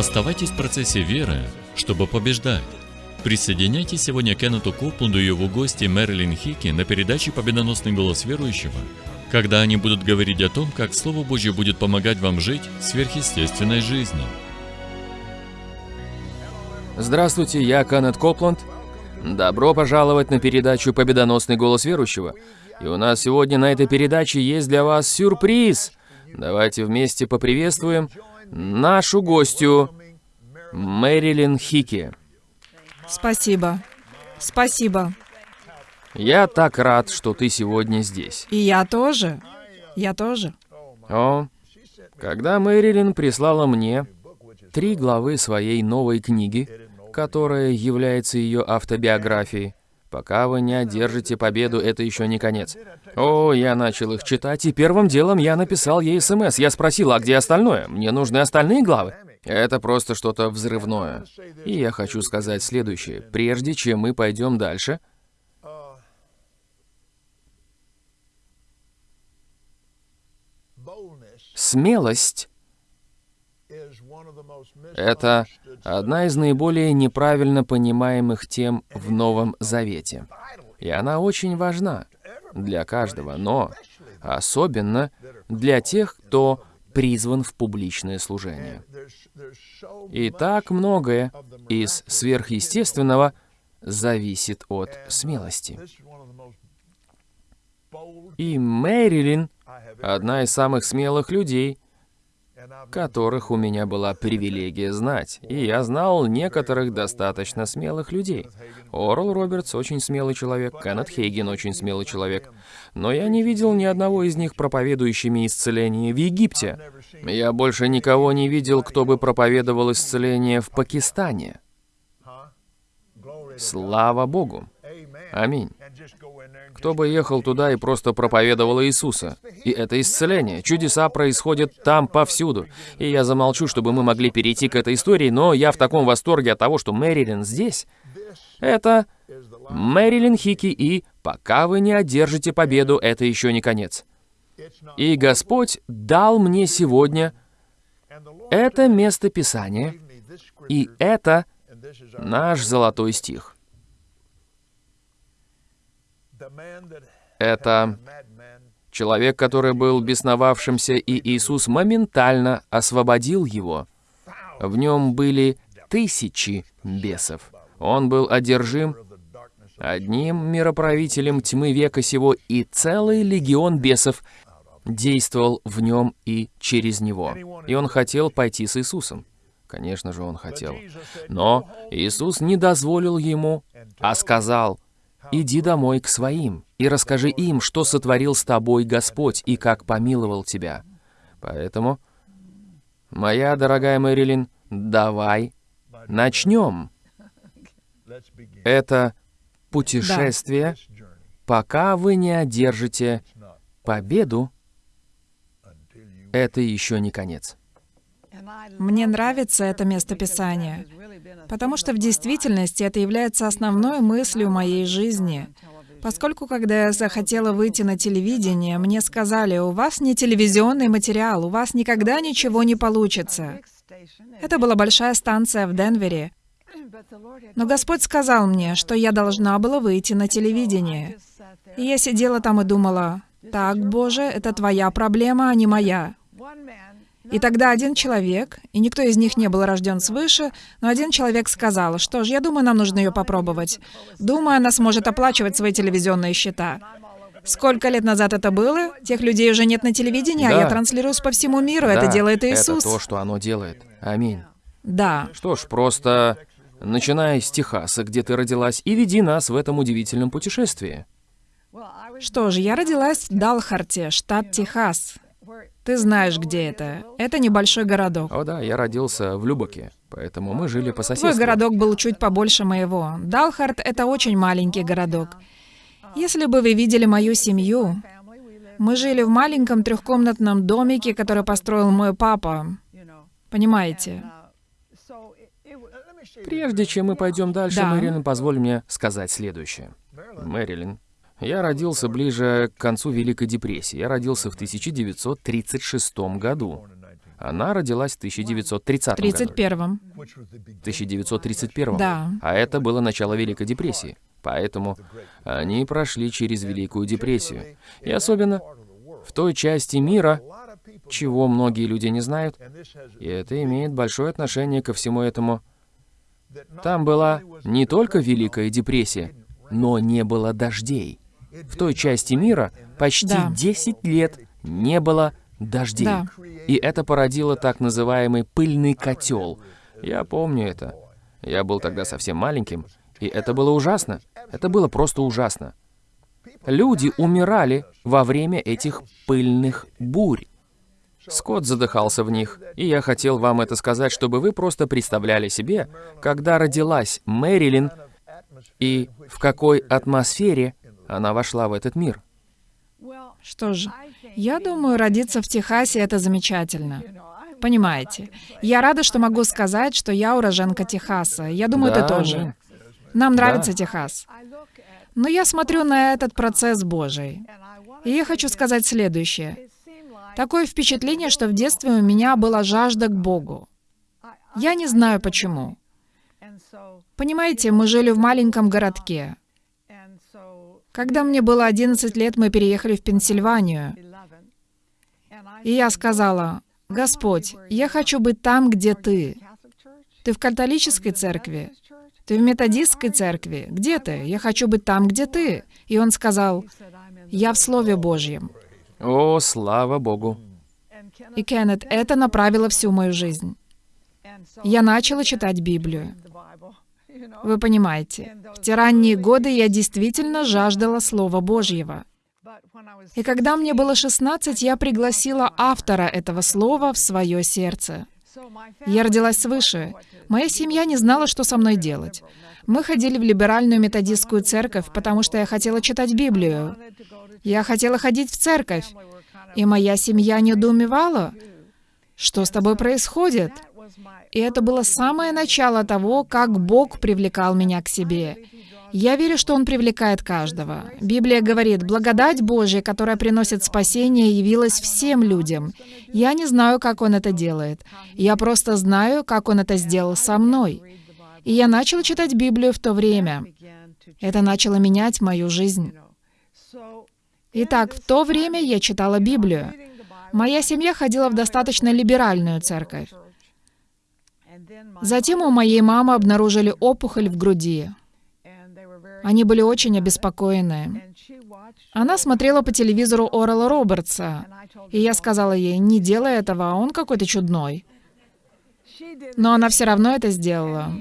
Оставайтесь в процессе веры, чтобы побеждать. Присоединяйтесь сегодня к Кеннету Копланду и его гости Мэрилин Хики на передаче «Победоносный голос верующего», когда они будут говорить о том, как Слово Божье будет помогать вам жить сверхъестественной жизнью. Здравствуйте, я Кеннет Копланд. Добро пожаловать на передачу «Победоносный голос верующего». И у нас сегодня на этой передаче есть для вас сюрприз. Давайте вместе поприветствуем нашу гостью Мэрилин Хики. Спасибо. Спасибо. Я так рад, что ты сегодня здесь. И я тоже. Я тоже. О, когда Мэрилин прислала мне три главы своей новой книги, которая является ее автобиографией, Пока вы не одержите победу, это еще не конец. О, я начал их читать, и первым делом я написал ей СМС. Я спросил, а где остальное? Мне нужны остальные главы. Это просто что-то взрывное. И я хочу сказать следующее. Прежде чем мы пойдем дальше, смелость это одна из наиболее неправильно понимаемых тем в Новом Завете. И она очень важна для каждого, но особенно для тех, кто призван в публичное служение. И так многое из сверхъестественного зависит от смелости. И Мэрилин — одна из самых смелых людей — которых у меня была привилегия знать, и я знал некоторых достаточно смелых людей. Орл Робертс очень смелый человек, Кеннет Хейген очень смелый человек, но я не видел ни одного из них проповедующими исцеление в Египте. Я больше никого не видел, кто бы проповедовал исцеление в Пакистане. Слава Богу! Аминь. Кто бы ехал туда и просто проповедовал Иисуса. И это исцеление. Чудеса происходят там повсюду. И я замолчу, чтобы мы могли перейти к этой истории, но я в таком восторге от того, что Мэрилин здесь. Это Мэрилин Хики и «Пока вы не одержите победу, это еще не конец». И Господь дал мне сегодня это место Писания, и это наш золотой стих. Это человек, который был бесновавшимся, и Иисус моментально освободил его. В нем были тысячи бесов. Он был одержим одним мироправителем тьмы века сего, и целый легион бесов действовал в нем и через него. И он хотел пойти с Иисусом. Конечно же, он хотел. Но Иисус не дозволил ему, а сказал, «Иди домой к своим и расскажи им, что сотворил с тобой Господь и как помиловал тебя». Поэтому, моя дорогая Мэрилин, давай начнем. Это путешествие, пока вы не одержите победу, это еще не конец. Мне нравится это местописание, потому что в действительности это является основной мыслью моей жизни. Поскольку, когда я захотела выйти на телевидение, мне сказали, у вас не телевизионный материал, у вас никогда ничего не получится. Это была большая станция в Денвере. Но Господь сказал мне, что я должна была выйти на телевидение. И я сидела там и думала, так, Боже, это твоя проблема, а не моя. И тогда один человек, и никто из них не был рожден свыше, но один человек сказал, что ж, я думаю, нам нужно ее попробовать. Думаю, она сможет оплачивать свои телевизионные счета. Сколько лет назад это было? Тех людей уже нет на телевидении, да. а я транслируюсь по всему миру. Да, это делает Иисус. Это то, что оно делает. Аминь. Да. Что ж, просто начиная с Техаса, где ты родилась, и веди нас в этом удивительном путешествии. Что ж, я родилась в Далхарте, штат Техас. Ты знаешь, где это. Это небольшой городок. О да, я родился в Любоке, поэтому мы жили по соседству. Твой городок был чуть побольше моего. Далхарт — это очень маленький городок. Если бы вы видели мою семью, мы жили в маленьком трехкомнатном домике, который построил мой папа. Понимаете? Прежде чем мы пойдем дальше, Да. Мэрилин, позволь мне сказать следующее. Мэрилин, я родился ближе к концу Великой депрессии. Я родился в 1936 году. Она родилась в 1930 В году. 31-м. В 1931. Да. А это было начало Великой депрессии. Поэтому они прошли через Великую депрессию. И особенно в той части мира, чего многие люди не знают, и это имеет большое отношение ко всему этому. Там была не только Великая депрессия, но не было дождей. В той части мира почти Да. 10 лет не было дождей. Да. И это породило так называемый пыльный котел. Я помню это. Я был тогда совсем маленьким, и это было ужасно. Это было просто ужасно. Люди умирали во время этих пыльных бурь. Скотт задыхался в них, и я хотел вам это сказать, чтобы вы просто представляли себе, когда родилась Мэрилин и в какой атмосфере она вошла в этот мир. Что же, я думаю, родиться в Техасе — это замечательно. Понимаете, я рада, что могу сказать, что я уроженка Техаса. Я думаю, Да, ты тоже. Нам нравится Да. Техас. Но я смотрю на этот процесс Божий. И я хочу сказать следующее. Такое впечатление, что в детстве у меня была жажда к Богу. Я не знаю почему. Понимаете, мы жили в маленьком городке. Когда мне было 11 лет, мы переехали в Пенсильванию. И я сказала, «Господь, я хочу быть там, где Ты. Ты в католической церкви? Ты в методистской церкви? Где ты? Я хочу быть там, где Ты». И он сказал, «Я в Слове Божьем». О, слава Богу. И, Кеннет, это направило всю мою жизнь. Я начала читать Библию. Вы понимаете, в те ранние годы я действительно жаждала Слова Божьего. И когда мне было 16, я пригласила автора этого слова в свое сердце. Я родилась свыше. Моя семья не знала, что со мной делать. Мы ходили в либеральную методистскую церковь, потому что я хотела читать Библию. Я хотела ходить в церковь. И моя семья недоумевала, что с тобой происходит. И это было самое начало того, как Бог привлекал меня к себе. Я верю, что Он привлекает каждого. Библия говорит, благодать Божья, которая приносит спасение, явилась всем людям. Я не знаю, как Он это делает. Я просто знаю, как Он это сделал со мной. И я начал читать Библию в то время. Это начало менять мою жизнь. Итак, в то время я читала Библию. Моя семья ходила в достаточно либеральную церковь. Затем у моей мамы обнаружили опухоль в груди. Они были очень обеспокоены. Она смотрела по телевизору Орала Робертса, и я сказала ей, не делай этого, он какой-то чудной. Но она все равно это сделала.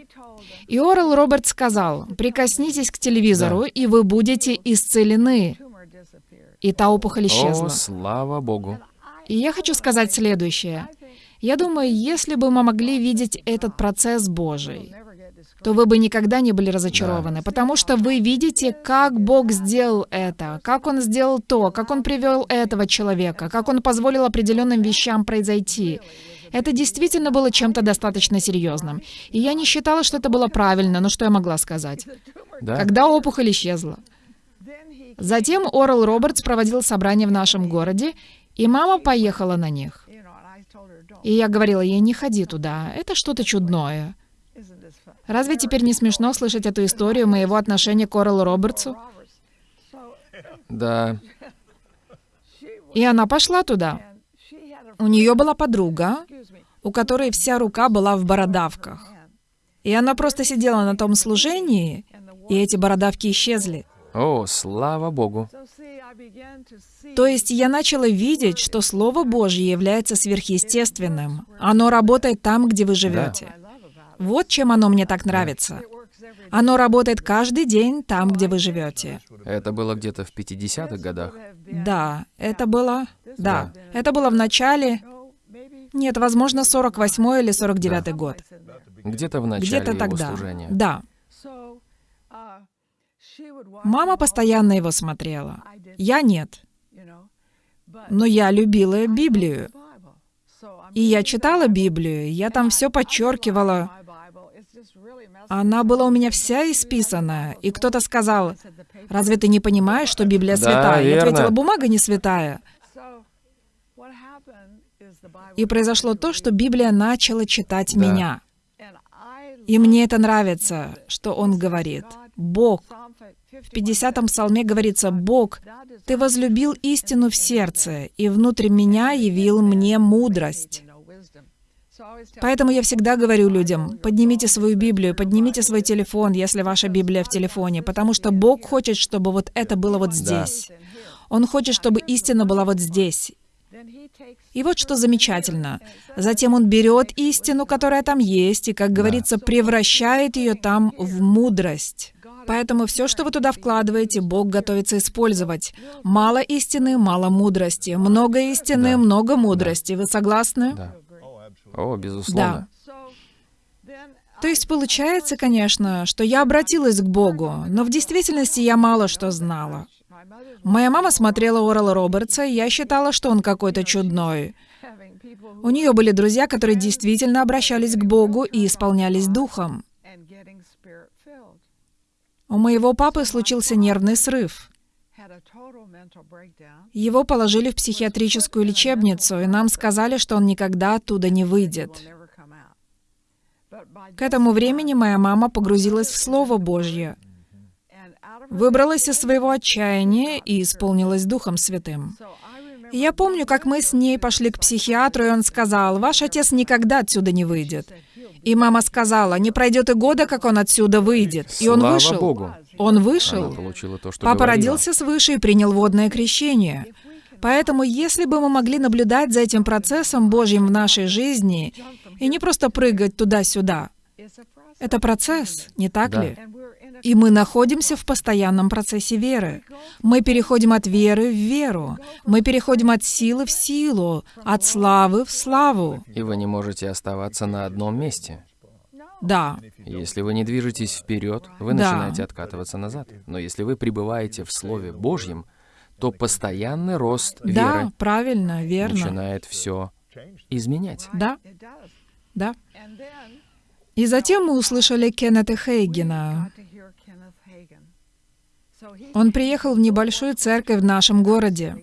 И Орел Робертс сказал, прикоснитесь к телевизору, и вы будете исцелены. И та опухоль О, исчезла. слава Богу. И я хочу сказать следующее. Я думаю, если бы мы могли видеть этот процесс Божий, то вы бы никогда не были разочарованы, потому что вы видите, как Бог сделал это, как Он сделал то, как Он привел этого человека, как Он позволил определенным вещам произойти. Это действительно было чем-то достаточно серьезным. И я не считала, что это было правильно, но что я могла сказать? Да? Когда опухоль исчезла. Затем Орел Робертс проводил собрание в нашем городе, и мама поехала на них. И я говорила ей, не ходи туда, это что-то чудное. Разве теперь не смешно слышать эту историю моего отношения к Орелу Робертсу? Да. И она пошла туда. У нее была подруга, у которой вся рука была в бородавках. И она просто сидела на том служении, и эти бородавки исчезли. О, слава Богу. То есть я начала видеть, что Слово Божье является сверхъестественным. Оно работает там, где вы живете. Вот чем оно мне так нравится. Оно работает каждый день там, где вы живете. Это было где-то в 50-х годах. Да, это было... Да, это было в начале... Нет, возможно, 48 или 49 год. Где-то в начале Где-то его тогда. служения. Да. Мама постоянно его смотрела. Я нет. Но я любила Библию. И я читала Библию, я там все подчеркивала. Она была у меня вся исписана. И кто-то сказал, разве ты не понимаешь, что Библия Да, святая? Я верно. ответила, бумага не святая. И произошло то, что Библия начала читать Да. меня. И мне это нравится, что он говорит. Бог. В 50-м псалме говорится, «Бог, Ты возлюбил истину в сердце, и внутрь меня явил мне мудрость». Поэтому я всегда говорю людям, поднимите свою Библию, поднимите свой телефон, если ваша Библия в телефоне, потому что Бог хочет, чтобы вот это было вот Да. здесь. Он хочет, чтобы истина была вот здесь. И вот что замечательно. Затем он берет истину, которая там есть, и, как говорится, превращает ее там в мудрость. Поэтому все, что вы туда вкладываете, Бог готовится использовать. Мало истины, мало мудрости. Много истины, Да. много мудрости. Вы согласны? Да. О, безусловно. То есть получается, конечно, что я обратилась к Богу, но в действительности я мало что знала. Моя мама смотрела Орала Робертса, и я считала, что он какой-то чудной. У нее были друзья, которые действительно обращались к Богу и исполнялись духом. У моего папы случился нервный срыв. Его положили в психиатрическую лечебницу, и нам сказали, что он никогда оттуда не выйдет. К этому времени моя мама погрузилась в Слово Божье, выбралась из своего отчаяния и исполнилась Духом Святым. Я помню, как мы с ней пошли к психиатру, и он сказал, «Ваш отец никогда отсюда не выйдет». И мама сказала, «Не пройдет и года, как он отсюда выйдет». И он Слава вышел. Богу. Он Она вышел. получила то, что Папа говорила. родился свыше и принял водное крещение. Поэтому, если бы мы могли наблюдать за этим процессом Божьим в нашей жизни и не просто прыгать туда-сюда, это процесс, не так Да. ли? И мы находимся в постоянном процессе веры. Мы переходим от веры в веру. Мы переходим от силы в силу, от славы в славу. И вы не можете оставаться на одном месте. Да, Если вы не движетесь вперед, вы Да. начинаете откатываться назад. Но если вы пребываете в Слове Божьем, то постоянный рост да, веры правильно, верно. начинает все изменять. Да, да. И затем мы услышали Кеннета Хейгена. Он приехал в небольшую церковь в нашем городе.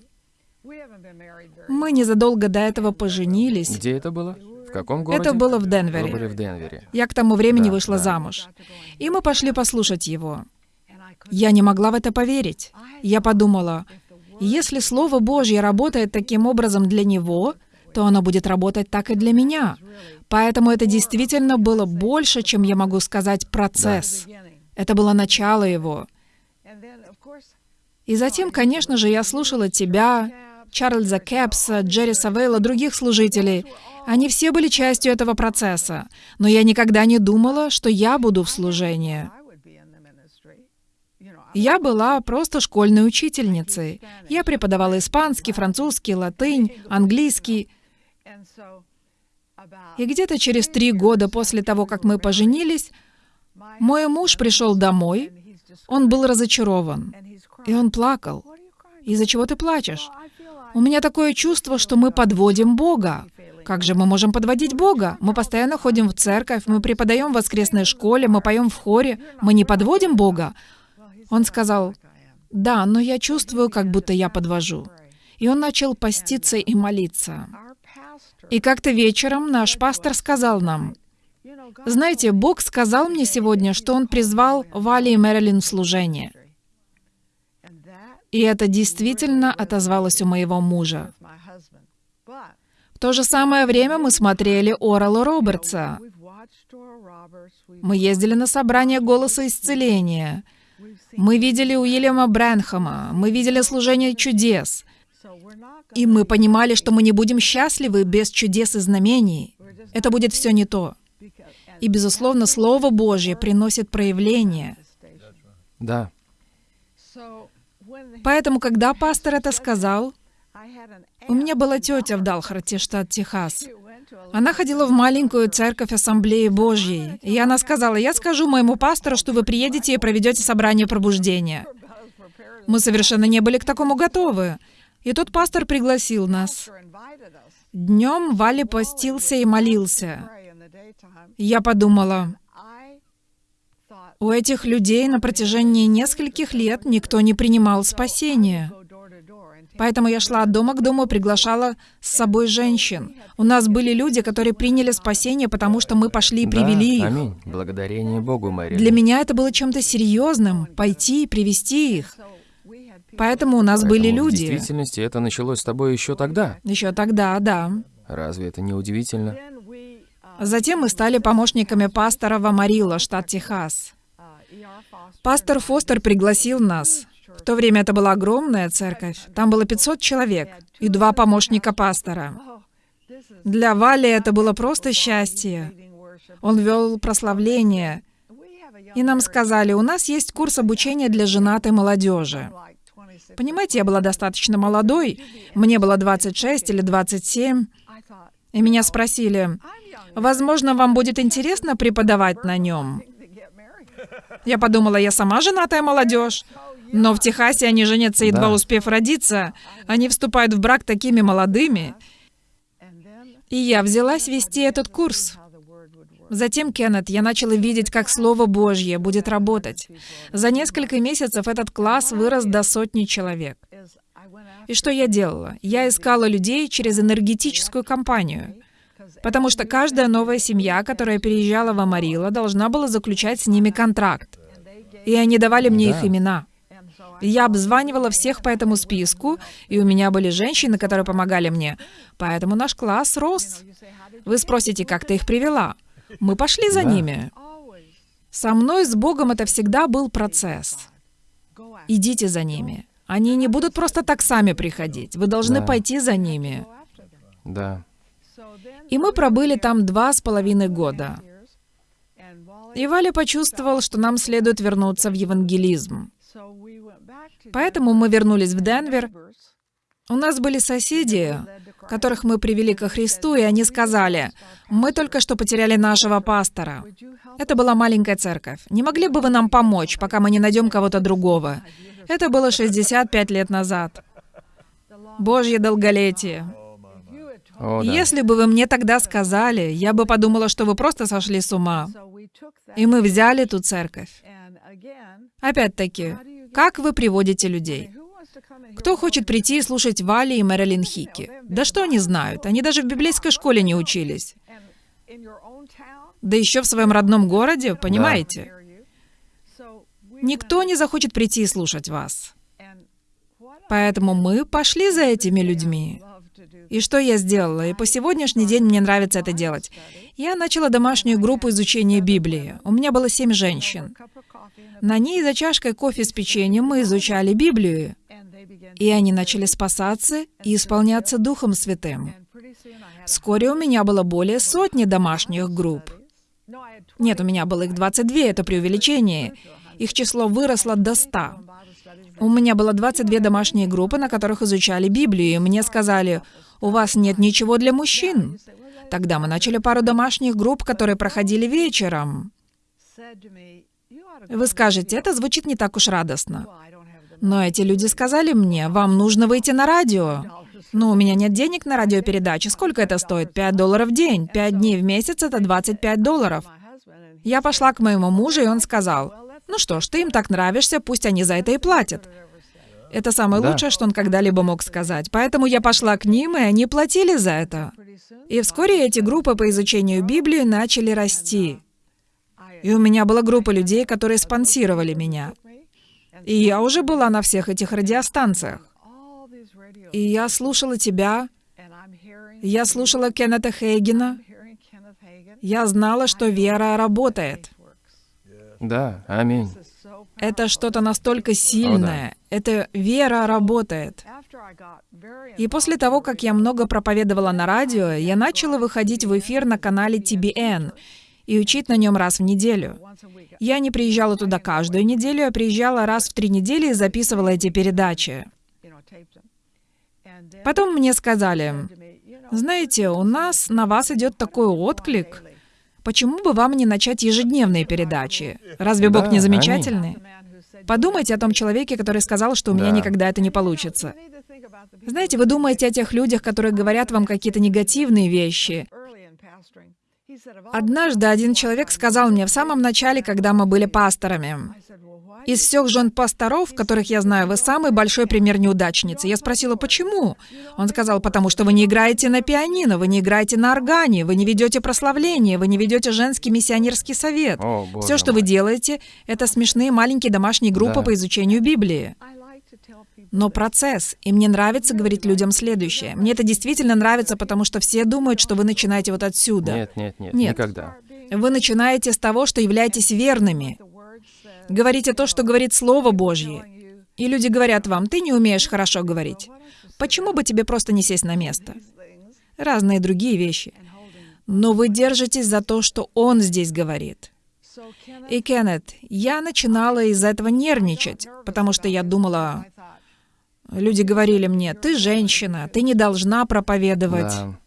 Мы незадолго до этого поженились. Где это было? В каком городе? Это было в Вы Денвере. были в Денвере. Я к тому времени Да, вышла да. замуж. И мы пошли послушать его. Я не могла в это поверить. Я подумала, если Слово Божье работает таким образом для него, то оно будет работать так и для меня. Поэтому это действительно было больше, чем я могу сказать, процесс. Это было начало его. И затем, конечно же, я слушала тебя, Чарльза Кэпса, Джерри Савейла, других служителей. Они все были частью этого процесса. Но я никогда не думала, что я буду в служении. Я была просто школьной учительницей. Я преподавала испанский, французский, латынь, английский. И где-то через три года после того, как мы поженились, мой муж пришел домой. Он был разочарован. И он плакал. «Из-за чего ты плачешь?» «У меня такое чувство, что мы подводим Бога». «Как же мы можем подводить Бога? Мы постоянно ходим в церковь, мы преподаем в воскресной школе, мы поем в хоре. Мы не подводим Бога?» Он сказал, «Да, но я чувствую, как будто я подвожу». И он начал поститься и молиться. И как-то вечером наш пастор сказал нам, «Знаете, Бог сказал мне сегодня, что Он призвал Вали и Мэрилин в служение». И это действительно отозвалось у моего мужа. В то же самое время мы смотрели Орала Робертса. Мы ездили на собрание «Голоса исцеления». Мы видели Уильяма Брэнхэма. Мы видели служение чудес. И мы понимали, что мы не будем счастливы без чудес и знамений. Это будет все не то. И, безусловно, Слово Божье приносит проявление. Да. Поэтому, когда пастор это сказал, у меня была тетя в Далхарте, штат Техас. Она ходила в маленькую церковь Ассамблеи Божьей. И она сказала, я скажу моему пастору, что вы приедете и проведете собрание пробуждения. Мы совершенно не были к такому готовы. И тот пастор пригласил нас. Днем Вали постился и молился. Я подумала, у этих людей на протяжении нескольких лет никто не принимал спасения. Поэтому я шла от дома к дому, приглашала с собой женщин. У нас были люди, которые приняли спасение, потому что мы пошли и привели да, их. Аминь. Благодарение Богу, Мэри. Для меня это было чем-то серьезным, пойти и привести их. Поэтому у нас были Поэтому В люди. действительности это началось с тобой еще тогда. Еще тогда, да. Разве это не удивительно? Затем мы стали помощниками пастора в Амарило, штат Техас. Пастор Фостер пригласил нас. В то время это была огромная церковь. Там было 500 человек и два помощника пастора. Для Вали это было просто счастье. Он вел прославление. И нам сказали, у нас есть курс обучения для женатой молодежи. Понимаете, я была достаточно молодой. Мне было 26 или 27. И меня спросили, возможно, вам будет интересно преподавать на нем. Я подумала, я сама женатая молодежь. Но в Техасе они женятся, едва Да. успев родиться. Они вступают в брак такими молодыми. И я взялась вести этот курс. Затем, Кеннет, я начала видеть, как Слово Божье будет работать. За несколько месяцев этот класс вырос до сотни человек. И что я делала? Я искала людей через энергетическую компанию. Потому что каждая новая семья, которая переезжала в Амарило, должна была заключать с ними контракт. И они давали мне Да. их имена. Я обзванивала всех по этому списку, и у меня были женщины, которые помогали мне. Поэтому наш класс рос. Вы спросите, как ты их привела? Мы пошли за Да. ними. Со мной с Богом это всегда был процесс. Идите за ними. Они не будут просто так сами приходить. Вы должны Да. пойти за ними. Да. И мы пробыли там два с половиной года. И Валя почувствовал, что нам следует вернуться в евангелизм. Поэтому мы вернулись в Денвер. У нас были соседи, которых мы привели ко Христу, и они сказали, «Мы только что потеряли нашего пастора». Это была маленькая церковь. Не могли бы вы нам помочь, пока мы не найдем кого-то другого? Это было 65 лет назад. Божье долголетие. О, да. Если бы вы мне тогда сказали, я бы подумала, что вы просто сошли с ума. И мы взяли ту церковь. Опять-таки, как вы приводите людей? Кто хочет прийти и слушать Вали и Мэрилин Хики? Да что они знают? Они даже в библейской школе не учились. Да еще в своем родном городе, понимаете? Никто не захочет прийти и слушать вас. Поэтому мы пошли за этими людьми. И что я сделала? И по сегодняшний день мне нравится это делать. Я начала домашнюю группу изучения Библии. У меня было семь женщин. На ней за чашкой кофе с печеньем мы изучали Библию. И они начали спасаться и исполняться Духом Святым. Вскоре у меня было более сотни домашних групп. Нет, у меня было их 22, это преувеличение. Их число выросло до 100. У меня было 22 домашние группы, на которых изучали Библию, и мне сказали, у вас нет ничего для мужчин. Тогда мы начали пару домашних групп, которые проходили вечером. Вы скажете, это звучит не так уж радостно. Но эти люди сказали мне, вам нужно выйти на радио. Но у меня нет денег на радиопередачи. Сколько это стоит? 5 долларов в день. 5 дней в месяц — это 25 долларов. Я пошла к моему мужу, и он сказал, ну что ж, ты им так нравишься, пусть они за это и платят. Это самое Да. лучшее, что он когда-либо мог сказать. Поэтому я пошла к ним, и они платили за это. И вскоре эти группы по изучению Библии начали расти. И у меня была группа людей, которые спонсировали меня. И я уже была на всех этих радиостанциях. И я слушала тебя, я слушала Кеннета Хейгена, я знала, что вера работает. Да, аминь. Это что-то настолько сильное. Это вера работает. И после того, как я много проповедовала на радио, я начала выходить в эфир на канале TBN и учить на нем раз в неделю. Я не приезжала туда каждую неделю, а приезжала раз в три недели и записывала эти передачи. Потом мне сказали, знаете, у нас на вас идет такой отклик. Почему бы вам не начать ежедневные передачи? Разве Бог Да, не аминь. замечательный? Подумайте о том человеке, который сказал, что у меня Да. никогда это не получится. Знаете, вы думаете о тех людях, которые говорят вам какие-то негативные вещи. Однажды один человек сказал мне в самом начале, когда мы были пасторами, Из всех жен пасторов, которых я знаю, вы самый большой пример неудачницы. Я спросила, почему? Он сказал, потому что вы не играете на пианино, вы не играете на органе, вы не ведете прославление, вы не ведете женский миссионерский совет. О, Все, что вы мой. делаете, это смешные маленькие домашние группы Да. по изучению Библии. Но процесс. И мне нравится говорить людям следующее. Мне это действительно нравится, потому что все думают, что вы начинаете вот отсюда. Нет, нет, нет, Нет. никогда. Вы начинаете с того, что являетесь верными. Говорите то, что говорит Слово Божье. И люди говорят вам, ты не умеешь хорошо говорить. Почему бы тебе просто не сесть на место? Разные другие вещи. Но вы держитесь за то, что Он здесь говорит. И, Кеннет, я начинала из-за этого нервничать, потому что я думала, люди говорили мне, ты женщина, ты не должна проповедовать. Да.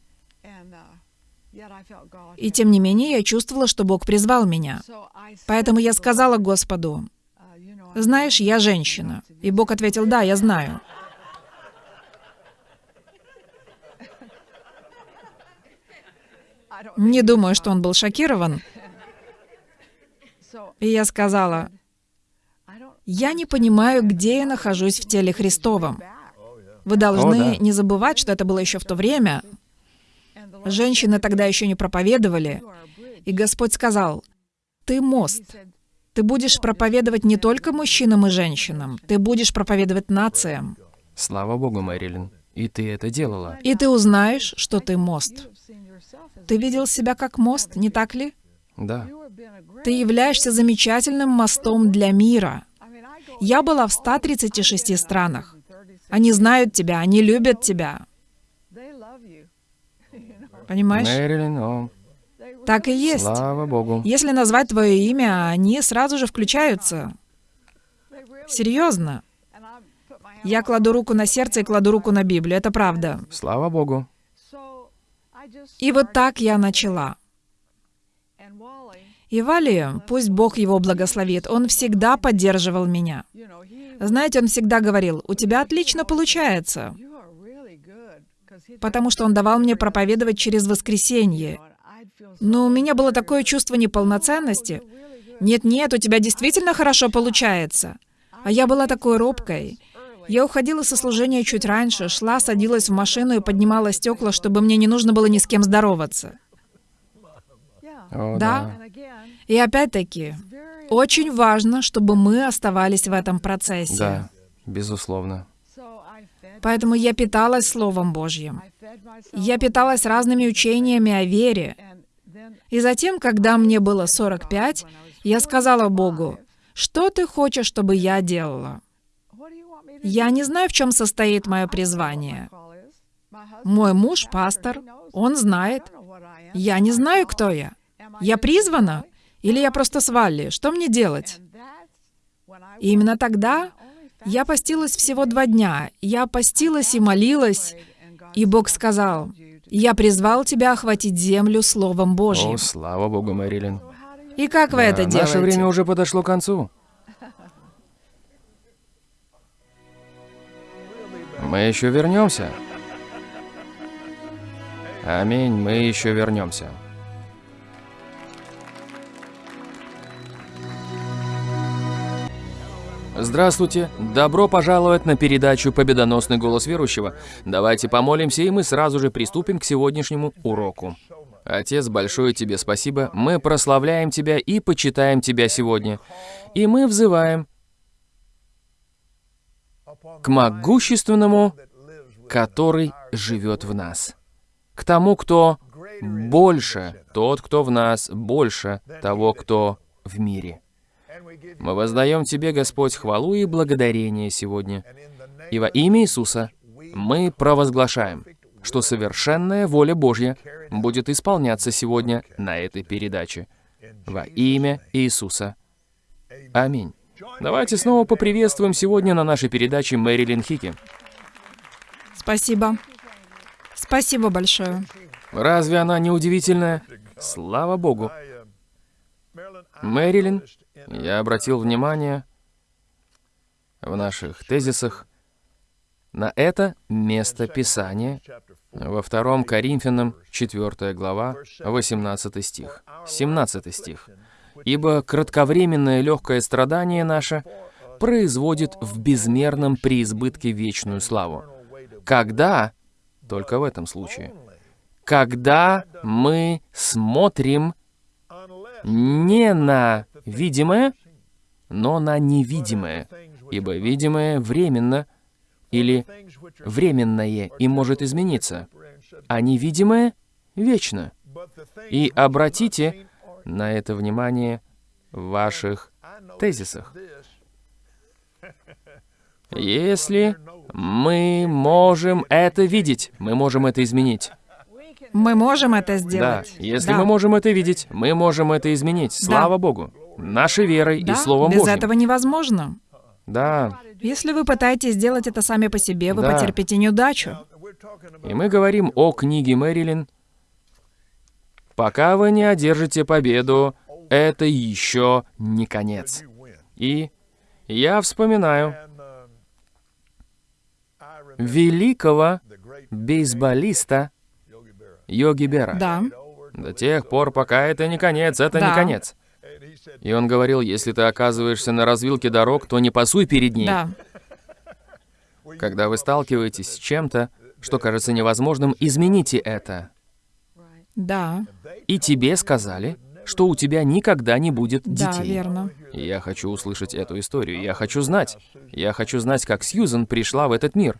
И тем не менее, я чувствовала, что Бог призвал меня. Поэтому я сказала Господу, знаешь, я женщина. И Бог ответил, да, я знаю. Не думаю, что он был шокирован. И я сказала, я не понимаю, где я нахожусь в теле Христовом. Вы должны не забывать, что это было еще в то время. Женщины тогда еще не проповедовали. И Господь сказал, ты мост. Ты будешь проповедовать не только мужчинам и женщинам, ты будешь проповедовать нациям. Слава Богу, Мэрилин. И ты это делала. И ты узнаешь, что ты мост. Ты видел себя как мост, не так ли? Да. Ты являешься замечательным мостом для мира. Я была в 136 странах. Они знают тебя, они любят тебя. Понимаешь? Мэрилин, о, Так и есть. слава Богу. Если назвать твое имя, они сразу же включаются. Серьезно. Я кладу руку на сердце и кладу руку на Библию. Это правда. Слава Богу. И вот так я начала. И Вали, пусть Бог его благословит, он всегда поддерживал меня. Знаете, он всегда говорил, у тебя отлично получается, потому что он давал мне проповедовать через воскресенье. Но у меня было такое чувство неполноценности. Нет-нет, у тебя действительно хорошо получается. А я была такой робкой. Я уходила со служения чуть раньше, шла, садилась в машину и поднимала стекла, чтобы мне не нужно было ни с кем здороваться. О, Да. И опять-таки, очень важно, чтобы мы оставались в этом процессе. Да, безусловно. Поэтому я питалась Словом Божьим. Я питалась разными учениями о вере. И затем, когда мне было 45, я сказала Богу, что ты хочешь, чтобы я делала? Я не знаю, в чем состоит мое призвание. Мой муж — пастор, он знает. Я не знаю, кто я. Я призвана? Или я просто с Валли? Что мне делать? И именно тогда я постилась всего два дня. Я постилась и молилась, и Бог сказал, «Я призвал тебя охватить землю Словом Божьим». О, слава Богу, Мэрилин. И как вы это Да, делаете? Наше время уже подошло к концу. Мы еще вернемся. Аминь, мы еще вернемся. Здравствуйте! Добро пожаловать на передачу «Победоносный голос верующего». Давайте помолимся, и мы сразу же приступим к сегодняшнему уроку. Отец, большое тебе спасибо. Мы прославляем тебя и почитаем тебя сегодня. И мы взываем к могущественному, который живет в нас. К тому, кто больше, тот, кто в нас, больше того, кто в мире. Мы воздаем Тебе, Господь, хвалу и благодарение сегодня. И во имя Иисуса мы провозглашаем, что совершенная воля Божья будет исполняться сегодня на этой передаче. Во имя Иисуса. Аминь. Давайте снова поприветствуем сегодня на нашей передаче Мэрилин Хики. Спасибо. Спасибо большое. Разве она не удивительная? Слава Богу. Мэрилин, я обратил внимание в наших тезисах на это место Писания во втором Коринфянам, 4 глава, 18 стих, 17 стих. «Ибо кратковременное легкое страдание наше производит в безмерном преизбытке вечную славу. Когда, только в этом случае, когда мы смотрим не на видимое, но на невидимое, ибо видимое временно или временное и может измениться, а невидимое вечно. И обратите на это внимание в ваших тезисах. Если мы можем это видеть, мы можем это изменить. Мы можем это Да, сделать. если Да. мы можем это видеть, мы можем это изменить. Слава Богу. Нашей верой Да, и Словом без Божьим. этого невозможно. Да. Если вы пытаетесь сделать это сами по себе, вы Да. потерпите неудачу. И мы говорим о книге Мэрилин. Пока вы не одержите победу, это еще не конец. И я вспоминаю великого бейсболиста Йоги Бера. Да. До тех пор, пока это не конец, это не Да. конец. И он говорил, если ты оказываешься на развилке дорог, то не пасуй перед ней. Да. Когда вы сталкиваетесь с чем-то, что кажется невозможным, измените это. Да. И тебе сказали, что у тебя никогда не будет Да, детей. верно. И Я хочу услышать эту историю. Я хочу знать. Я хочу знать, как Сьюзен пришла в этот мир.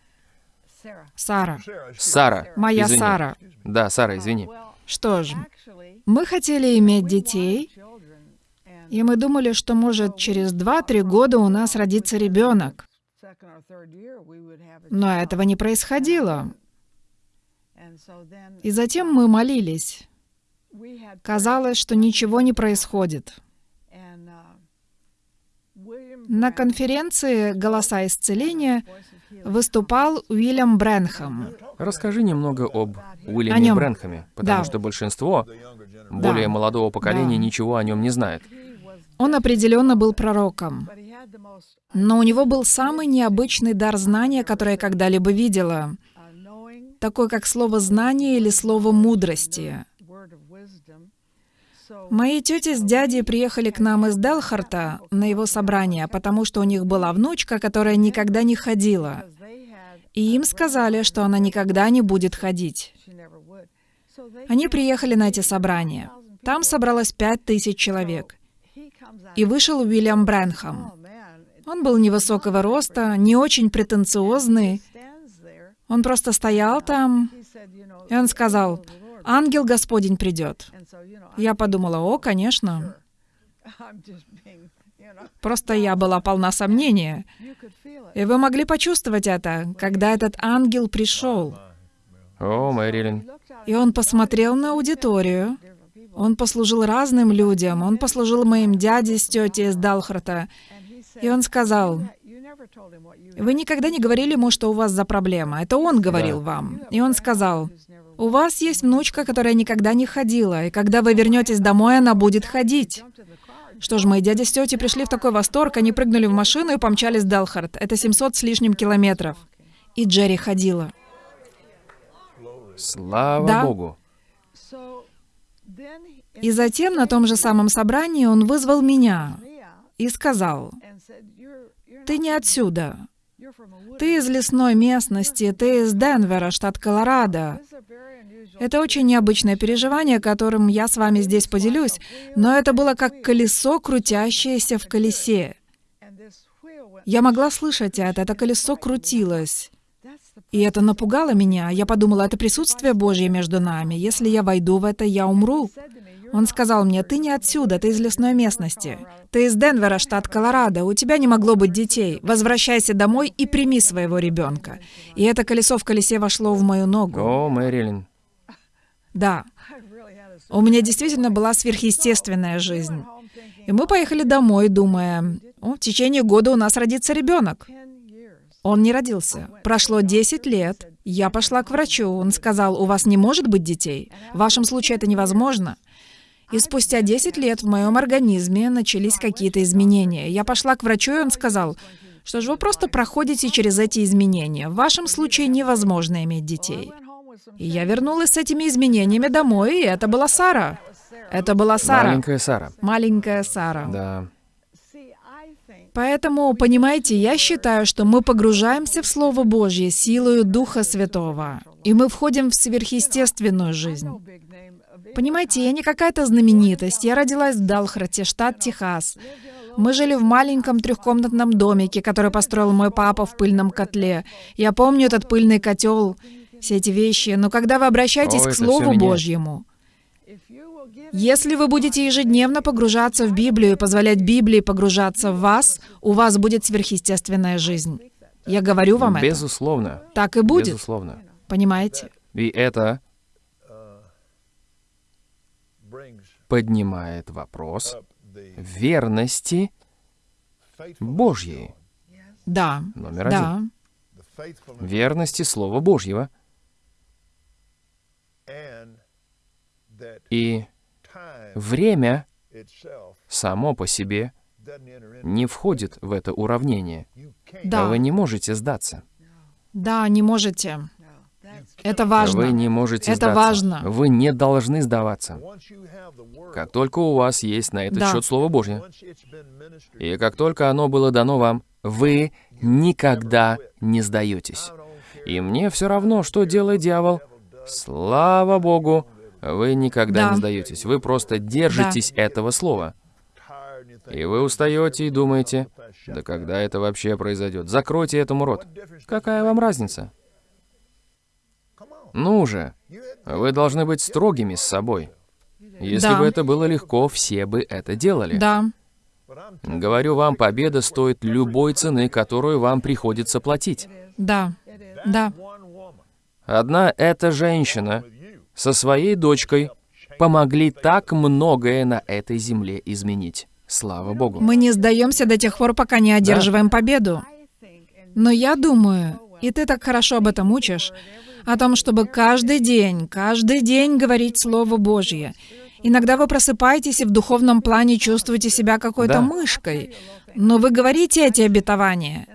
Сара. Сара. Моя извини. Сара. Да, Сара, извини. Что ж, мы хотели иметь детей, и мы думали, что, может, через 2-3 года у нас родится ребенок. Но этого не происходило. И затем мы молились. Казалось, что ничего не происходит. На конференции «Голоса исцеления» выступал Уильям Брэнхэм. Расскажи немного об О Уильяме нем. Брэнхэме, потому Да. что большинство более молодого поколения Да. ничего о нем не знает. Он определенно был пророком. Но у него был самый необычный дар знания, который я когда-либо видела. Такой, как слово «знание» или слово «мудрости». Мои тети с дядей приехали к нам из Делхарта на его собрание, потому что у них была внучка, которая никогда не ходила. И им сказали, что она никогда не будет ходить. Они приехали на эти собрания. Там собралось пять тысяч человек. И вышел Уильям Брэнхэм. Он был невысокого роста, не очень претенциозный. Он просто стоял там, и он сказал, «Ангел Господень придет». Я подумала, «О, конечно». Просто я была полна сомнения. И вы могли почувствовать это, когда этот ангел пришел. О, Мэрилин. И он посмотрел на аудиторию. Он послужил разным людям. Он послужил моим дяде с тетей из Далхарта. И он сказал, вы никогда не говорили ему, что у вас за проблема. Это он говорил вам. И он сказал, у вас есть внучка, которая никогда не ходила, и когда вы вернетесь домой, она будет ходить. Что ж, мои дядя с тетей пришли в такой восторг, они прыгнули в машину и помчались в Далхарт. Это 700 с лишним километров. И Джерри ходила. Слава Да. Богу. И затем на том же самом собрании он вызвал меня и сказал, «Ты не отсюда. Ты из лесной местности, ты из Денвера, штат Колорадо. Это очень необычное переживание, которым я с вами здесь поделюсь, но это было как колесо, крутящееся в колесе. Я могла слышать это, это колесо крутилось. И это напугало меня. Я подумала, это присутствие Божье между нами. Если я войду в это, я умру. Он сказал мне, ты не отсюда, ты из лесной местности. Ты из Денвера, штат Колорадо, у тебя не могло быть детей. Возвращайся домой и прими своего ребенка. И это колесо в колесе вошло в мою ногу. О, Мэрилин. Да. У меня действительно была сверхъестественная жизнь. И мы поехали домой, думая, «О, в течение года у нас родится ребенок. Он не родился. Прошло 10 лет. Я пошла к врачу. Он сказал, у вас не может быть детей. В вашем случае это невозможно. И спустя 10 лет в моем организме начались какие-то изменения. Я пошла к врачу, и он сказал, что же вы просто проходите через эти изменения. В вашем случае невозможно иметь детей. И я вернулась с этими изменениями домой, и это была Сара. Это была Сара. Маленькая Сара. Маленькая Сара. Да. Поэтому, понимаете, я считаю, что мы погружаемся в Слово Божье силою Духа Святого, и мы входим в сверхъестественную жизнь. Понимаете, я не какая-то знаменитость. Я родилась в Далхрате, штат Техас. Мы жили в маленьком трехкомнатном домике, который построил мой папа в пыльном котле. Я помню этот пыльный котел, все эти вещи. Но когда вы обращаетесь О, к Слову. Божьему, если вы будете ежедневно погружаться в Библию и позволять Библии погружаться в вас, у вас будет сверхъестественная жизнь. Я говорю вам это. Безусловно. Так и будет. Безусловно. Понимаете? И это поднимает вопрос верности Божьей. Да. Номер один. Да. Верности Слова Божьего. И время само по себе не входит в это уравнение. Да. Вы не можете сдаться. Да, не можете. Это важно. Вы не можете Это сдаться. важно. Вы не должны сдаваться. Как только у вас есть на этот Да. счет Слово Божье, и как только оно было дано вам, вы никогда не сдаетесь. И мне все равно, что делает дьявол. Слава Богу, вы никогда Да. не сдаетесь. Вы просто держитесь этого слова. И вы устаете и думаете, да когда это вообще произойдет? Закройте этому рот. Какая вам разница? Ну же, вы должны быть строгими с собой. Если Да. бы это было легко, все бы это делали. Да. Говорю вам, победа стоит любой цены, которую вам приходится платить. Да. Да. Одна эта женщина со своей дочкой помогли так многое на этой земле изменить. Слава Богу. Мы не сдаемся до тех пор, пока не одерживаем победу. Но я думаю, и ты так хорошо об этом учишь, о том, чтобы каждый день, каждый день говорить Слово Божье. Иногда вы просыпаетесь и в духовном плане чувствуете себя какой-то Да. мышкой, но вы говорите эти обетования.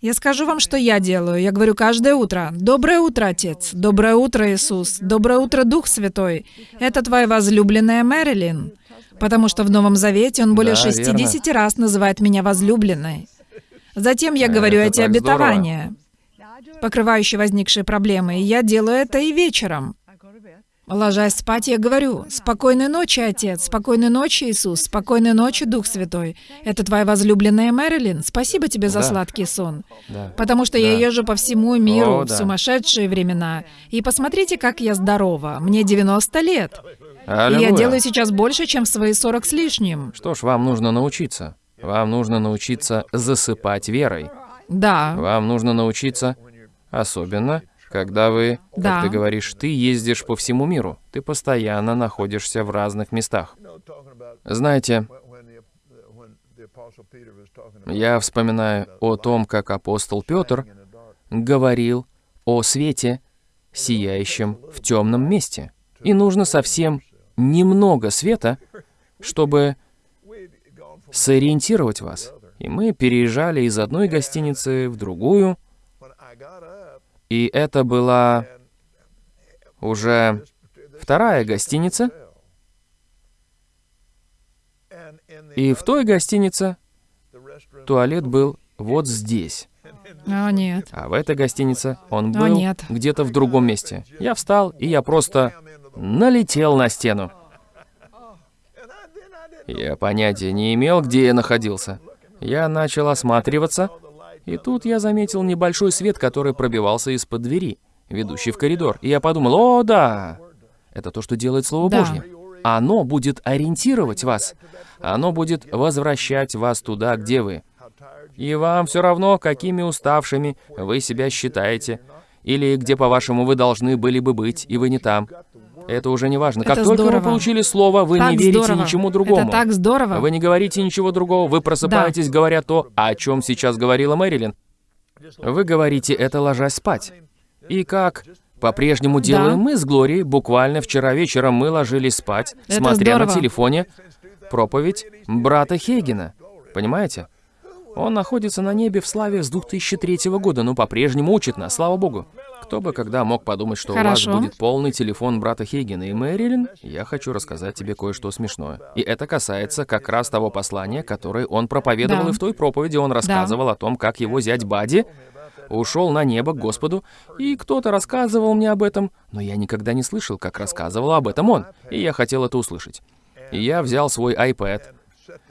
Я скажу вам, что я делаю. Я говорю каждое утро. Доброе утро, Отец. Доброе утро, Иисус. Доброе утро, Дух Святой. Это твоя возлюбленная Мэрилин. Потому что в Новом Завете он более Да, 60 раз называет меня возлюбленной. Затем я говорю Это эти так здорово. Покрывающие возникшие проблемы, и я делаю это и вечером. Ложась спать, я говорю, «Спокойной ночи, Отец, спокойной ночи, Иисус, спокойной ночи, Дух Святой. Это твоя возлюбленная Мэрилин. Спасибо тебе за Да. сладкий сон». Да. Потому что я Да. езжу по всему миру О, в да. сумасшедшие времена. И посмотрите, как я здорова. Мне 90 лет. И я делаю сейчас больше, чем в свои 40 с лишним. Что ж, вам нужно научиться. Вам нужно научиться засыпать верой. Да, Вам нужно научиться, особенно, когда вы, как Да. ты говоришь, ты ездишь по всему миру. Ты постоянно находишься в разных местах. Знаете, я вспоминаю о том, как апостол Петр говорил о свете, сияющем в темном месте. И нужно совсем немного света, чтобы сориентировать вас. И мы переезжали из одной гостиницы в другую, и это была уже вторая гостиница, и в той гостинице туалет был вот здесь. а нет. А в этой гостинице он А, был нет. где-то в другом месте. Я встал, и я просто налетел на стену. Я понятия не имел, где я находился. Я начал осматриваться, и тут я заметил небольшой свет, который пробивался из-под двери, ведущей в коридор. И я подумал, о, да, это то, что делает Слово Да. Божье. Оно будет ориентировать вас. Оно будет возвращать вас туда, где вы. И вам все равно, какими уставшими вы себя считаете, или где, по-вашему, вы должны были бы быть, и вы не там. Это уже не важно. Как Это только здорово. вы получили слово, вы так не верите здорово. ничему другому. Это так здорово. Вы не говорите ничего другого, вы просыпаетесь, говоря то, о чем сейчас говорила Мэрилин. Вы говорите это, ложась спать. И как по-прежнему делаем мы с Глорией, буквально вчера вечером мы ложились спать, Это смотря на здорово. телефоне проповедь брата Хейгена. Понимаете? Он находится на небе в славе с 2003 года, но по-прежнему учит нас, слава богу. Кто бы когда мог подумать, что у Хорошо. вас будет полный телефон брата Хейгена и Мэрилин, я хочу рассказать тебе кое-что смешное. И это касается как раз того послания, которое он проповедовал, Да. и в той проповеди он рассказывал о том, как его зять Бади ушел на небо к Господу, и кто-то рассказывал мне об этом, но я никогда не слышал, как рассказывал об этом он, и я хотел это услышать. И я взял свой iPad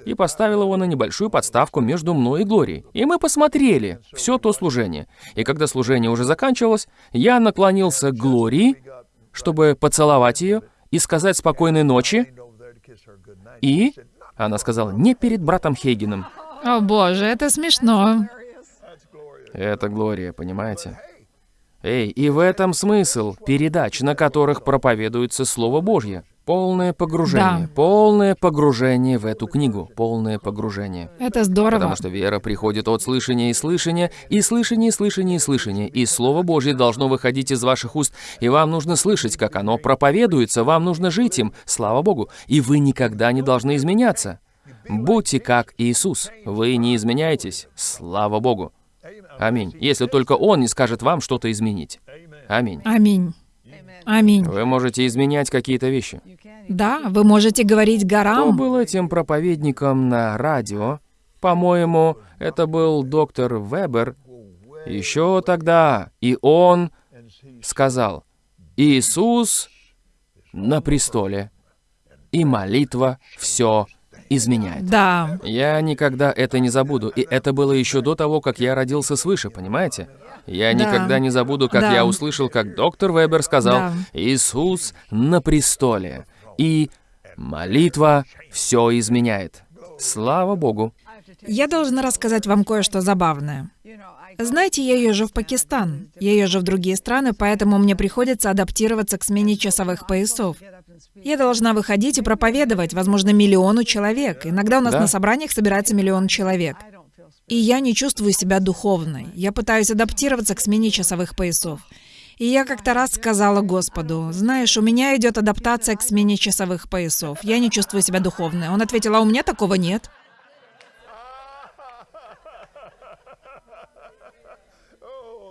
и поставил его на небольшую подставку между мной и Глорией. И мы посмотрели все то служение. И когда служение уже заканчивалось, я наклонился к Глории, чтобы поцеловать ее и сказать спокойной ночи. И она сказала, не перед братом Хейгеном. О боже, это смешно. Это Глория, понимаете? Эй, и в этом смысл передач, на которых проповедуется Слово Божье. Полное погружение, Да. полное погружение в эту книгу, полное погружение. Это здорово. Потому что вера приходит от слышания и слышания, и слышания, и слышания, и слышания. И Слово Божье должно выходить из ваших уст, и вам нужно слышать, как оно проповедуется, вам нужно жить им, слава Богу. И вы никогда не должны изменяться. Будьте как Иисус. Вы не изменяетесь, слава Богу. Аминь. Если только Он не скажет вам что-то изменить. Аминь. Аминь. Аминь. Вы можете изменять какие-то вещи. Да, вы можете говорить Кто горам. был этим проповедником на радио? По-моему, это был доктор Вебер. Еще тогда. И он сказал, Иисус на престоле, и молитва все изменяет. Да. Я никогда это не забуду, и это было еще до того, как я родился свыше, понимаете? Я Да. никогда не забуду, как Да. я услышал, как доктор Вебер сказал, Да. Иисус на престоле, и молитва все изменяет. Слава Богу. Я должна рассказать вам кое-что забавное. Знаете, я езжу в Пакистан. Я езжу в другие страны, поэтому мне приходится адаптироваться к смене часовых поясов. Я должна выходить и проповедовать, возможно, миллиону человек. Иногда у нас Да. на собраниях собирается миллион человек. И я не чувствую себя духовной. Я пытаюсь адаптироваться к смене часовых поясов. И я как-то раз сказала Господу, знаешь, у меня идет адаптация к смене часовых поясов. Я не чувствую себя духовной. Он ответил, а у меня такого нет.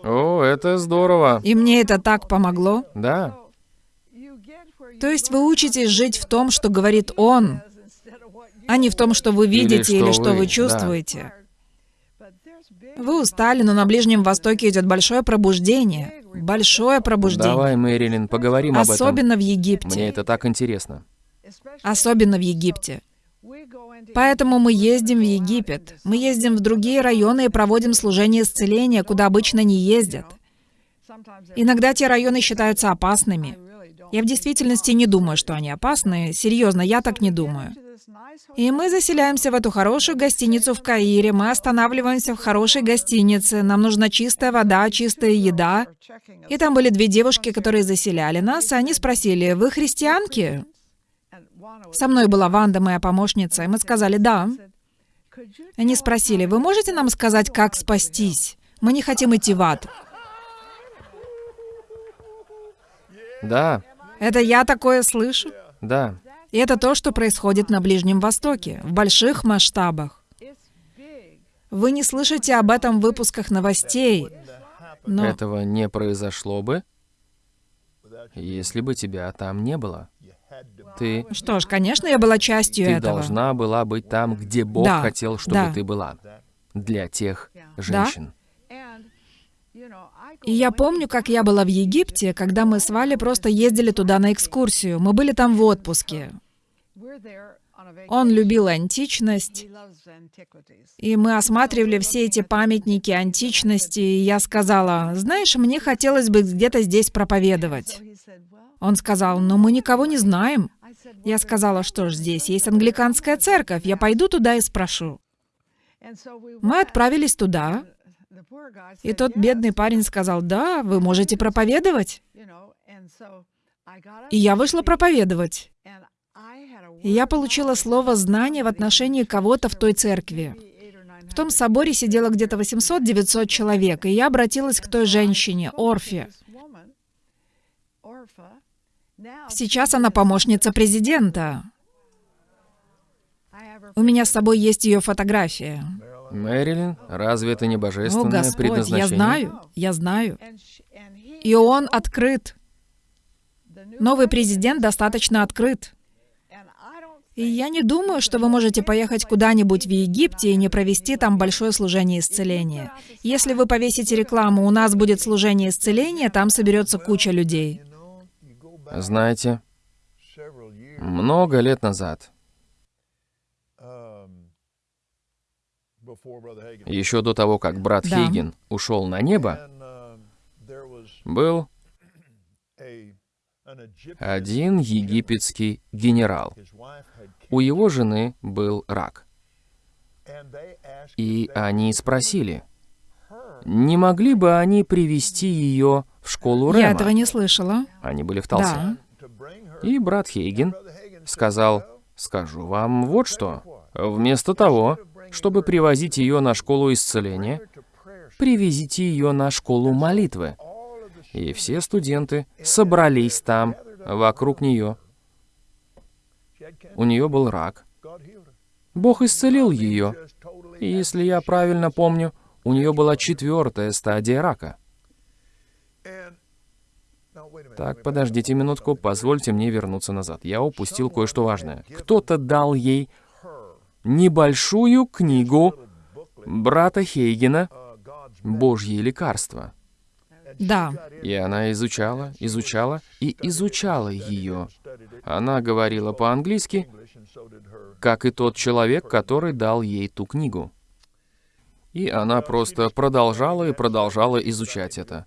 О, это здорово. И мне это так помогло. Да. То есть вы учитесь жить в том, что говорит Он, а не в том, что вы видите или, что что вы, вы да. Вы устали, но на Ближнем Востоке идет большое пробуждение. Большое пробуждение. Давай, Мэрилин, поговорим об этом. Особенно в Египте. Мне это так интересно. Особенно в Египте. Поэтому мы ездим в Египет. Мы ездим в другие районы и проводим служение исцеления, куда обычно не ездят. Иногда те районы считаются опасными. Я в действительности не думаю, что они опасны. Серьезно, я так не думаю. И мы заселяемся в эту хорошую гостиницу в Каире. Мы останавливаемся в хорошей гостинице. Нам нужна чистая вода, чистая еда. И там были две девушки, которые заселяли нас, и они спросили, «Вы христианки?» Со мной была Ванда, моя помощница, и мы сказали «да». Они спросили, «Вы можете нам сказать, как спастись? Мы не хотим идти в ад». Да, Это я такое слышу. да. И это то, что происходит на Ближнем Востоке, в больших масштабах. Вы не слышите об этом в выпусках новостей, но Этого не произошло бы, если бы тебя там не было. Ты, что ж, конечно, я была частью ты этого. должна была быть там, где Бог Да, хотел, чтобы да. ты была. Для тех женщин. И я помню, как я была в Египте, когда мы с Валей просто ездили туда на экскурсию. Мы были там в отпуске. Он любил античность, и мы осматривали все эти памятники античности, и я сказала, знаешь, мне хотелось бы где-то здесь проповедовать. Он сказал, но мы никого не знаем. Я сказала, что ж, здесь есть англиканская церковь, я пойду туда и спрошу. Мы отправились туда, и тот бедный парень сказал, да, вы можете проповедовать. И я вышла проповедовать. И я получила слово знания в отношении кого-то в той церкви. В том соборе сидело где-то 800-900 человек, и я обратилась к той женщине, Орфе. Сейчас она помощница президента. У меня с собой есть ее фотография. Мэрилин, разве это не О, божественное Господь, предназначение? я знаю, я знаю. И он открыт. Новый президент достаточно открыт. И я не думаю, что вы можете поехать куда-нибудь в Египте и не провести там большое служение исцеления. Если вы повесите рекламу «У нас будет служение исцеления», там соберется куча людей. Знаете, много лет назад, еще до того, как брат Да. Хейген ушел на небо, был один египетский генерал. У его жены был рак. И они спросили, не могли бы они привести ее в школу Я Рема? этого не слышала. Они были в Талсе. Да. И брат Хейген сказал, скажу вам вот что. Вместо того, чтобы привозить ее на школу исцеления, привезите ее на школу молитвы. И все студенты собрались там, вокруг нее. У нее был рак. Бог исцелил ее. И если я правильно помню, у нее была четвертая стадия рака. Так, подождите минутку, позвольте мне вернуться назад. Я упустил кое-что важное. Кто-то дал ей небольшую книгу брата Хейгена «Божьи лекарства». Да. И она изучала, изучала и изучала ее. Она говорила по-английски, как и тот человек, который дал ей ту книгу. И она просто продолжала и продолжала изучать это.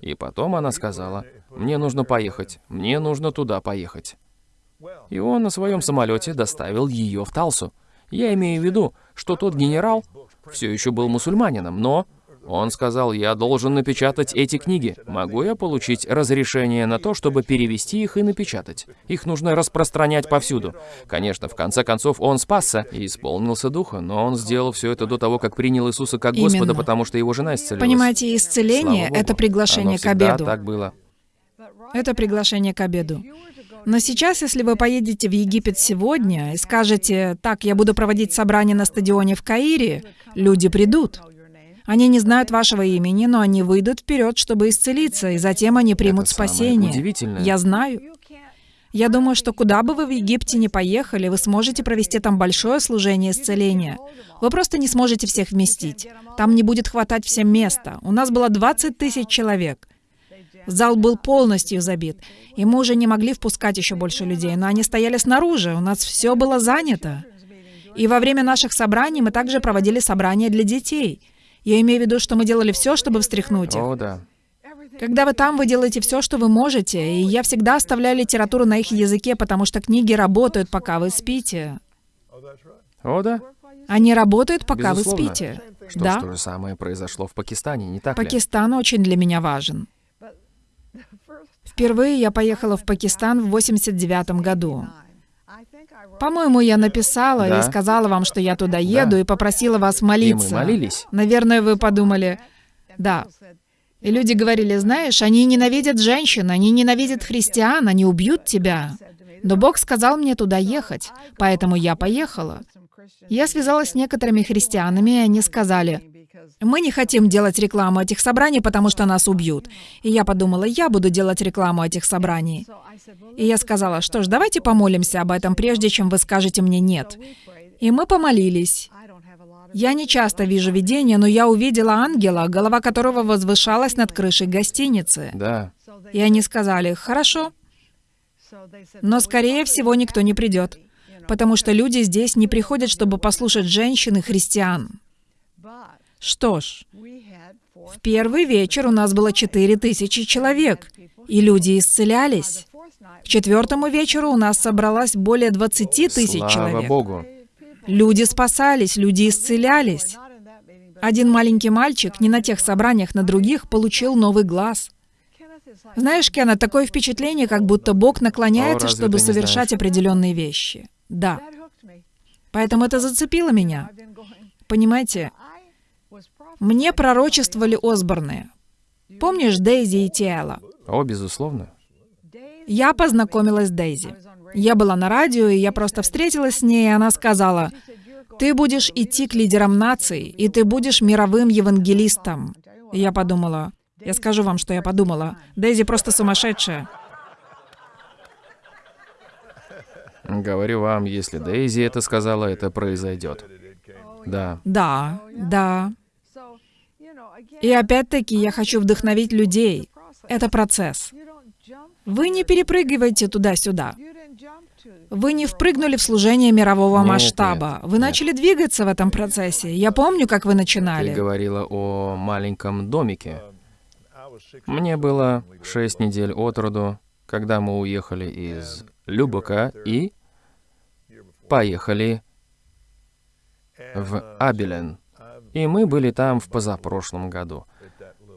И потом она сказала, мне нужно поехать, мне нужно туда поехать. И он на своем самолете доставил ее в Талсу. Я имею в виду, что тот генерал все еще был мусульманином, но он сказал, я должен напечатать эти книги. Могу я получить разрешение на то, чтобы перевести их и напечатать? Их нужно распространять повсюду. Конечно, в конце концов, он спасся и исполнился духа, но он сделал все это до того, как принял Иисуса как Господа, Именно. потому что его жена исцелилась. Понимаете, исцеление это приглашение Оно к обеду. так было. Это приглашение к обеду. Но сейчас, если вы поедете в Египет сегодня и скажете, так, я буду проводить собрание на стадионе в Каире, люди придут. Они не знают вашего имени, но они выйдут вперед, чтобы исцелиться, и затем они примут Это спасение. удивительное. Я знаю. Я думаю, что куда бы вы в Египте ни поехали, вы сможете провести там большое служение исцеления. Вы просто не сможете всех вместить. Там не будет хватать всем места. У нас было 20 тысяч человек. Зал был полностью забит, и мы уже не могли впускать еще больше людей, но они стояли снаружи, у нас все было занято. И во время наших собраний мы также проводили собрания для детей. Я имею в виду, что мы делали все, чтобы встряхнуть их. О, да. Когда вы там, вы делаете все, что вы можете, и я всегда оставляю литературу на их языке, потому что книги работают, пока вы спите. О, да. Они работают, пока Безусловно. вы спите. Что да. же самое произошло в Пакистане, не так ли? Пакистан очень для меня важен. Впервые я поехала в Пакистан в 89 году. По-моему, я написала Да. и сказала вам, что я туда еду, и попросила вас молиться. И мы молились. Наверное, вы подумали, да. И люди говорили, знаешь, они ненавидят женщин, они ненавидят христиан, они убьют тебя. Но Бог сказал мне туда ехать, поэтому я поехала. Я связалась с некоторыми христианами, и они сказали, мы не хотим делать рекламу этих собраний, потому что нас убьют. И я подумала, я буду делать рекламу этих собраний. И я сказала, что ж, давайте помолимся об этом, прежде чем вы скажете мне «нет». И мы помолились. Я не часто вижу видения, но я увидела ангела, голова которого возвышалась над крышей гостиницы. Да. И они сказали, хорошо, но скорее всего никто не придет, потому что люди здесь не приходят, чтобы послушать женщин и христиан. Что ж, в первый вечер у нас было четыре тысячи человек, и люди исцелялись. К четвертому вечеру у нас собралось более 20 тысяч Слава человек. Богу. Люди спасались, люди исцелялись. Один маленький мальчик не на тех собраниях, на других получил новый глаз. Знаешь, Кена, такое впечатление, как будто Бог наклоняется, О, чтобы не знаешь? совершать определенные вещи. Да. Поэтому это зацепило меня. Понимаете, мне пророчествовали Осборны. Помнишь Дейзи и Тиэла? О, безусловно. Я познакомилась с Дейзи. Я была на радио, и я просто встретилась с ней, и она сказала, «Ты будешь идти к лидерам наций, и ты будешь мировым евангелистом». И я подумала, Я скажу вам, что я подумала. Дейзи просто сумасшедшая. Говорю вам, если Дейзи это сказала, это произойдет. Да. Да, да. И опять-таки я хочу вдохновить людей. Это процесс. Вы не перепрыгиваете туда-сюда. Вы не впрыгнули в служение мирового Нет, масштаба. нет, Вы нет. начали двигаться в этом процессе. Я помню, как вы Ты начинали. говорила о маленьком домике. Мне было шесть недель от роду, когда мы уехали из Любока и поехали в Абелен. И мы были там в позапрошлом году.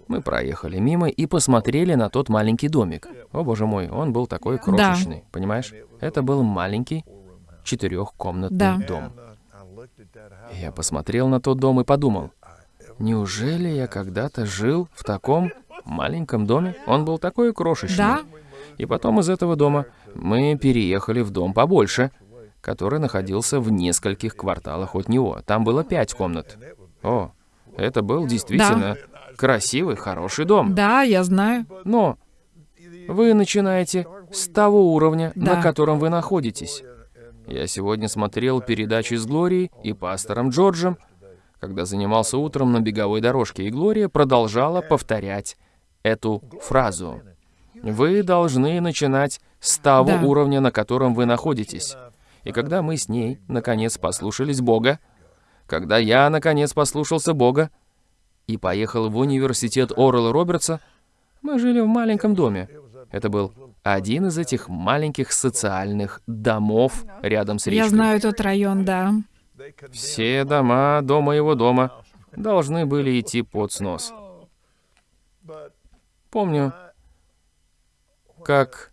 Мы проехали мимо и посмотрели на тот маленький домик. О боже мой, он был такой крошечный, понимаешь? Это был маленький четырехкомнатный Да. дом. Я посмотрел на тот дом и подумал, неужели я когда-то жил в таком маленьком доме? Он был такой крошечный. Да? И потом из этого дома мы переехали в дом побольше, который находился в нескольких кварталах от него. Там было пять комнат. О, это был действительно красивый, хороший дом. Да, я знаю. Но вы начинаете с того уровня, на Да. котором вы находитесь. Я сегодня смотрел передачи с Глорией и пастором Джорджем, когда занимался утром на беговой дорожке, и Глория продолжала повторять эту фразу. Вы должны начинать с того Да. уровня, на котором вы находитесь. И когда мы с ней, наконец, послушались Бога, когда я, наконец, послушался Бога и поехал в университет Орла Робертса, мы жили в маленьком доме. Это был один из этих маленьких социальных домов рядом с речкой. Я знаю тот район, да. Все дома до моего дома должны были идти под снос. Помню, как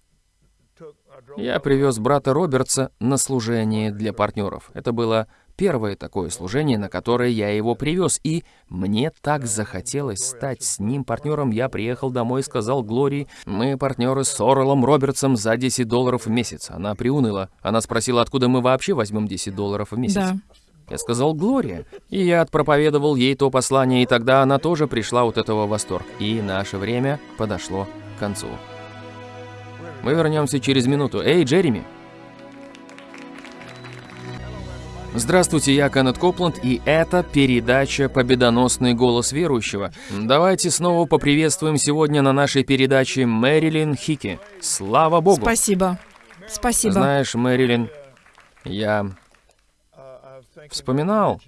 я привез брата Робертса на служение для партнеров. Это было первое такое служение, на которое я его привез, и мне так захотелось стать с ним партнером. Я приехал домой и сказал Глории, мы партнеры с Орелом Робертсом за 10 долларов в месяц. Она приуныла. Она спросила, откуда мы вообще возьмем 10 долларов в месяц. Да. Я сказал Глория. И я отпроповедовал ей то послание, и тогда она тоже пришла от этого в восторг. И наше время подошло к концу. Мы вернемся через минуту. Эй, Джереми! Здравствуйте, я Кеннет Копланд, и это передача «Победоносный голос верующего». Давайте снова поприветствуем сегодня на нашей передаче Мэрилин Хики. Слава Богу! Спасибо. Спасибо. Знаешь, Мэрилин, я вспоминал,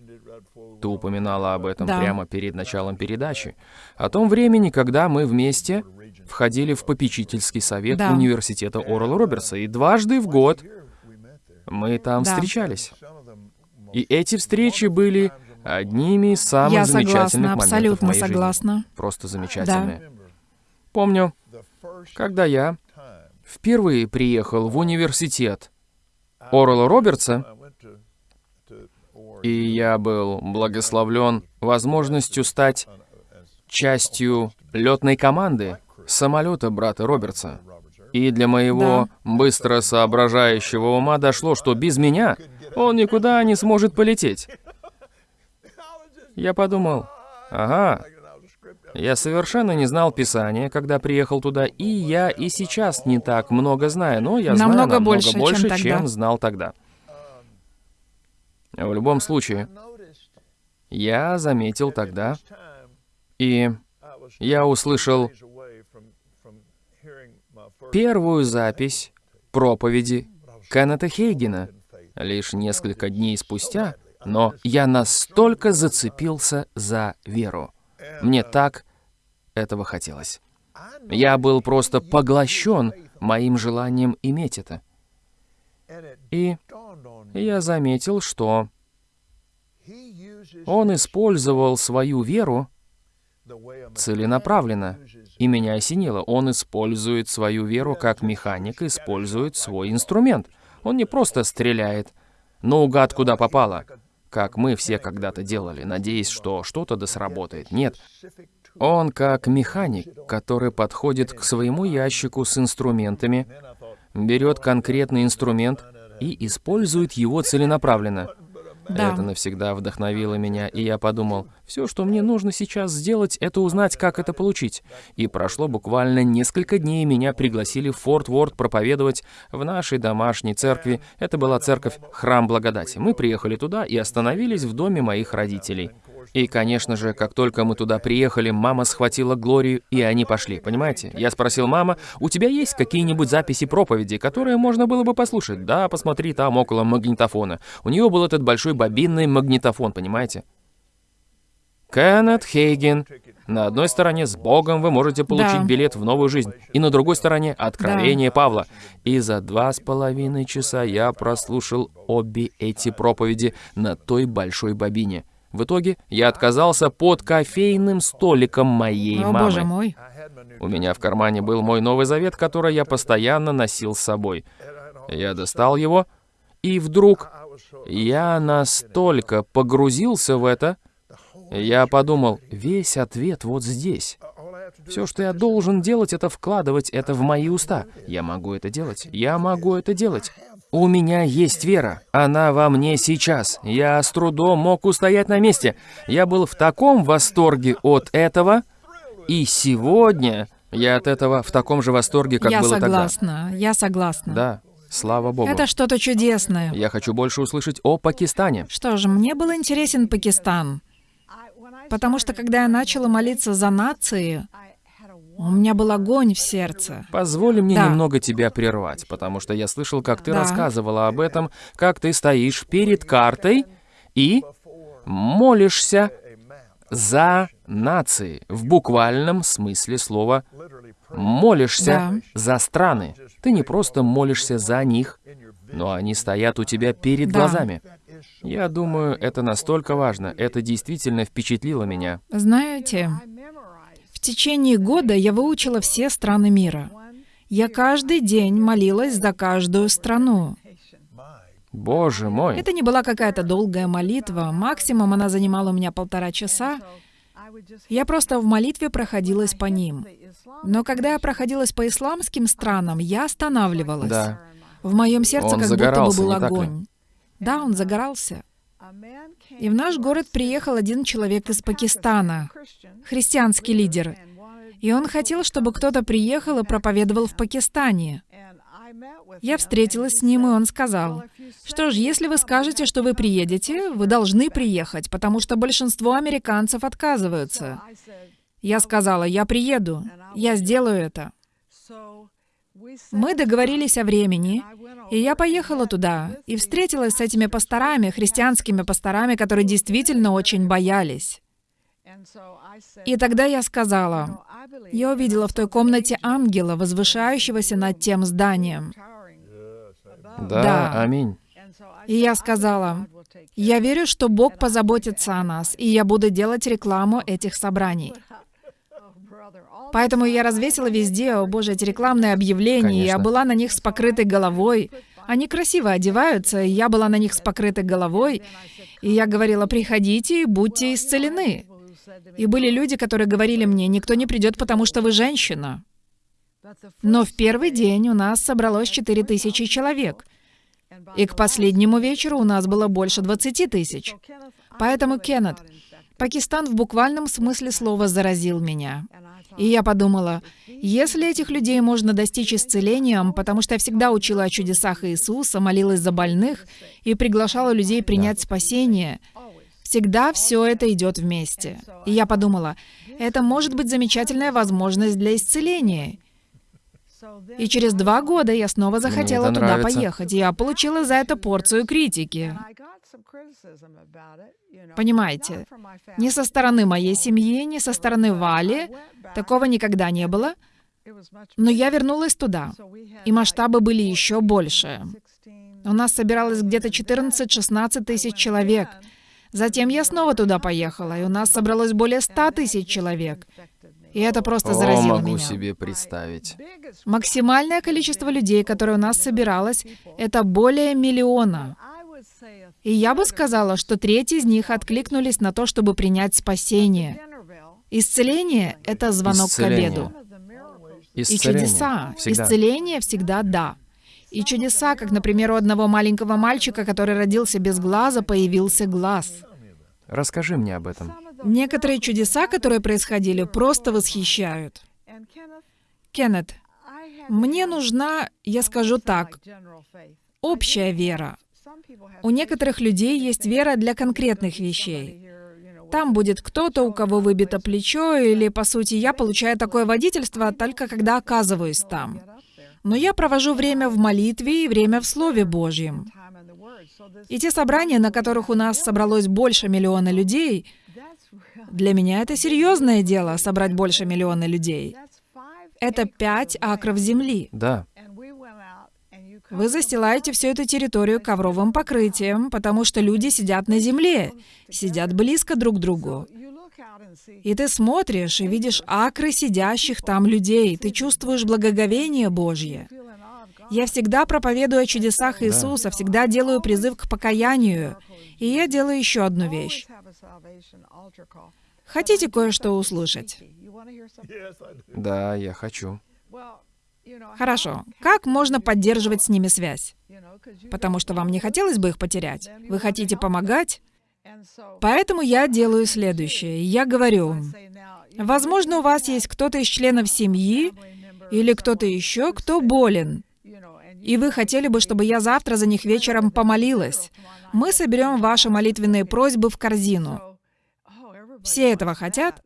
ты упоминала об этом Да. прямо перед началом передачи, о том времени, когда мы вместе входили в попечительский совет Да. университета Орла Робертса, и дважды в год мы там Да. встречались. И эти встречи были одними из самых Я замечательных согласна, моментов абсолютно моей жизни. согласна. Просто замечательные. Помню, когда я впервые приехал в университет Орла Робертса, и я был благословлен возможностью стать частью летной команды самолета брата Робертса. И для моего быстро соображающего ума дошло, что без меня он никуда не сможет полететь. Я подумал, ага, я совершенно не знал Писания, когда приехал туда, и я и сейчас не так много знаю, но я знаю Намного намного больше, чем больше, тогда. чем знал тогда. В любом случае, я заметил тогда, и я услышал первую запись проповеди Кеннета Хейгена лишь несколько дней спустя, но я настолько зацепился за веру. Мне так этого хотелось. Я был просто поглощен моим желанием иметь это. И я заметил, что он использовал свою веру целенаправленно. И меня осенило. Он использует свою веру как механик, использует свой инструмент. Он не просто стреляет наугад куда попало, как мы все когда-то делали, надеясь, что что-то да сработает. Нет. Он как механик, который подходит к своему ящику с инструментами, берет конкретный инструмент и использует его целенаправленно. Да. Это навсегда вдохновило меня, и я подумал, все, что мне нужно сейчас сделать, это узнать, как это получить. И прошло буквально несколько дней, меня пригласили в Форт Уорд проповедовать в нашей домашней церкви. Это была церковь Храм Благодати. Мы приехали туда и остановились в доме моих родителей. И, конечно же, как только мы туда приехали, мама схватила Глорию, и они пошли, понимаете? Я спросил, мама, у тебя есть какие-нибудь записи проповеди, которые можно было бы послушать? Да, посмотри, там около магнитофона. У нее был этот большой бобинный магнитофон, понимаете? Кеннет Хейген. На одной стороне с Богом вы можете получить Да. билет в новую жизнь, и на другой стороне Откровение Павла. И за два с половиной часа я прослушал обе эти проповеди на той большой бобине. В итоге я отказался под кофейным столиком моей О, мамы. боже мой. У меня в кармане был мой Новый Завет, который я постоянно носил с собой. Я достал его, и вдруг я настолько погрузился в это, я подумал, весь ответ вот здесь. Все, что я должен делать, это вкладывать это в мои уста. Я могу это делать. Я могу это делать. У меня есть вера. Она во мне сейчас. Я с трудом мог устоять на месте. Я был в таком восторге от этого, и сегодня я от этого в таком же восторге, как я было согласна, я согласна. тогда. Да, слава богу. Это что-то чудесное. Я хочу больше услышать о Пакистане. Что же, мне был интересен Пакистан, потому что когда я начала молиться за нации, у меня был огонь в сердце. Позволь мне Да. немного тебя прервать, потому что я слышал, как ты Да. рассказывала об этом, как ты стоишь перед картой и молишься за нации, в буквальном смысле слова. Молишься Да. за страны. Ты не просто молишься за них, но они стоят у тебя перед Да. глазами. Я думаю, это настолько важно. Это действительно впечатлило меня. Знаете, течение года я выучила все страны мира. Я каждый день молилась за каждую страну. Боже мой. Это не была какая-то долгая молитва, максимум она занимала у меня полтора часа. Я просто в молитве проходилась по ним. Но когда я проходилась по исламским странам, я останавливалась. Да. В моем сердце Он как будто бы был огонь. Да, он загорался. И в наш город приехал один человек из Пакистана, христианский лидер. И он хотел, чтобы кто-то приехал и проповедовал в Пакистане. Я встретилась с ним, и он сказал, что ж, если вы скажете, что вы приедете, вы должны приехать, потому что большинство американцев отказываются. Я сказала, я приеду, я сделаю это. Мы договорились о времени, и я поехала туда и встретилась с этими пасторами, христианскими пасторами, которые действительно очень боялись. И тогда я сказала, я увидела в той комнате ангела, возвышающегося над тем зданием. Да, Да. аминь. И я сказала, я верю, что Бог позаботится о нас, и я буду делать рекламу этих собраний. Поэтому я развесила везде, о боже, эти рекламные объявления, и я Конечно. была на них с покрытой головой. Они красиво одеваются, и я была на них с покрытой головой. И я говорила, приходите и будьте исцелены. И были люди, которые говорили мне, никто не придет, потому что вы женщина. Но в первый день у нас собралось 4000 человек. И к последнему вечеру у нас было больше 20 тысяч. Поэтому, Кеннет, Пакистан в буквальном смысле слова заразил меня. И я подумала, если этих людей можно достичь исцелением, потому что я всегда учила о чудесах Иисуса, молилась за больных и приглашала людей принять спасение, всегда все это идет вместе. И я подумала, это может быть замечательная возможность для исцеления. И через два года я снова захотела туда нравится. поехать. и Я получила за это порцию критики. Понимаете, ни со стороны моей семьи, ни со стороны Вали такого никогда не было. Но я вернулась туда, и масштабы были еще больше. У нас собиралось где-то 14-16 тысяч человек. Затем я снова туда поехала, и у нас собралось более 100 тысяч человек. И это просто О, заразило могу меня. себе представить. Максимальное количество людей, которое у нас собиралось, это более миллиона. И я бы сказала, что треть из них откликнулись на то, чтобы принять спасение. Исцеление — это звонок Исцеление. к обеду. И Исцеление. чудеса. Всегда. Исцеление всегда да. И чудеса, как, например, у одного маленького мальчика, который родился без глаза, появился глаз. Расскажи мне об этом. Некоторые чудеса, которые происходили, просто восхищают. Кеннет, мне нужна, я скажу так, общая вера. У некоторых людей есть вера для конкретных вещей. Там будет кто-то, у кого выбито плечо, или, по сути, я получаю такое водительство только когда оказываюсь там. Но я провожу время в молитве и время в Слове Божьем. И те собрания, на которых у нас собралось больше миллиона людей, для меня это серьезное дело — собрать больше миллиона людей. Это пять акров земли. Да. Вы застилаете всю эту территорию ковровым покрытием, потому что люди сидят на земле, сидят близко друг к другу. И ты смотришь и видишь акры сидящих там людей, ты чувствуешь благоговение Божье. Я всегда проповедую о чудесах Иисуса, всегда делаю призыв к покаянию. И я делаю еще одну вещь. Хотите кое-что услышать? Да, я хочу. Хорошо. Как можно поддерживать с ними связь? Потому что вам не хотелось бы их потерять. Вы хотите помогать? Поэтому я делаю следующее. Я говорю, возможно, у вас есть кто-то из членов семьи или кто-то еще, кто болен. И вы хотели бы, чтобы я завтра за них вечером помолилась. Мы соберем ваши молитвенные просьбы в корзину. Все этого хотят,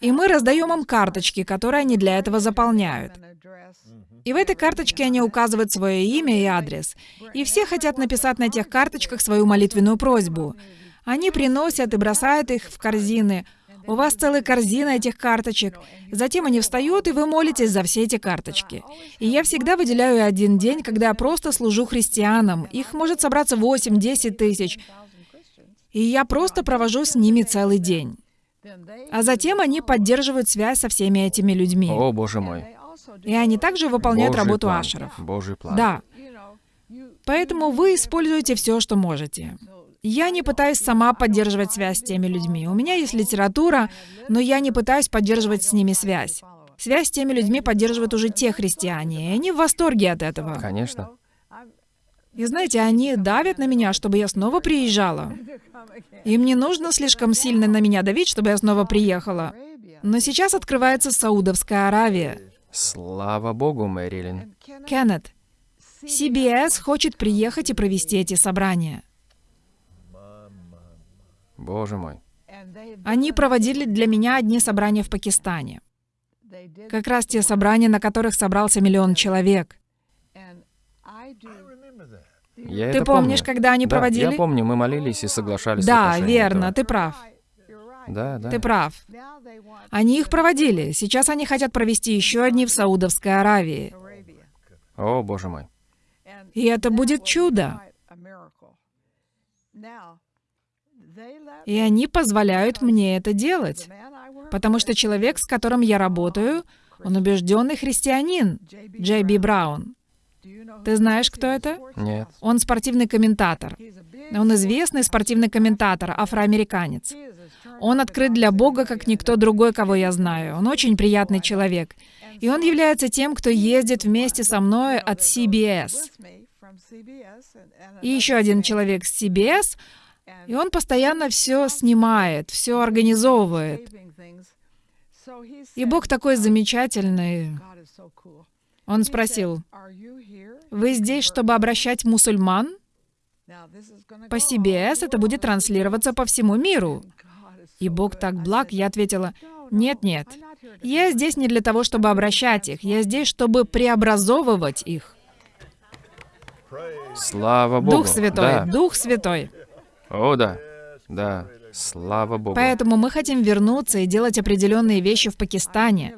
и мы раздаем им карточки, которые они для этого заполняют. И в этой карточке они указывают свое имя и адрес. И все хотят написать на этих карточках свою молитвенную просьбу. Они приносят и бросают их в корзины. У вас целая корзина этих карточек. Затем они встают, и вы молитесь за все эти карточки. И я всегда выделяю один день, когда я просто служу христианам. Их может собраться 8-10 тысяч. И я просто провожу с ними целый день. А затем они поддерживают связь со всеми этими людьми. О, боже мой. И они также выполняют Божий работу план. ашеров. Божий план. Да. Поэтому вы используете все, что можете. Я не пытаюсь сама поддерживать связь с теми людьми. У меня есть литература, но я не пытаюсь поддерживать с ними связь. Связь с теми людьми поддерживают уже те христиане, и они в восторге от этого. Конечно. И знаете, они давят на меня, чтобы я снова приезжала. Им не нужно слишком сильно на меня давить, чтобы я снова приехала. Но сейчас открывается Саудовская Аравия. Слава Богу, Мэрилин. Кеннет, CBS хочет приехать и провести эти собрания. Боже мой. Они проводили для меня одни собрания в Пакистане. Как раз те собрания, на которых собрался миллион человек. Я Ты помнишь, помню. когда они Да, проводили? я помню, мы молились и соглашались Да, верно, этого. ты прав. Да, да. Ты прав. Они их проводили. Сейчас они хотят провести еще одни в Саудовской Аравии. О, боже мой. И это будет чудо. И они позволяют мне это делать. Потому что человек, с которым я работаю, он убежденный христианин, Джей Би Браун. Ты знаешь, кто это? Нет. Он спортивный комментатор. Он известный спортивный комментатор, афроамериканец. Он открыт для Бога, как никто другой, кого я знаю. Он очень приятный человек. И он является тем, кто ездит вместе со мной от CBS. И еще один человек с CBS, и он постоянно все снимает, все организовывает. И Бог такой замечательный. Он спросил, «Вы здесь, чтобы обращать мусульман?» По CBS это будет транслироваться по всему миру. И Бог так благ, я ответила, «Нет, нет, я здесь не для того, чтобы обращать их, я здесь, чтобы преобразовывать их». Слава Богу. Дух Святой, Да. Дух Святой. О, да. Да. Слава Богу. Поэтому мы хотим вернуться и делать определенные вещи в Пакистане.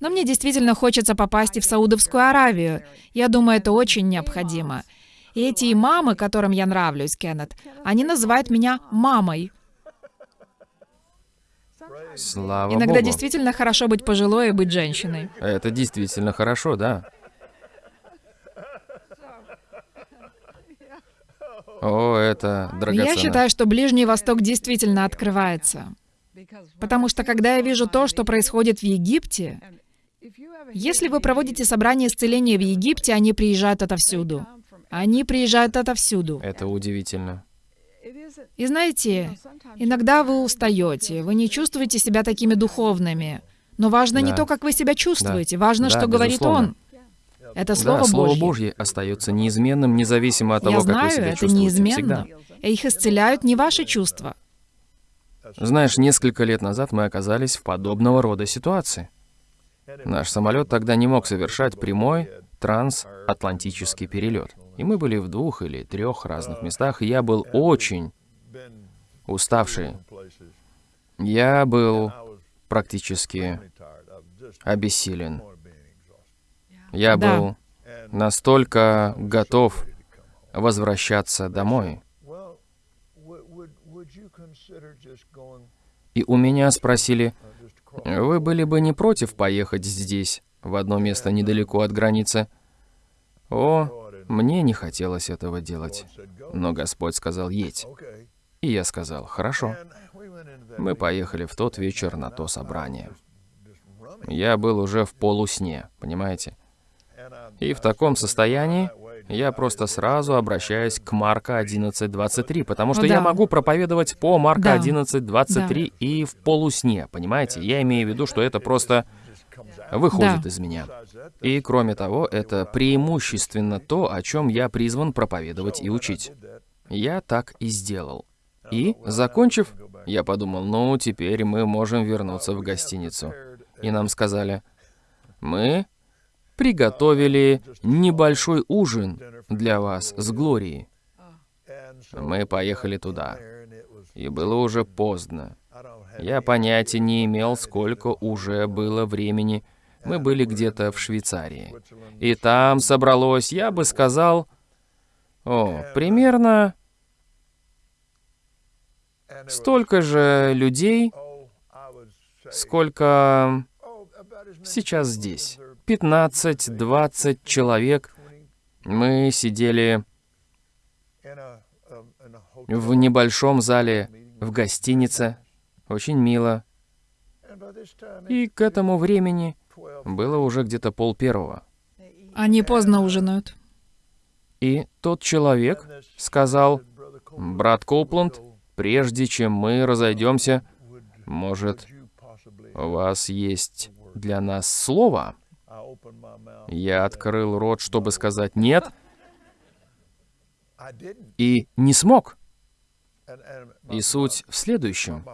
Но мне действительно хочется попасть и в Саудовскую Аравию. Я думаю, это очень необходимо. И эти имамы, которым я нравлюсь, Кеннет, они называют меня мамой. Слава Иногда Богу. действительно хорошо быть пожилой и быть женщиной. Это действительно хорошо, да. О, это драгоценно. Я считаю, что Ближний Восток действительно открывается. Потому что когда я вижу то, что происходит в Египте, Если вы проводите собрание исцеления в Египте, они приезжают отовсюду. Они приезжают отовсюду. Это удивительно. И знаете, иногда вы устаете, вы не чувствуете себя такими духовными. Но важно не Да. то, как вы себя чувствуете, важно, Да, что говорит. Он. Это Слово да, Слово Божье. Божье остается неизменным, независимо от того, Я как вы знаю, себя это чувствуете. неизменно. Всегда. И Их исцеляют не ваши чувства. Знаешь, несколько лет назад мы оказались в подобного рода ситуации. Наш самолет тогда не мог совершать прямой трансатлантический перелет. И мы были в двух или трех разных местах, и я был очень уставший. Я был практически обессилен. Я Да. был настолько готов возвращаться домой. И у меня спросили, вы были бы не против поехать здесь, в одно место недалеко от границы? О, мне не хотелось этого делать. Но Господь сказал, едь. И я сказал, хорошо. Мы поехали в тот вечер на то собрание. Я был уже в полусне, понимаете? И в таком состоянии я просто сразу обращаюсь к Марка 11.23, потому что Ну я да. могу проповедовать по Марка Да. 11.23 и в полусне, понимаете? Я имею в виду, что это просто выходит Да. из меня. И кроме того, это преимущественно то, о чем я призван проповедовать и учить. Я так и сделал. И, закончив, я подумал, ну, теперь мы можем вернуться в гостиницу. И нам сказали, мы приготовили небольшой ужин для вас с Глорией. Мы поехали туда. И было уже поздно. Я понятия не имел, сколько уже было времени. Мы были где-то в Швейцарии. И там собралось, я бы сказал, о, примерно столько же людей, сколько сейчас здесь. 15-20 человек. Мы сидели в небольшом зале в гостинице. Очень мило. И к этому времени было уже где-то пол первого. Они поздно ужинают. И тот человек сказал, брат Коупланд, прежде чем мы разойдемся, может, у вас есть для нас слово? Я открыл рот, чтобы сказать «нет», и не смог. И суть в следующем.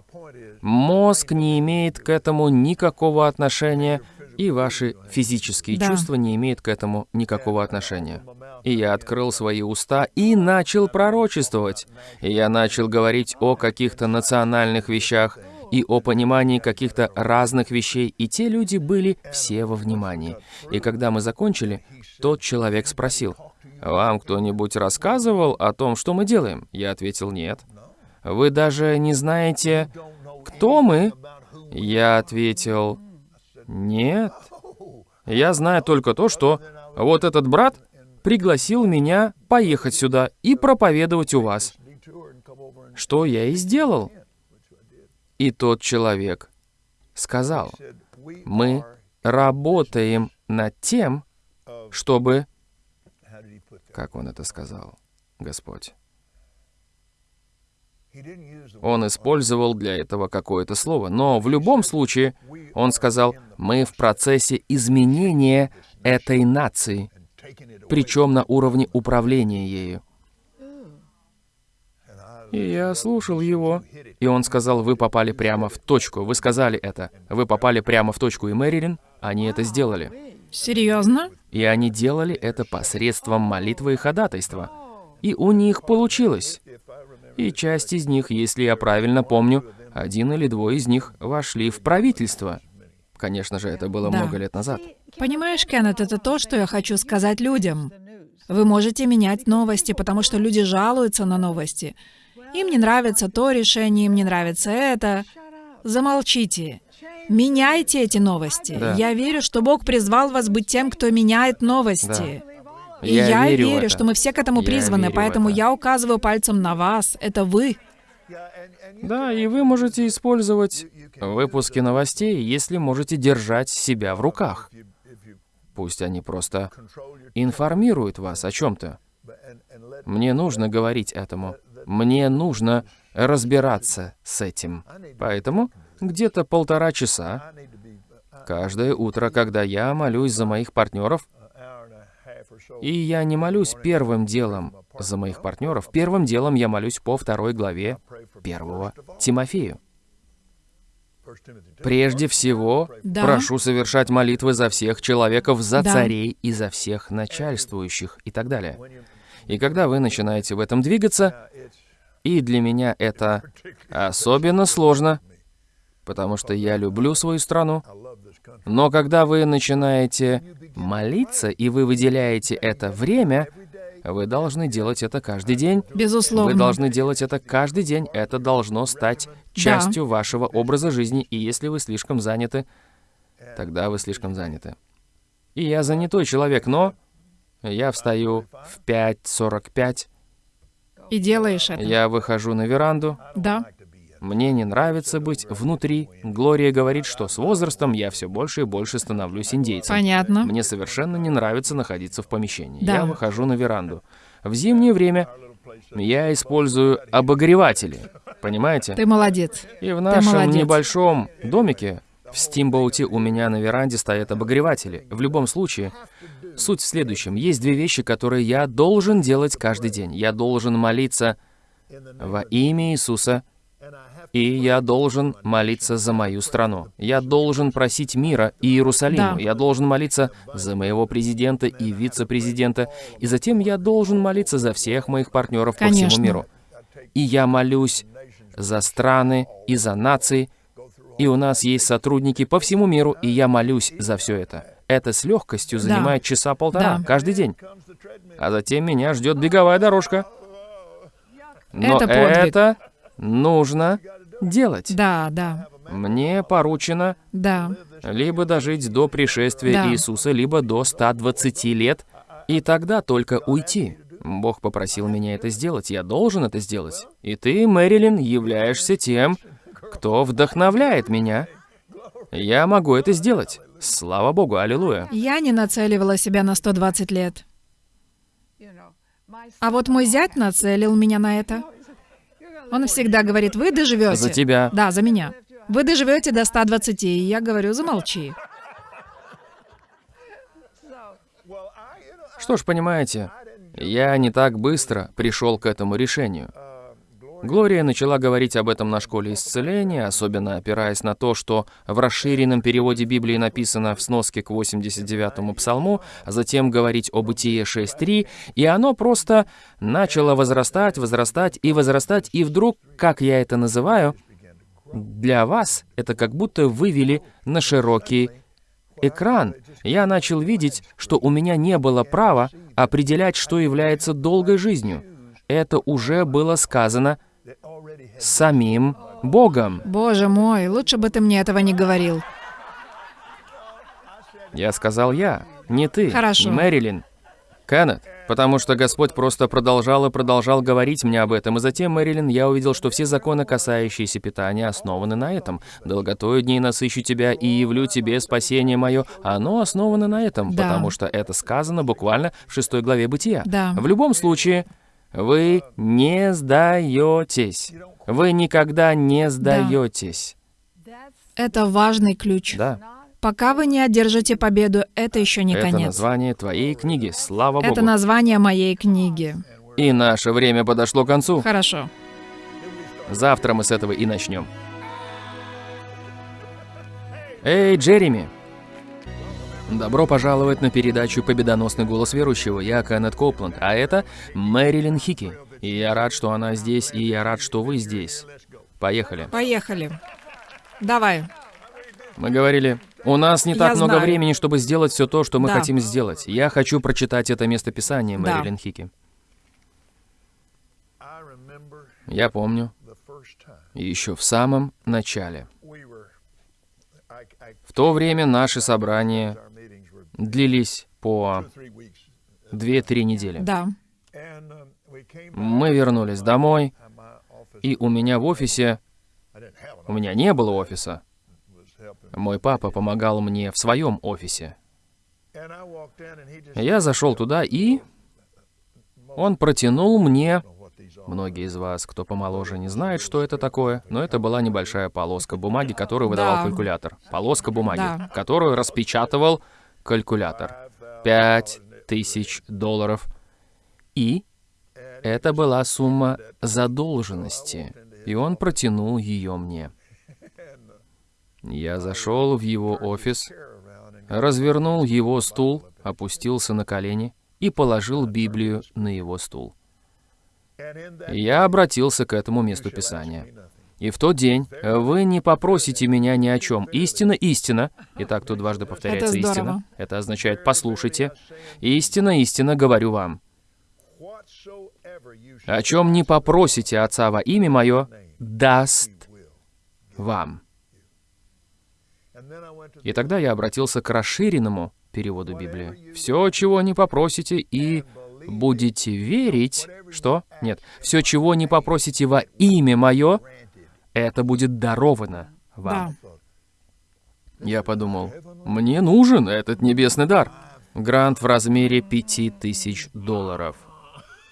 Мозг не имеет к этому никакого отношения, и ваши физические Да. чувства не имеют к этому никакого отношения. И я открыл свои уста и начал пророчествовать. И я начал говорить о каких-то национальных вещах и о понимании каких-то разных вещей, и те люди были все во внимании. И когда мы закончили, тот человек спросил, «Вам кто-нибудь рассказывал о том, что мы делаем?» Я ответил, «Нет». «Вы даже не знаете, кто мы?» Я ответил, «Нет». Я знаю только то, что вот этот брат пригласил меня поехать сюда и проповедовать у вас. Что я и сделал. И тот человек сказал, мы работаем над тем, чтобы... Как он это сказал, Господь? Он использовал для этого какое-то слово, но в любом случае он сказал, мы в процессе изменения этой нации, причем на уровне управления ею. И я слушал его, и он сказал, вы попали прямо в точку. Вы сказали это. Вы попали прямо в точку, и Мэрилин, они это сделали. Серьезно? И они делали это посредством молитвы и ходатайства. И у них получилось. И часть из них, если я правильно помню, один или двое из них вошли в правительство. Конечно же, это было Да. много лет назад. Понимаешь, Кеннет, это то, что я хочу сказать людям. Вы можете менять новости, потому что люди жалуются на новости. Им не нравится то решение, им не нравится это. Замолчите. Меняйте эти новости. Да. Я верю, что Бог призвал вас быть тем, кто меняет новости. И я, верю в верю, это. что мы все к этому Я призваны, верю поэтому это. я указываю пальцем на вас. Это вы. Да, и вы можете использовать выпуски новостей, если можете держать себя в руках. Пусть они просто информируют вас о чем-то. Мне нужно говорить этому. Мне нужно разбираться с этим. Поэтому где-то полтора часа каждое утро, когда я молюсь за моих партнеров, и я не молюсь первым делом за моих партнеров, первым делом я молюсь по второй главе первого Тимофею. Прежде всего, Да. прошу совершать молитвы за всех человеков, за Да. царей и за всех начальствующих и так далее. И когда вы начинаете в этом двигаться, и для меня это особенно сложно, потому что я люблю свою страну, но когда вы начинаете молиться, и вы выделяете это время, вы должны делать это каждый день. Безусловно. Вы должны делать это каждый день. Это должно стать частью вашего образа жизни. И если вы слишком заняты, тогда вы слишком заняты. И я занятой человек, но я встаю в 5.45, И делаешь это. я выхожу на веранду, Да. Мне не нравится быть внутри. Глория говорит, что с возрастом я все больше и больше становлюсь индейцем. Понятно. Мне совершенно не нравится находиться в помещении. Да. Я выхожу на веранду. В зимнее время я использую обогреватели. Понимаете? Ты молодец. И в нашем молодец. небольшом домике в Стимбоуте у меня на веранде стоят обогреватели. В любом случае, суть в следующем. Есть две вещи, которые я должен делать каждый день. Я должен молиться во имя Иисуса, и я должен молиться за мою страну. Я должен просить мира и Иерусалиму. Да. Я должен молиться за моего президента и вице-президента. И затем я должен молиться за всех моих партнеров по Конечно. всему миру. И я молюсь за страны и за нации. И у нас есть сотрудники по всему миру, и я молюсь за все это. Это с легкостью занимает часа полтора Да. каждый день. А затем меня ждет беговая дорожка. Но Это подвиг. это нужно делать. Да, да, Мне поручено да. либо дожить до пришествия Да. Иисуса, либо до 120 лет, и тогда только уйти. Бог попросил меня это сделать, я должен это сделать. И ты, Мэрилин, являешься тем, кто вдохновляет меня. Я могу это сделать. Слава Богу, аллилуйя. Я не нацеливала себя на 120 лет. А вот мой зять нацелил меня на это. Он всегда говорит, вы доживете. За тебя. Да, за меня. Вы доживете до 120, и я говорю, замолчи. Что ж, понимаете, я не так быстро пришел к этому решению. Глория начала говорить об этом на школе исцеления, особенно опираясь на то, что в расширенном переводе Библии написано в сноске к 89-му псалму, а затем говорить о Бытие 6.3, и оно просто начало возрастать, возрастать и возрастать, и вдруг, как я это называю, для вас это как будто вывели на широкий экран. Я начал видеть, что у меня не было права определять, что является долгой жизнью. Это уже было сказано самим Богом. Боже мой, лучше бы ты мне этого не говорил. Я сказал я, не ты, Хорошо. не Мэрилин. Кеннет, потому что Господь просто продолжал и продолжал говорить мне об этом, и затем, Мэрилин, я увидел, что все законы, касающиеся питания, основаны на этом. «Долготою дней насыщу тебя и явлю тебе спасение мое». Оно основано на этом, Да. потому что это сказано буквально в шестой главе Бытия. Да. В любом случае, вы не сдаетесь. Вы никогда не сдаетесь. Это важный ключ. Да. Пока вы не одержите победу, это еще не Это конец. название твоей книги, слава Это Богу. название моей книги. И наше время подошло к концу. Хорошо. Завтра мы с этого и начнем. Эй, Джереми! Добро пожаловать на передачу «Победоносный голос верующего». Я Кеннет Копланд, а это Мэрилин Хики. И я рад, что она здесь, и я рад, что вы здесь. Поехали. Поехали. Давай. Мы говорили, у нас не Я так много знаю. времени, чтобы сделать все то, что мы Да. хотим сделать. Я хочу прочитать это местописание, Да. Мэрилин Хики. Я помню, еще в самом начале. В то время наши собрания длились по 2-3 недели. Да. Мы вернулись домой, и у меня в офисе... У меня не было офиса. Мой папа помогал мне в своем офисе. Я зашел туда, и он протянул мне... Многие из вас, кто помоложе, не знают, что это такое, но это была небольшая полоска бумаги, которую выдавал Да. калькулятор. Полоска бумаги, Да. которую распечатывал калькулятор. Пять тысяч долларов. И это была сумма задолженности. И он протянул ее мне. Я зашел в его офис, развернул его стул, опустился на колени и положил Библию на его стул. Я обратился к этому месту Писания. И в тот день вы не попросите меня ни о чем. Истина, истина. Итак, тут дважды повторяется Это истина. Это означает «послушайте». Истина, истина, говорю вам. О чем не попросите Отца во имя Мое, даст вам. И тогда я обратился к расширенному переводу Библии. Все, чего не попросите, и будете верить, что? Нет. Все, чего не попросите во имя Мое, это будет даровано вам. Да. Я подумал, мне нужен этот небесный дар. Грант в размере 5000 долларов.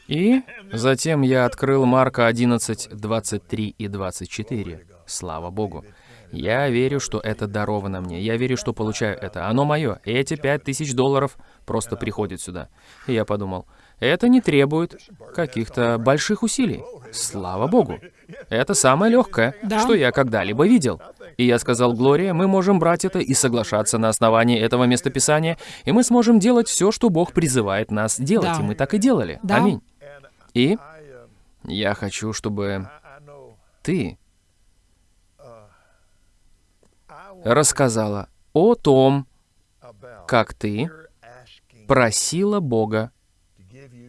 И затем я открыл Марка 11, 23 и 24. Слава Богу. Я верю, что это даровано мне. Я верю, что получаю это. Оно мое. Эти 5000 долларов просто приходят сюда. И я подумал, это не требует каких-то больших усилий. Слава Богу. Это самое легкое, Да. что я когда-либо видел. И я сказал, Глория, мы можем брать это и соглашаться на основании этого местописания, и мы сможем делать все, что Бог призывает нас делать. Да. И мы так и делали. Да. Аминь. И я хочу, чтобы ты рассказала о том, как ты просила Бога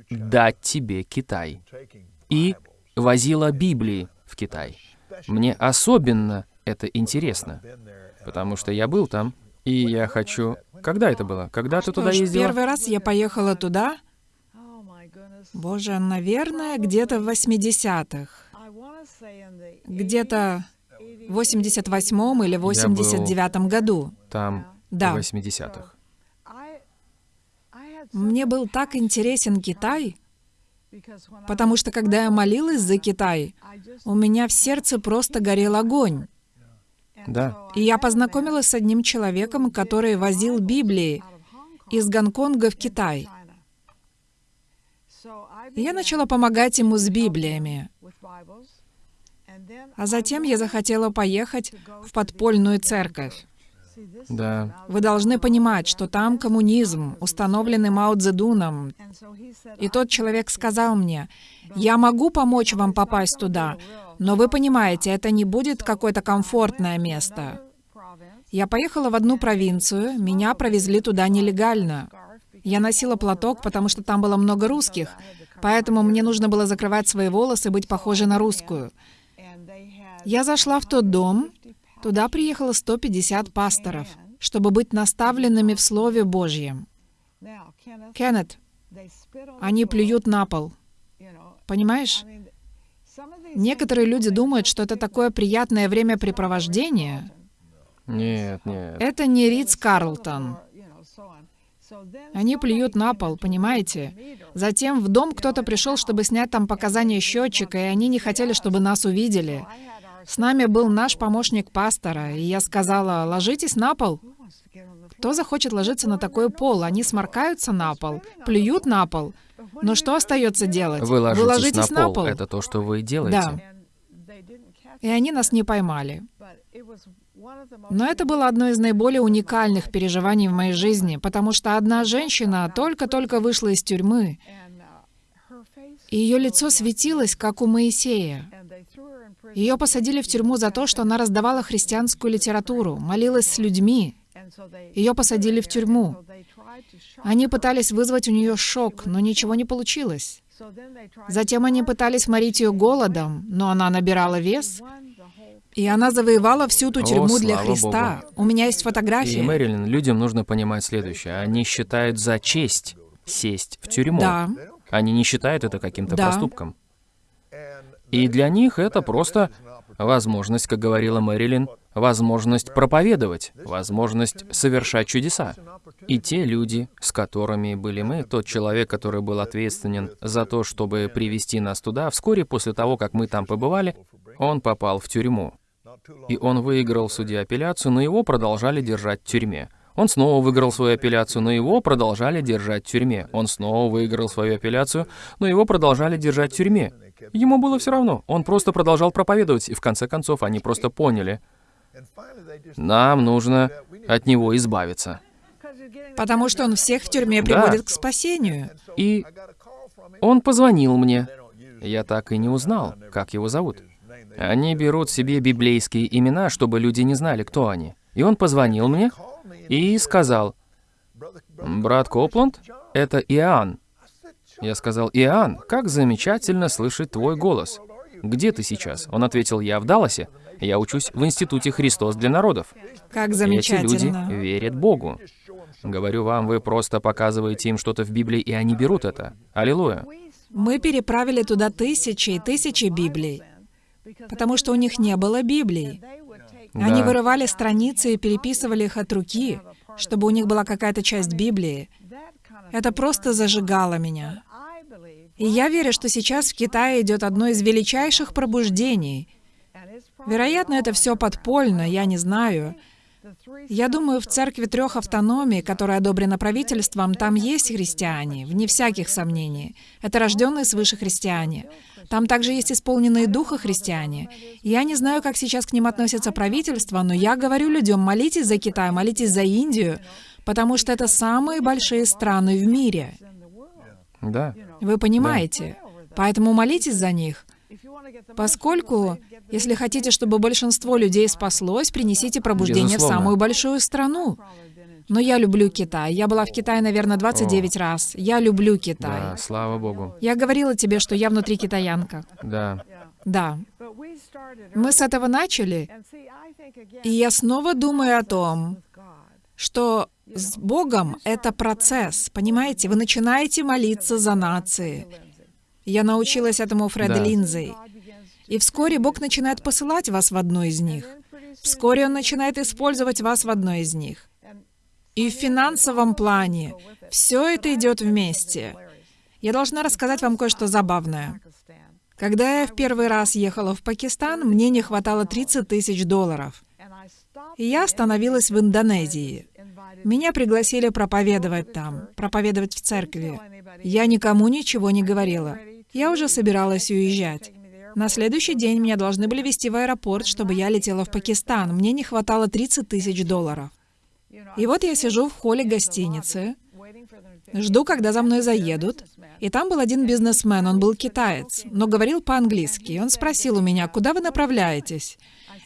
дать тебе Китай и возила Библии в Китай. Мне особенно это интересно, потому что я был там, и я хочу... Когда это было? Когда ты туда ездила? Первый раз я поехала туда, боже, наверное, где-то в 80-х. Где-то в 88-м или 89-м году. Там, Да. в 80-х. Мне был так интересен Китай, потому что когда я молилась за Китай, у меня в сердце просто горел огонь. Да. И я познакомилась с одним человеком, который возил Библии из Гонконга в Китай. И я начала помогать ему с Библиями. А затем я захотела поехать в подпольную церковь. Да. Вы должны понимать, что там коммунизм, установленный Мао Цзэдуном. И тот человек сказал мне, я могу помочь вам попасть туда, но вы понимаете, это не будет какое-то комфортное место. Я поехала в одну провинцию, меня провезли туда нелегально. Я носила платок, потому что там было много русских, поэтому мне нужно было закрывать свои волосы, быть похожей на русскую. Я зашла в тот дом, туда приехало 150 пасторов, чтобы быть наставленными в Слове Божьем. Кеннет, они плюют на пол. Понимаешь? Некоторые люди думают, что это такое приятное времяпрепровождение. Нет, нет. Это не Ридс Карлтон. Они плюют на пол, понимаете? Затем в дом кто-то пришел, чтобы снять там показания счетчика, и они не хотели, чтобы нас увидели. С нами был наш помощник пастора, и я сказала, ложитесь на пол. Кто захочет ложиться на такой пол? Они сморкаются на пол, плюют на пол. Но что остается делать? Вы ложитесь, ложитесь на, пол. Это то, что вы делаете. Да. И они нас не поймали. Но это было одно из наиболее уникальных переживаний в моей жизни, потому что одна женщина только-только вышла из тюрьмы, и ее лицо светилось, как у Моисея. Ее посадили в тюрьму за то, что она раздавала христианскую литературу, молилась с людьми. Ее посадили в тюрьму. Они пытались вызвать у нее шок, но ничего не получилось. Затем они пытались морить ее голодом, но она набирала вес, и она завоевала всю ту О, тюрьму для слава Христа. У меня есть И, фотографии. Мэрилин, людям нужно понимать следующее. Они считают за честь сесть в тюрьму. Да, Они не считают это каким-то Да. проступком. И для них это просто возможность, как говорила Мэрилин, возможность проповедовать, возможность совершать чудеса. И те люди, с которыми были мы, тот человек, который был ответственен за то, чтобы привести нас туда, вскоре после того, как мы там побывали, он попал в тюрьму. И он выиграл в суде апелляцию, но его продолжали держать в тюрьме. Он снова выиграл свою апелляцию, но его продолжали держать в тюрьме. Он снова выиграл свою апелляцию, но его продолжали держать в тюрьме. Ему было все равно. Он просто продолжал проповедовать, и в конце концов они просто поняли, нам нужно от него избавиться. Потому что он всех в тюрьме приводит да. к спасению. И он позвонил мне. Я так и не узнал, как его зовут. Они берут себе библейские имена, чтобы люди не знали, кто они. И он позвонил мне и сказал, «Брат Копланд, это Иоанн». Я сказал, «Иоанн, как замечательно слышать твой голос. Где ты сейчас?» Он ответил, «Я в Далласе. Я учусь в Институте Христос для народов». Как замечательно. Эти люди верят Богу. Говорю вам, вы просто показываете им что-то в Библии, и они берут это. Аллилуйя. Мы переправили туда тысячи и тысячи Библий, потому что у них не было Библии. Они вырывали страницы и переписывали их от руки, чтобы у них была какая-то часть Библии. Это просто зажигало меня. И я верю, что сейчас в Китае идет одно из величайших пробуждений. Вероятно, это все подпольно, я не знаю. Я думаю, в церкви трех автономий, которая одобрена правительством, там есть христиане, вне всяких сомнений. Это рожденные свыше христиане. Там также есть исполненные духа христиане. Я не знаю, как сейчас к ним относится правительство, но я говорю людям, молитесь за Китай, молитесь за Индию, потому что это самые большие страны в мире. Да. Вы понимаете? Да. Поэтому молитесь за них. Поскольку, если хотите, чтобы большинство людей спаслось, принесите пробуждение Безусловно. в самую большую страну. Но я люблю Китай. Я была в Китае, наверное, 29 О. раз. Я люблю Китай. Да, слава Богу. Я говорила тебе, что я внутри китаянка. Да. Да. Мы с этого начали, и я снова думаю о том, что с Богом это процесс, понимаете? Вы начинаете молиться за нации. Я научилась этому Фреда да. Линдзей. И вскоре Бог начинает посылать вас в одну из них. Вскоре Он начинает использовать вас в одной из них. И в финансовом плане все это идет вместе. Я должна рассказать вам кое-что забавное. Когда я в первый раз ехала в Пакистан, мне не хватало 30 тысяч долларов. И я остановилась в Индонезии. Меня пригласили проповедовать там, проповедовать в церкви. Я никому ничего не говорила. Я уже собиралась уезжать. На следующий день меня должны были везти в аэропорт, чтобы я летела в Пакистан. Мне не хватало 30 тысяч долларов. И вот я сижу в холле гостиницы, жду, когда за мной заедут, и там был один бизнесмен, он был китаец, но говорил по-английски. Он спросил у меня, куда вы направляетесь?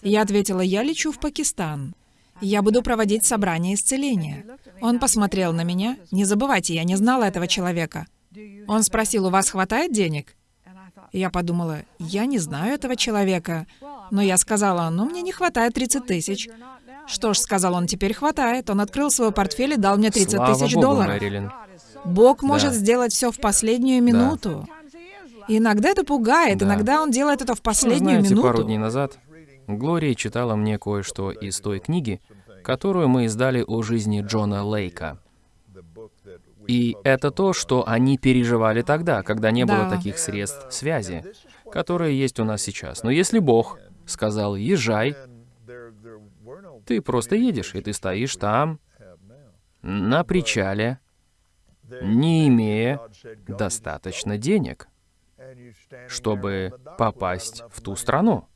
Я ответила, я лечу в Пакистан. Я буду проводить собрание исцеления. Он посмотрел на меня. Не забывайте, я не знала этого человека. Он спросил, у вас хватает денег? Я подумала, я не знаю этого человека. Но я сказала, ну, мне не хватает 30 тысяч. Что ж, сказал он, теперь хватает. Он открыл свой портфель и дал мне 30 Слава тысяч Богу, долларов. Мэрилин. Бог может да. сделать все в последнюю минуту. Да. иногда это пугает, да. иногда он делает это в последнюю Знаете, минуту. пару дней назад Глория читала мне кое-что из той книги, которую мы издали о жизни Джона Лейка. И это то, что они переживали тогда, когда не было таких средств связи, которые есть у нас сейчас. Но если Бог сказал «езжай», ты просто едешь, и ты стоишь там, на причале, не имея достаточно денег, чтобы попасть в ту страну.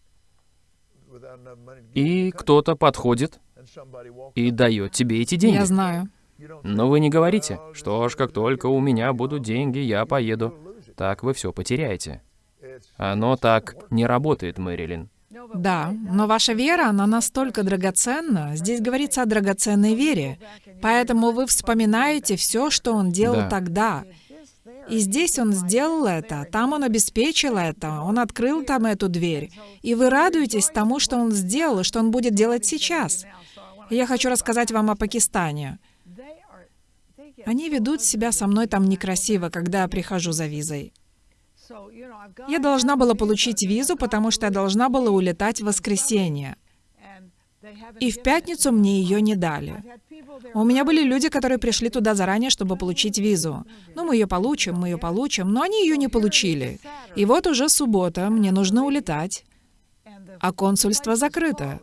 И кто-то подходит и дает тебе эти деньги. Я знаю. Но вы не говорите, что ж, как только у меня будут деньги, я поеду. Так вы все потеряете. Оно так не работает, Мэрилин. Да, но ваша вера, она настолько драгоценна. Здесь говорится о драгоценной вере. Поэтому вы вспоминаете все, что он делал да. тогда. И здесь он сделал это, там он обеспечил это, он открыл там эту дверь. И вы радуетесь тому, что он сделал, и что он будет делать сейчас. я хочу рассказать вам о Пакистане. Они ведут себя со мной там некрасиво, когда я прихожу за визой. Я должна была получить визу, потому что я должна была улетать в воскресенье. И в пятницу мне ее не дали. У меня были люди, которые пришли туда заранее, чтобы получить визу. Ну, мы ее получим, мы ее получим, но они ее не получили. И вот уже суббота, мне нужно улетать, а консульство закрыто.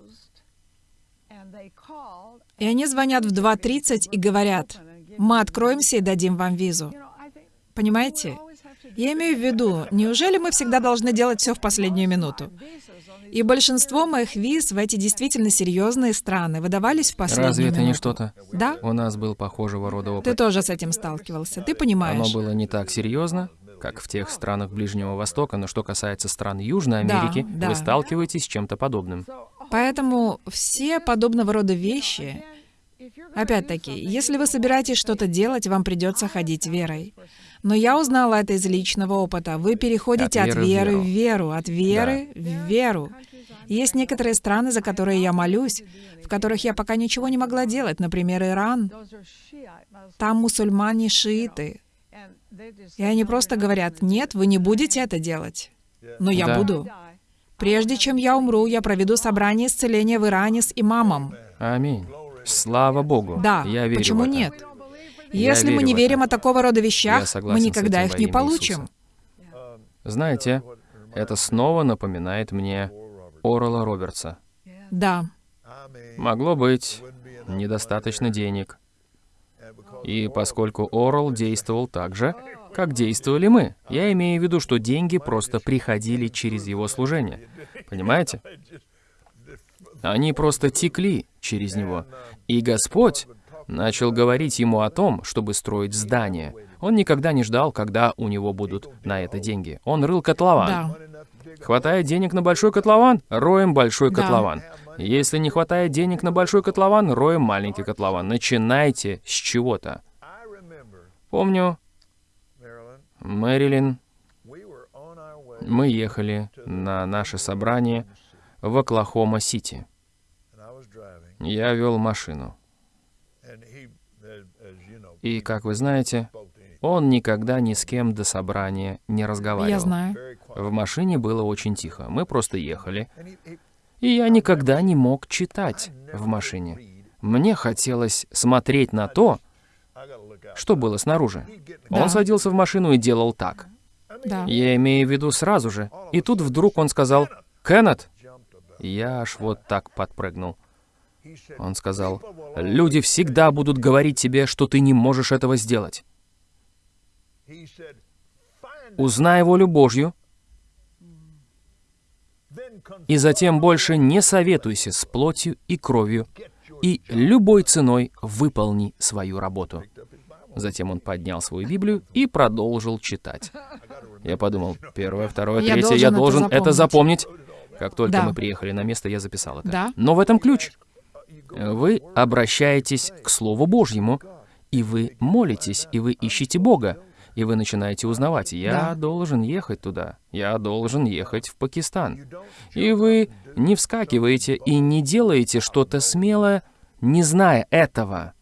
И они звонят в 2.30 и говорят, мы откроемся и дадим вам визу. Понимаете? Я имею в виду, неужели мы всегда должны делать все в последнюю минуту? И большинство моих виз в эти действительно серьезные страны выдавались в последнюю Разве это не минуту. что-то? Да? У нас был похожего рода Ты опыт. тоже с этим сталкивался, ты понимаешь. Оно было не так серьезно, как в тех странах Ближнего Востока, но что касается стран Южной Америки, да. вы сталкиваетесь с чем-то подобным. Поэтому все подобного рода вещи, опять-таки, если вы собираетесь что-то делать, вам придется ходить верой. Но я узнала это из личного опыта. Вы переходите От от веры в веры веру. в веру, от веры в веру. Есть некоторые страны, за которые я молюсь, в которых я пока ничего не могла делать, например, Иран. Там мусульмане шииты. И они просто говорят, нет, вы не будете это делать. Но я Да. буду. Прежде чем я умру, я проведу собрание исцеления в Иране с имамом. Аминь. Слава Богу. Да, Я верю почему в это. нет? Если мы не верим о такого рода вещах, мы никогда их не получим. Иисуса. Знаете, это снова напоминает мне Орла Робертса. Да, Могло быть недостаточно денег. И поскольку Орл действовал так же, как действовали мы, я имею в виду, что деньги просто приходили через его служение. Понимаете? Они просто текли через него. И Господь начал говорить ему о том, чтобы строить здание. Он никогда не ждал, когда у него будут на это деньги. Он рыл котлован. да. Хватает денег на большой котлован? Роем большой Да. котлован. Если не хватает денег на большой котлован, роем маленький котлован. Начинайте с чего-то. Помню, Мэрилин, мы ехали на наше собрание в Оклахома-Сити. Я вел машину. И, как вы знаете, он никогда ни с кем до собрания не разговаривал. Я знаю. В машине было очень тихо. Мы просто ехали. И я никогда не мог читать в машине. Мне хотелось смотреть на то, что было снаружи. Да. Он садился в машину и делал так. Да. Я имею в виду сразу же. И тут вдруг он сказал «Кеннет!» Я аж вот так подпрыгнул. Он сказал, «Люди всегда будут говорить тебе, что ты не можешь этого сделать. Узнай волю Божью, и затем больше не советуйся с плотью и кровью, и любой ценой выполни свою работу». Затем он поднял свою Библию и продолжил читать. Я подумал, первое, второе, Я третье, я должен должен это это запомнить. Как только Да. мы приехали на место, я записал это. Да. Но в этом ключ. Вы обращаетесь к Слову Божьему, и вы молитесь, и вы ищете Бога, и вы начинаете узнавать, я Да. должен ехать туда, я должен ехать в Пакистан. И вы не вскакиваете и не делаете что-то смелое, не зная этого.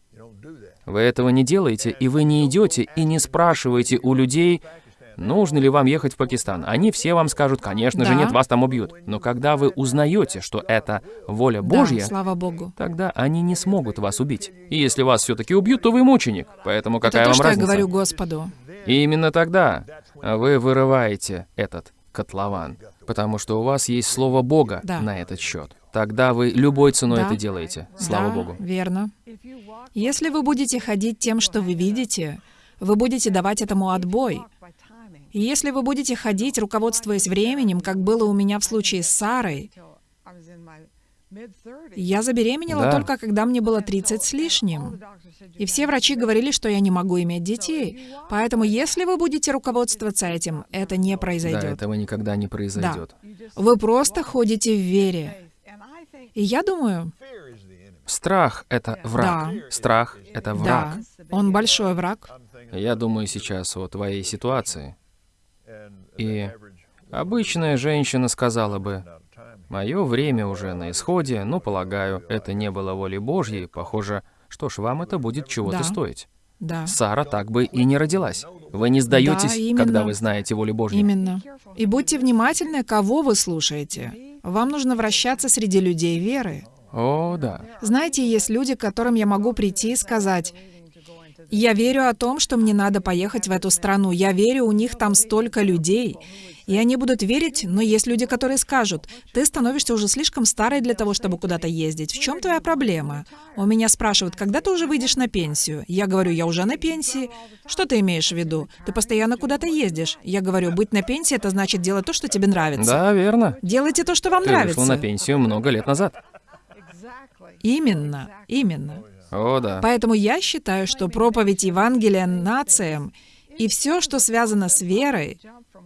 Вы этого не делаете, и вы не идете и не спрашиваете у людей, нужно ли вам ехать в Пакистан. Они все вам скажут, конечно же, Да. нет, вас там убьют. Но когда вы узнаете, что это воля Да, Божья, слава Богу. тогда они не смогут вас убить. И если вас все-таки убьют, то вы мученик. Поэтому какая Это то, вам что разница? я говорю Господу. И именно тогда вы вырываете этот котлован, потому что у вас есть слово Бога Да. на этот счет. Тогда вы любой ценой Да. это делаете. Слава да, Богу. верно. Если вы будете ходить тем, что вы видите, вы будете давать этому отбой. И если вы будете ходить, руководствуясь временем, как было у меня в случае с Сарой, я забеременела Да. только когда мне было 30 с лишним. И все врачи говорили, что я не могу иметь детей. Поэтому если вы будете руководствоваться этим, это не Да, произойдет. этого никогда не произойдет. Вы просто ходите в вере. И я думаю, Страх — это враг. Да. Страх — это враг. да, он большой враг. Я думаю сейчас о твоей ситуации. И обычная женщина сказала бы, «Мое время уже на исходе, но, полагаю, это не было волей Божьей. Похоже, что ж, вам это будет чего-то Да. стоить». Да. Сара так бы и не родилась. Вы не сдаетесь, Да, именно. когда вы знаете волю Божью. Именно. И будьте внимательны, кого вы слушаете. Вам нужно вращаться среди людей веры. О, да. Знаете, есть люди, к которым я могу прийти и сказать, я верю о том, что мне надо поехать в эту страну. Я верю, у них там столько людей. И они будут верить, но есть люди, которые скажут, ты становишься уже слишком старой для того, чтобы куда-то ездить. В чем твоя проблема? У меня спрашивают, когда ты уже выйдешь на пенсию? Я говорю, я уже на пенсии. Что ты имеешь в виду? Ты постоянно куда-то ездишь. Я говорю, быть на пенсии — это значит делать то, что тебе нравится. Да, верно. Делайте то, что вам Ты нравится. вышел на пенсию много лет назад. Именно, именно. О, да. Поэтому я считаю, что проповедь Евангелия нациям и все, что связано с верой,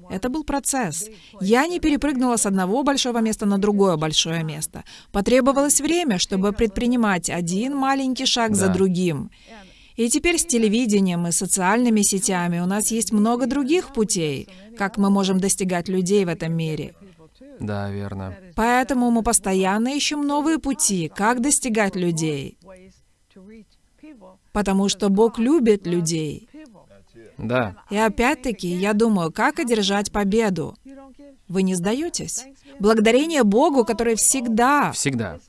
это был процесс. Я не перепрыгнула с одного большого места на другое большое место. Потребовалось время, чтобы предпринимать один маленький шаг за Да. другим. И теперь с телевидением и социальными сетями у нас есть много других путей, как мы можем достигать людей в этом мире. Да, верно. Поэтому мы постоянно ищем новые пути, как достигать людей. Потому что Бог любит людей. Да. И опять-таки, я думаю, как одержать победу? Вы не сдаетесь? Благодарение Богу, который всегда... Всегда.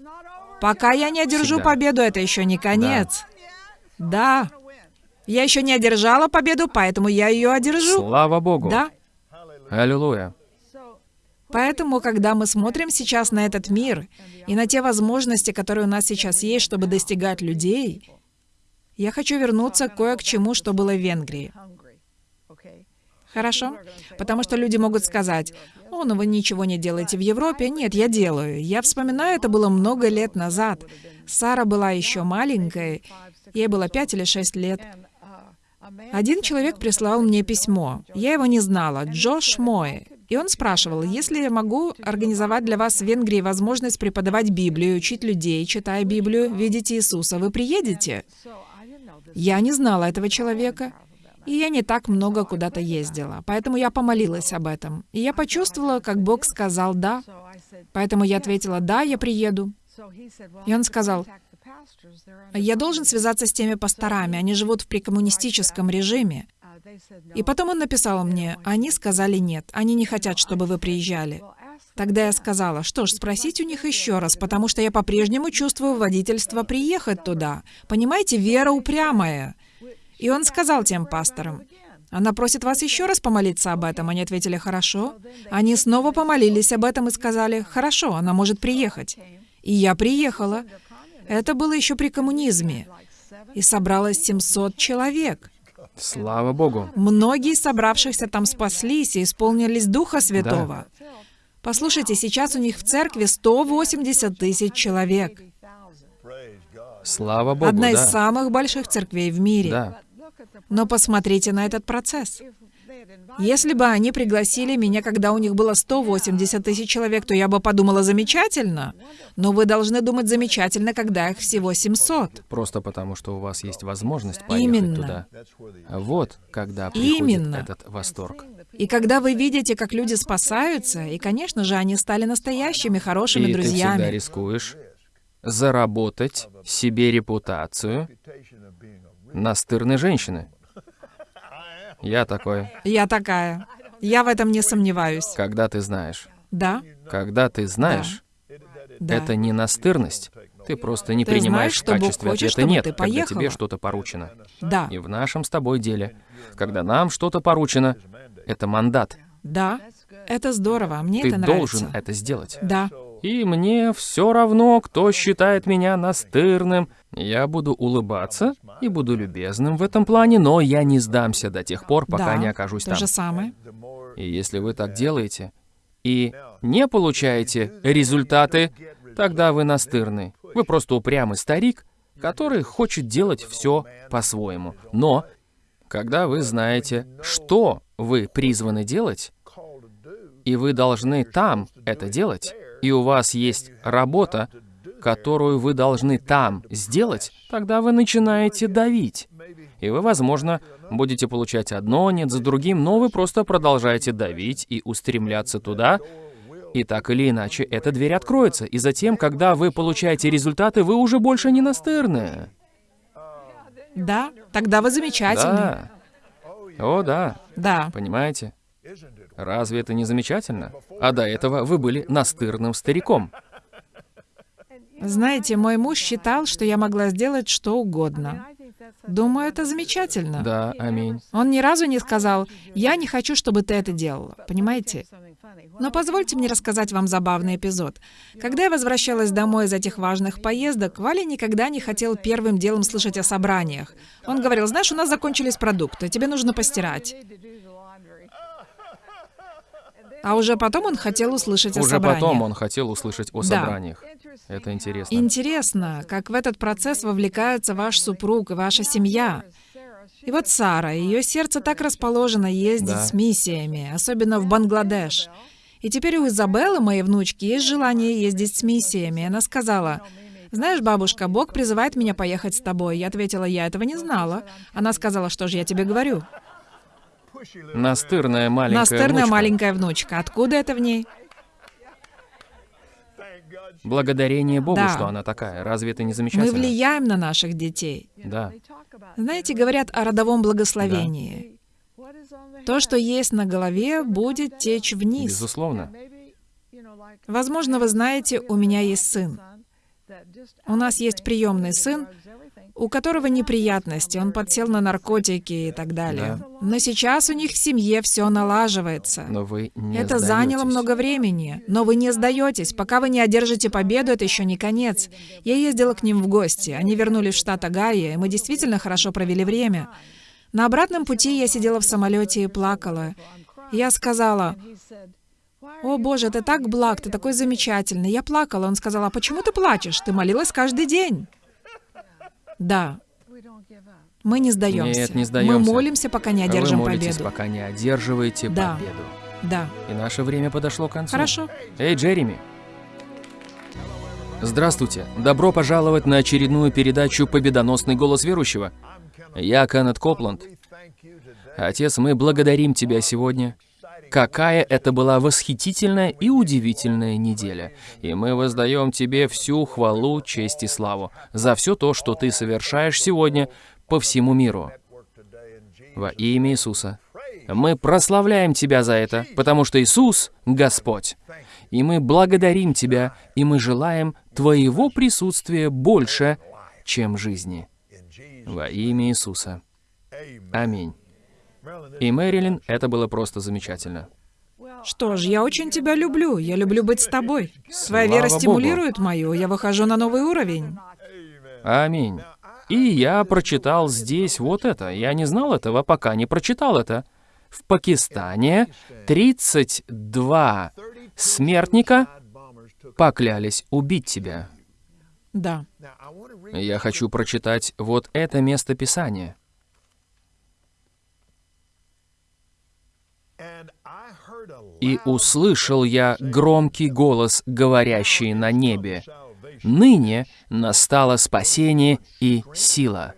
Пока я не одержу Всегда. победу, это еще не конец. Да. Я еще не одержала победу, поэтому я ее одержу. Слава Богу. Да. Аллилуйя. Поэтому, когда мы смотрим сейчас на этот мир и на те возможности, которые у нас сейчас есть, чтобы достигать людей, я хочу вернуться кое к чему, что было в Венгрии. Хорошо? Потому что люди могут сказать, «О, ну вы ничего не делаете в Европе». Нет, я делаю. Я вспоминаю, это было много лет назад. Сара была еще маленькой, ей было пять или шесть лет. Один человек прислал мне письмо. Я его не знала. Джош Мой. И он спрашивал, если я могу организовать для вас в Венгрии возможность преподавать Библию, учить людей, читая Библию, видеть Иисуса, вы приедете? Я не знала этого человека. И я не так много куда-то ездила. Поэтому я помолилась об этом. И я почувствовала, как Бог сказал «да». Поэтому я ответила «да, я приеду». И он сказал, Я должен связаться с теми пасторами, они живут в прекоммунистическом режиме. И потом он написал мне, они сказали нет, они не хотят, чтобы вы приезжали. Тогда я сказала, что ж, спросить у них еще раз, потому что я по-прежнему чувствую водительство приехать туда. Понимаете, вера упрямая. И он сказал тем пасторам, она просит вас еще раз помолиться об этом. Они ответили, хорошо. Они снова помолились об этом и сказали, хорошо, она может приехать. И я приехала. Это было еще при коммунизме. И собралось 700 человек. Слава Богу. Многие из собравшихся там спаслись и исполнились Духа Святого. Послушайте, сейчас у них в церкви 180 тысяч человек. Слава Богу, Одна из да. самых больших церквей в мире. Да. Но посмотрите на этот процесс. Если бы они пригласили меня, когда у них было 180 тысяч человек, то я бы подумала замечательно. Но вы должны думать замечательно, когда их всего 700. Просто потому, что у вас есть возможность поехать Именно. туда. Вот когда приходит Именно. этот восторг. И когда вы видите, как люди спасаются, и, конечно же, они стали настоящими хорошими И ты всегда друзьями. рискуешь заработать себе репутацию настырной женщины. Я такой. Я такая. Я в этом не сомневаюсь. Когда ты знаешь. Да, Когда ты знаешь, да. это не настырность. Ты просто не Ты принимаешь знаешь, что в качестве хочет, ответа нет, ты когда тебе что-то поручено. Да, И в нашем с тобой деле, когда нам что-то поручено, это мандат. да. Это здорово, мне Ты это нравится. должен это сделать. Да, И мне все равно, кто считает меня настырным. Я буду улыбаться и буду любезным в этом плане, но я не сдамся до тех пор, пока да. не окажусь То там. же самое. И если вы так делаете и не получаете результаты, тогда вы настырный. Вы просто упрямый старик, который хочет делать все по-своему. Но когда вы знаете, что вы призваны делать, и вы должны там это делать, и у вас есть работа, которую вы должны там сделать, тогда вы начинаете давить. И вы, возможно, будете получать одно, нет за другим, но вы просто продолжаете давить и устремляться туда, и так или иначе эта дверь откроется. И затем, когда вы получаете результаты, вы уже больше не настырные. Да, тогда вы замечательны. Да. О, да. Да. Понимаете? Разве это не замечательно? А до этого вы были настырным стариком. Знаете, мой муж считал, что я могла сделать что угодно. Думаю, это замечательно. Да, аминь. Он ни разу не сказал, «Я не хочу, чтобы ты это делала». Понимаете? Но позвольте мне рассказать вам забавный эпизод. Когда я возвращалась домой из этих важных поездок, Валя никогда не хотел первым делом слышать о собраниях. Он говорил, «Знаешь, у нас закончились продукты, тебе нужно постирать». А уже потом он хотел услышать о Уже собраниях. потом он хотел услышать о Да. собраниях. Это интересно. Интересно, как в этот процесс вовлекается ваш супруг и ваша семья. И вот Сара, ее сердце так расположено ездить Да. с миссиями, особенно в Бангладеш. И теперь у Изабеллы, моей внучки, есть желание ездить с миссиями. Она сказала, «Знаешь, бабушка, Бог призывает меня поехать с тобой». Я ответила, «Я этого не знала». Она сказала, «Что же я тебе говорю?» Настырная маленькая Настырная внучка. маленькая внучка. Откуда это в ней? Благодарение Богу, Да. что она такая. Разве это не Мы замечательно? влияем на наших детей. Да. Знаете, говорят о родовом благословении. То, что есть на голове, будет течь вниз. Безусловно. Возможно, вы знаете, у меня есть сын. У нас есть приемный сын, у которого неприятности, он подсел на наркотики и так далее. Но сейчас у них в семье все налаживается. Но вы не Это сдаетесь. заняло много времени, но вы не сдаетесь. Пока вы не одержите победу, это еще не конец. Я ездила к ним в гости. Они вернулись в штат Огайо, и мы действительно хорошо провели время. На обратном пути я сидела в самолете и плакала. Я сказала, «О, Боже, ты так благ, ты такой замечательный». Я плакала. Он сказал, «А почему ты плачешь? Ты молилась каждый день». Да, мы не сдаемся. Нет, не сдаемся. Мы молимся, пока не Вы одержим молитесь, победу. пока не одерживаете Да. победу. Да, И наше время подошло к концу. хорошо. Эй, Джереми. Здравствуйте. Добро пожаловать на очередную передачу «Победоносный голос верующего». Я Кеннет Копланд. Отец, мы благодарим Тебя сегодня. Какая это была восхитительная и удивительная неделя. И мы воздаем Тебе всю хвалу, честь и славу за все то, что Ты совершаешь сегодня по всему миру. Во имя Иисуса. Мы прославляем Тебя за это, потому что Иисус — Господь. И мы благодарим Тебя, и мы желаем Твоего присутствия больше, чем жизни. Во имя Иисуса. Аминь. И Мэрилин, это было просто замечательно. Что ж, я очень тебя люблю. Я люблю быть с тобой. Твоя вера стимулирует мою. Я выхожу на новый уровень. Аминь. И я прочитал здесь вот это. Я не знал этого, пока не прочитал это. В Пакистане 32 смертника поклялись убить тебя. Да. Я хочу прочитать вот это место Писания. «И услышал я громкий голос, говорящий на небе, «Ныне настало спасение и сила».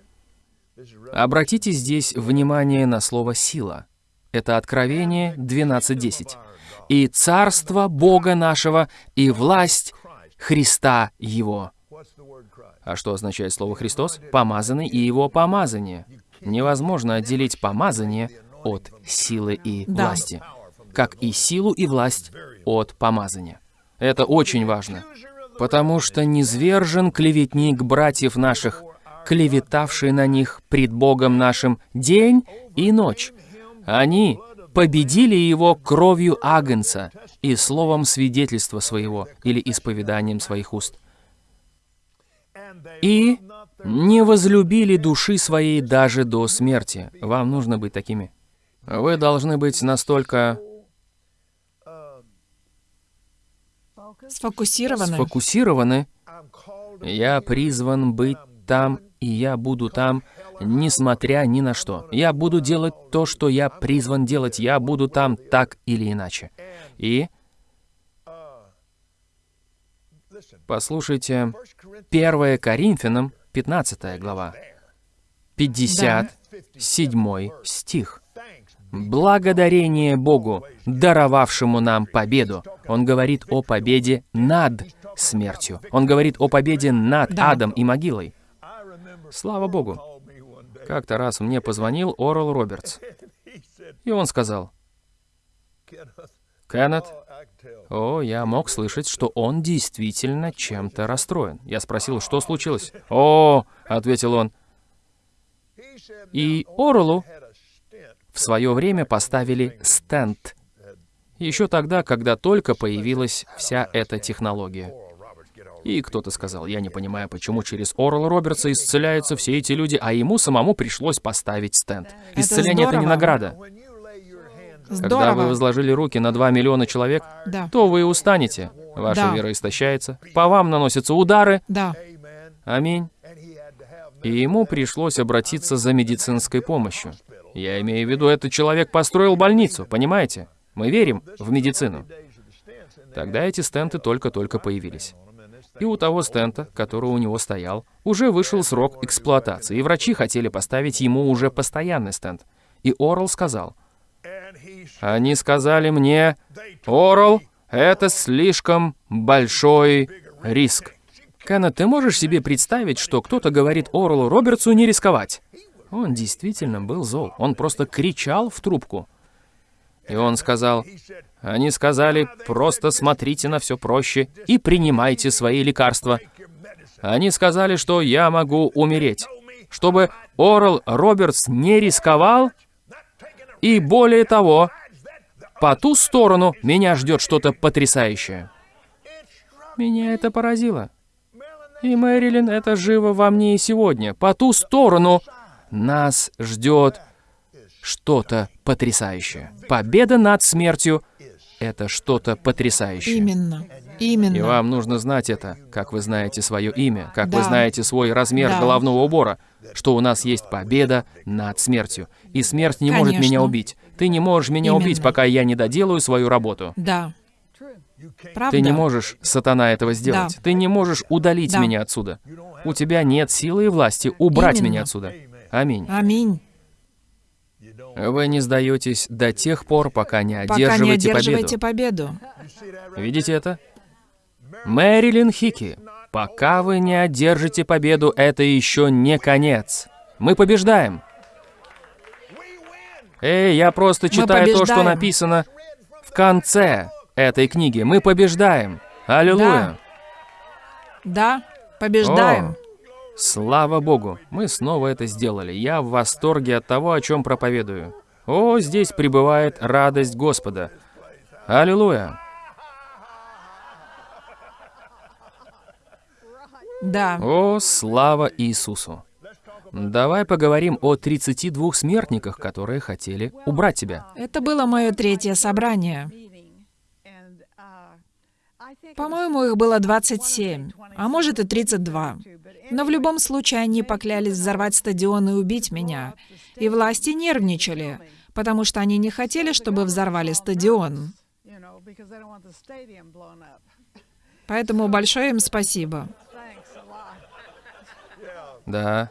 Обратите здесь внимание на слово «сила». Это Откровение 12.10. «И царство Бога нашего, и власть Христа Его». А что означает слово «Христос»? Помазанный и его помазание. Невозможно отделить помазание от силы и Да. власти, как и силу и власть от помазания. Это очень важно, потому что низвержен клеветник братьев наших, клеветавший на них пред Богом нашим день и ночь. Они победили его кровью Агнца и словом свидетельства своего или исповеданием своих уст и не возлюбили души своей даже до смерти. Вам нужно быть такими. Вы должны быть настолько Сфокусированы. сфокусированы. Я призван быть там, и я буду там, несмотря ни на что. Я буду делать то, что я призван делать. Я буду там так или иначе. И послушайте 1 Коринфянам, 15 глава, 57 стих. Благодарение Богу, даровавшему нам победу. Он говорит о победе над смертью. Он говорит о победе над Да. адом и могилой. Слава Богу. Как-то раз мне позвонил Орел Робертс, и он сказал, «Кеннет, о, я мог слышать, что он действительно чем-то расстроен. Я спросил, что случилось? «О», — ответил он, — «и Орелу в свое время поставили стенд. Еще тогда, когда только появилась вся эта технология. И кто-то сказал, я не понимаю, почему через Орла Робертса исцеляются все эти люди, а ему самому пришлось поставить стенд. Исцеление — это не награда. Здорово. Когда вы возложили руки на 2 миллиона человек, Да. то вы устанете. Ваша Да. вера истощается. По вам наносятся удары. Да. Аминь. И ему пришлось обратиться за медицинской помощью. Я имею в виду, этот человек построил больницу, понимаете? Мы верим в медицину. Тогда эти стенты только-только появились. И у того стента, который у него стоял, уже вышел срок эксплуатации, и врачи хотели поставить ему уже постоянный стенд. И Орл сказал, они сказали мне, Орл, это слишком большой риск. Кеннет, ты можешь себе представить, что кто-то говорит Орлу Робертсу не рисковать? Он действительно был зол. Он просто кричал в трубку. И он сказал, они сказали, просто смотрите на все проще и принимайте свои лекарства. Они сказали, что я могу умереть. Чтобы Орл Робертс не рисковал, и более того, по ту сторону меня ждет что-то потрясающее. Меня это поразило. И, Мэрилин, это живо во мне и сегодня. По ту сторону нас ждет что-то потрясающее. Победа над смертью — это что-то потрясающее. Именно. Именно. И вам нужно знать это, как вы знаете свое имя, как вы Да. знаете свой размер Да. головного убора, что у нас есть победа над смертью. И смерть не может меня Конечно. убить. Ты не можешь меня убить, Именно. пока я не доделаю свою работу. Да. Правда? Ты не можешь, сатана, этого сделать. Да. Ты не можешь удалить Да. меня отсюда. У тебя нет силы и власти убрать Именно. меня отсюда. Аминь. Аминь. Вы не сдаетесь до тех пор, пока не Пока не одерживаете одерживаете победу. победу. Видите это? Мэрилин Хики, пока вы не одержите победу, это еще не конец. Мы побеждаем. Эй, я просто читаю то, что написано в конце этой книги. Мы побеждаем. Аллилуйя. Да, побеждаем. О, слава Богу, мы снова это сделали. Я в восторге от того, о чем проповедую. О, здесь пребывает радость Господа. Аллилуйя. Да. О, слава Иисусу. Давай поговорим о 32 смертниках, которые хотели убрать тебя. Это было мое третье собрание. По-моему, их было 27, а может и 32. Но в любом случае они поклялись взорвать стадион и убить меня. И власти нервничали, потому что они не хотели, чтобы взорвали стадион. Поэтому большое им спасибо. Да,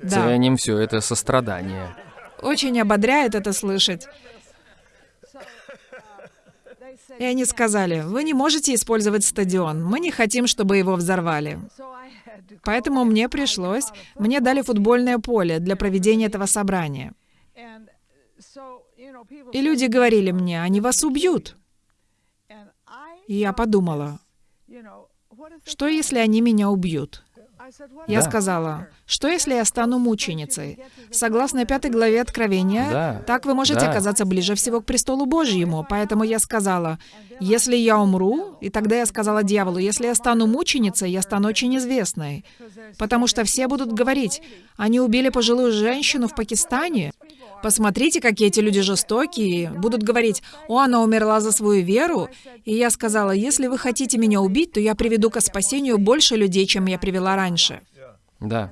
Да, ценим все это сострадание. очень ободряет это слышать. И они сказали, вы не можете использовать стадион, мы не хотим, чтобы его взорвали. Поэтому мне пришлось, мне дали футбольное поле для проведения этого собрания. И люди говорили мне, они вас убьют. И я подумала, что если они меня убьют? Я сказала, что если я стану мученицей? Согласно пятой главе Откровения, Да. так вы можете Да. оказаться ближе всего к престолу Божьему. Поэтому я сказала, если я умру, и тогда я сказала дьяволу, если я стану мученицей, я стану очень известной. Потому что все будут говорить, они убили пожилую женщину в Пакистане. Посмотрите, какие эти люди жестокие. Будут говорить, о, она умерла за свою веру. И я сказала, если вы хотите меня убить, то я приведу к спасению больше людей, чем я привела раньше. Да,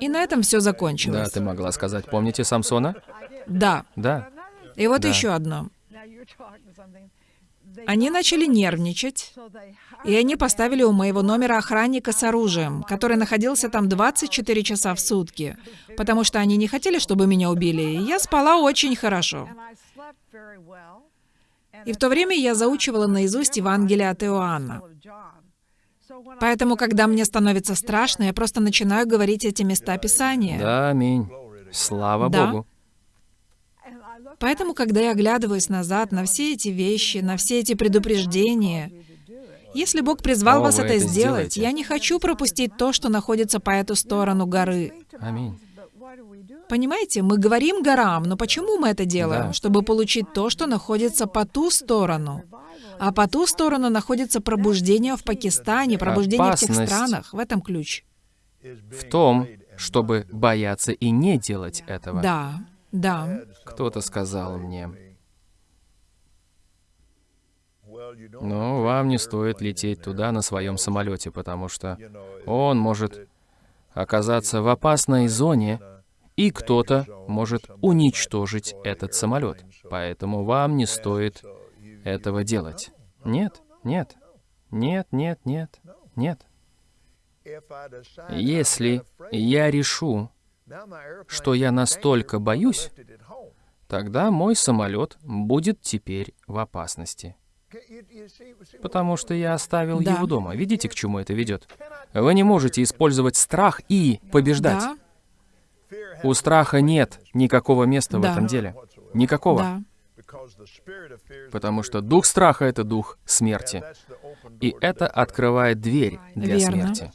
И на этом все да, закончилось. ты могла сказать. Помните Самсона? Да. Да. И вот Да. еще одно. Они начали нервничать, и они поставили у моего номера охранника с оружием, который находился там 24 часа в сутки, потому что они не хотели, чтобы меня убили, и я спала очень хорошо. И в то время я заучивала наизусть Евангелие от Иоанна. Поэтому, когда мне становится страшно, я просто начинаю говорить эти места Писания. Да, аминь. Слава Да. Богу. Поэтому, когда я оглядываюсь назад на все эти вещи, на все эти предупреждения, если Бог призвал вас это сделать, я не хочу пропустить то, что находится по эту сторону горы. Аминь. Понимаете, мы говорим горам, но почему мы это делаем? Да. Чтобы получить то, что находится по ту сторону. А по ту сторону находится пробуждение в Пакистане, пробуждение в тех Опасность. странах. В этом ключ. В том, чтобы бояться и не делать этого. Да, да. Кто-то сказал мне, ну, вам не стоит лететь туда на своем самолете, потому что он может оказаться в опасной зоне, и кто-то может уничтожить этот самолет. Поэтому вам не стоит этого делать. Нет, нет, нет, нет, нет, нет. Если я решу, что я настолько боюсь, тогда мой самолет будет теперь в опасности. Потому что я оставил Да. его дома. Видите, к чему это ведет? Вы не можете использовать страх и побеждать. Да, У страха нет никакого места в Да. этом деле. Никакого. да. Потому что дух страха — это дух смерти. И это открывает дверь для Верно. смерти.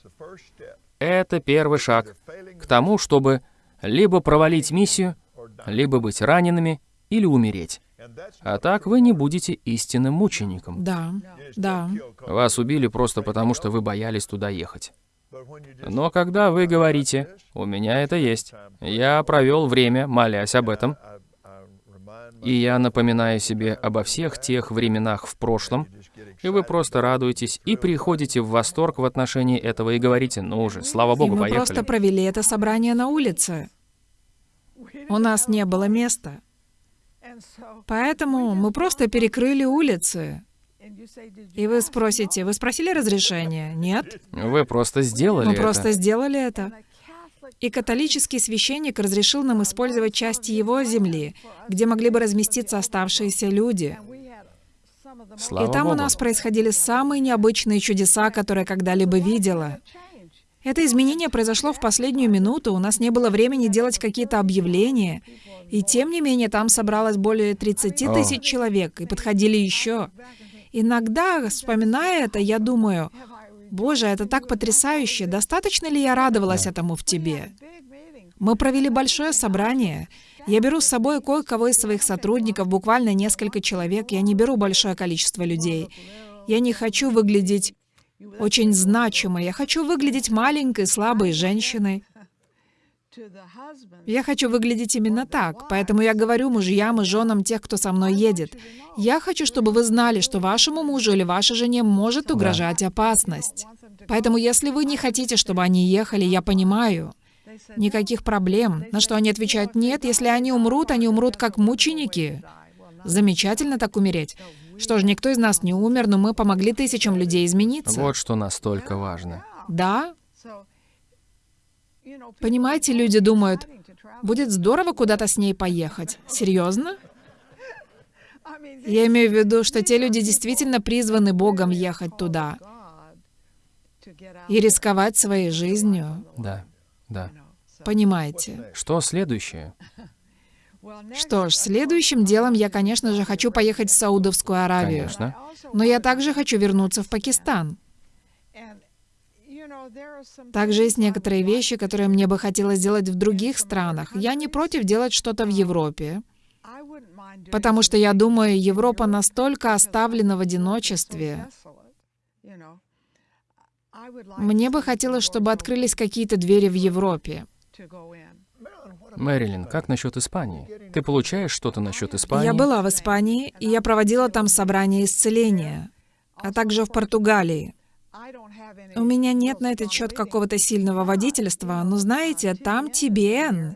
Это первый шаг к тому, чтобы либо провалить миссию, либо быть ранеными или умереть. А так вы не будете истинным мучеником. Да, да. Вас убили просто потому, что вы боялись туда ехать. Но когда вы говорите, «У меня это есть», я провел время, молясь об этом, и я напоминаю себе обо всех тех временах в прошлом, и вы просто радуетесь и приходите в восторг в отношении этого и говорите, ну уже, слава И Богу, мы просто поехали. провели это собрание на улице. У нас не было места. Поэтому мы просто перекрыли улицы. И вы спросите, вы спросили разрешения? Нет? Вы просто сделали Мы это. просто сделали это. И католический священник разрешил нам использовать части его земли, где могли бы разместиться оставшиеся люди. Слава И там у Богу. нас происходили самые необычные чудеса, которые когда-либо видела. Это изменение произошло в последнюю минуту, у нас не было времени делать какие-то объявления. И тем не менее, там собралось более 30 О. тысяч человек, и подходили еще. Иногда, вспоминая это, я думаю, «Боже, это так потрясающе! Достаточно ли я радовалась этому в Тебе?» Мы провели большое собрание. Я беру с собой кое-кого из своих сотрудников, буквально несколько человек. Я не беру большое количество людей. Я не хочу выглядеть очень значимой. Я хочу выглядеть маленькой, слабой женщиной. Я хочу выглядеть именно так. Поэтому я говорю мужьям и женам тех, кто со мной едет. Я хочу, чтобы вы знали, что вашему мужу или вашей жене может угрожать опасность. Поэтому если вы не хотите, чтобы они ехали, я понимаю. Никаких проблем. На что они отвечают, нет, если они умрут, они умрут как мученики. Замечательно так умереть. Что ж, никто из нас не умер, но мы помогли тысячам людей измениться. Вот что настолько важно. Да, понимаете, люди думают, будет здорово куда-то с ней поехать. Серьезно? Я имею в виду, что те люди действительно призваны Богом ехать туда и рисковать своей жизнью. Да, да. Понимаете? Что следующее? Что ж, следующим делом я, конечно же, хочу поехать в Саудовскую Аравию. Конечно. Но я также хочу вернуться в Пакистан. Также есть некоторые вещи, которые мне бы хотелось сделать в других странах. Я не против делать что-то в Европе, потому что я думаю, Европа настолько оставлена в одиночестве. Мне бы хотелось, чтобы открылись какие-то двери в Европе. Мэрилин, как насчет Испании? Ты получаешь что-то насчет Испании? Я была в Испании, и я проводила там собрание исцеления, а также в Португалии. У меня нет на этот счет какого-то сильного водительства, но знаете, там TBN.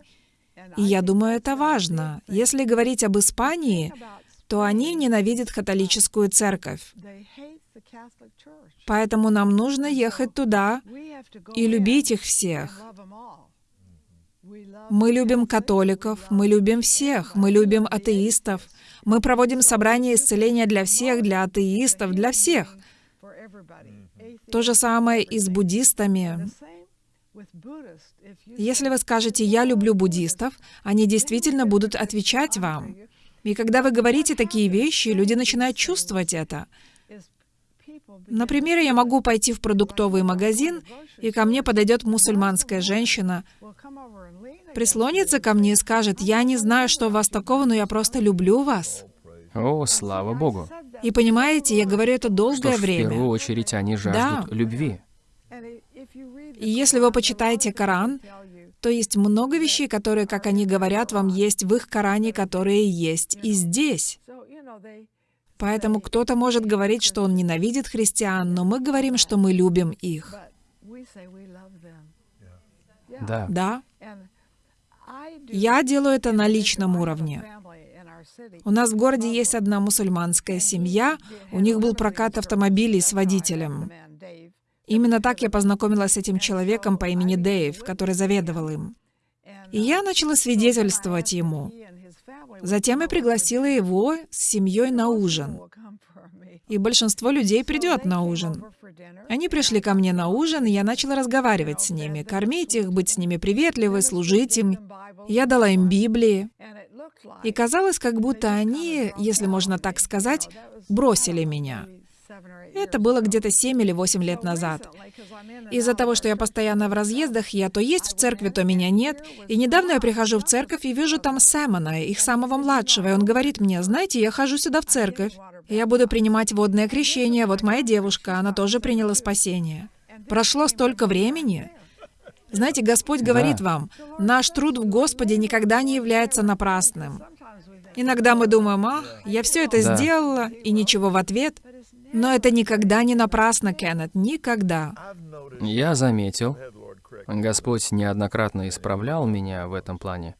И я думаю, это важно. Если говорить об Испании, то они ненавидят католическую церковь. Поэтому нам нужно ехать туда и любить их всех. Мы любим католиков, мы любим всех, мы любим атеистов. Мы проводим собрания исцеления для всех, для атеистов, для всех. То же самое и с буддистами. Если вы скажете «я люблю буддистов», они действительно будут отвечать вам. И когда вы говорите такие вещи, люди начинают чувствовать это. Например, я могу пойти в продуктовый магазин, и ко мне подойдет мусульманская женщина, прислонится ко мне и скажет, «Я не знаю, что у вас такого, но я просто люблю вас». О, слава Богу. И понимаете, я говорю это долгое Что ж, в время. первую очередь они жаждут Да. любви. И если вы почитаете Коран, то есть много вещей, которые, как они говорят вам, есть в их Коране, которые есть и здесь. Поэтому кто-то может говорить, что он ненавидит христиан, но мы говорим, что мы любим их. Да. Да, я делаю это на личном уровне. У нас в городе есть одна мусульманская семья, у них был прокат автомобилей с водителем. Именно так я познакомилась с этим человеком по имени Дэйв, который заведовал им. И я начала свидетельствовать ему. Затем я пригласила его с семьей на ужин. И большинство людей придет на ужин. Они пришли ко мне на ужин, и я начала разговаривать с ними, кормить их, быть с ними приветливой, служить им. Я дала им Библии. И казалось, как будто они, если можно так сказать, бросили меня. Это было где-то 7 или 8 лет назад. Из-за того, что я постоянно в разъездах, я то есть в церкви, то меня нет. И недавно я прихожу в церковь и вижу там Сэмона, их самого младшего, и он говорит мне, знаете, я хожу сюда в церковь. Я буду принимать водное крещение, вот моя девушка, она тоже приняла спасение. Прошло столько времени. Знаете, Господь говорит Да. вам, наш труд в Господе никогда не является напрасным. Иногда мы думаем, ах, я все это Да. сделала, и ничего в ответ. Но это никогда не напрасно, Кеннет, никогда. Я заметил, Господь неоднократно исправлял меня в этом плане.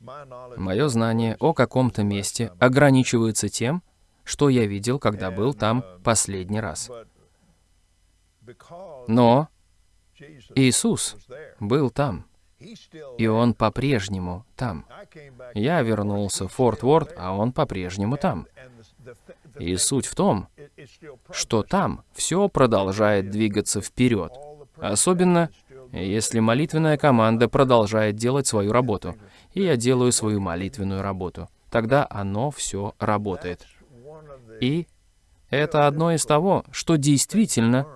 Мое знание о каком-то месте ограничивается тем, что я видел, когда был там последний раз. Но Иисус был там, и Он по-прежнему там. Я вернулся в Форт Уорд, а Он по-прежнему там. И суть в том, что там все продолжает двигаться вперед. Особенно, если молитвенная команда продолжает делать свою работу, и я делаю свою молитвенную работу. Тогда оно все работает. И это одно из того, что действительно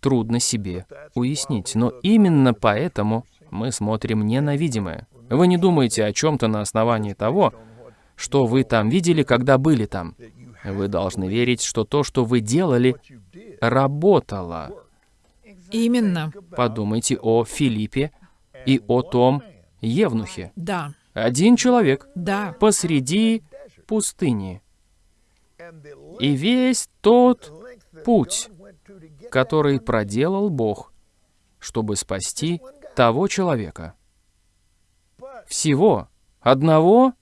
трудно себе уяснить. Но именно поэтому мы смотрим не на видимое. Вы не думаете о чем-то на основании того, что вы там видели, когда были там. Вы должны верить, что то, что вы делали, работало. Именно, Подумайте о Филиппе и о том Евнухе. да, Один человек да. посреди пустыни. И весь тот путь, который проделал Бог, чтобы спасти того человека. Всего одного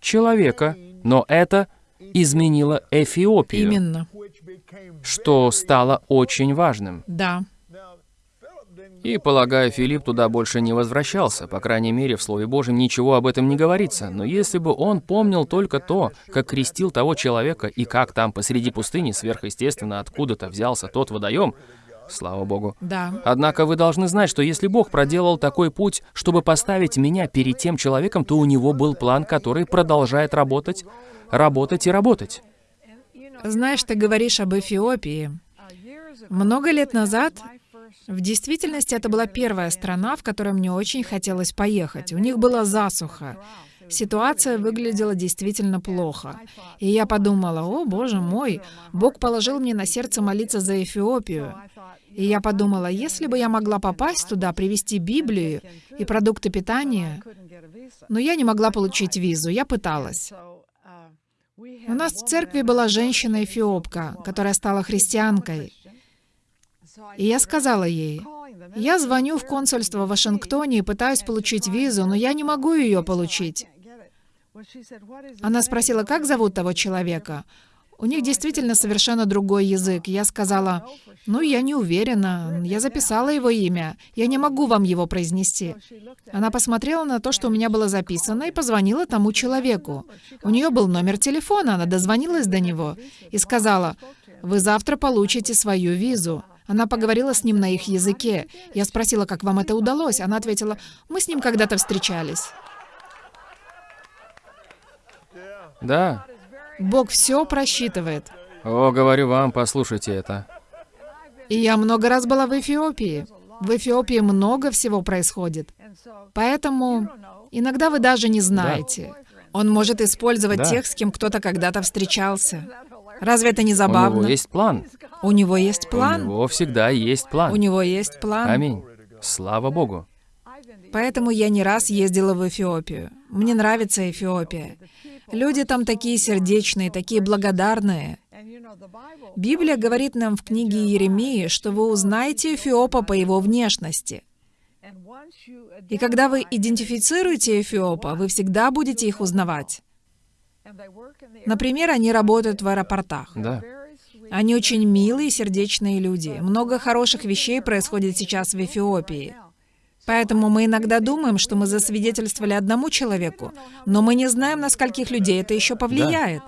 человека, но это изменило Эфиопию, Именно, что стало очень важным. да. И, полагаю, Филипп туда больше не возвращался, по крайней мере, в Слове Божьем ничего об этом не говорится. Но если бы он помнил только то, как крестил того человека, и как там посреди пустыни сверхъестественно откуда-то взялся тот водоем, слава Богу. Да, Однако вы должны знать, что если Бог проделал такой путь, чтобы поставить меня перед тем человеком, то у него был план, который продолжает работать, работать и работать. знаешь, ты говоришь об Эфиопии. Много лет назад, в действительности, это была первая страна, в которую мне очень хотелось поехать. У них была засуха. Ситуация выглядела действительно плохо. И я подумала, о, боже мой, Бог положил мне на сердце молиться за Эфиопию. И я подумала, если бы я могла попасть туда, привезти Библию и продукты питания, но я не могла получить визу, я пыталась. У нас в церкви была женщина-эфиопка, которая стала христианкой. И я сказала ей, я звоню в консульство в Вашингтоне и пытаюсь получить визу, но я не могу ее получить. Она спросила, как зовут того человека. У них действительно совершенно другой язык. Я сказала, ну, я не уверена. Я записала его имя. Я не могу вам его произнести. Она посмотрела на то, что у меня было записано, и позвонила тому человеку. У нее был номер телефона, она дозвонилась до него и сказала, Вы завтра получите свою визу. Она поговорила с ним на их языке. Я спросила, как вам это удалось. Она ответила, мы с ним когда-то встречались. Да. Бог все просчитывает. О, говорю вам, послушайте это. И я много раз была в Эфиопии. В Эфиопии много всего происходит. Поэтому иногда вы даже не знаете. Он может использовать Да. тех, с кем кто-то когда-то встречался. Разве это не У забавно? него есть план. У него есть У план. него всегда есть план. У него есть план. Аминь. Слава Богу. Поэтому я не раз ездила в Эфиопию. Мне нравится Эфиопия. Люди там такие сердечные, такие благодарные. Библия говорит нам в книге Иеремии, что вы узнаете Эфиопа по его внешности. И когда вы идентифицируете Эфиопа, вы всегда будете их узнавать. Например, они работают в аэропортах. Да. Они очень милые, сердечные люди. Много хороших вещей происходит сейчас в Эфиопии. Поэтому мы иногда думаем, что мы засвидетельствовали одному человеку, но мы не знаем, на скольких людей это еще повлияет.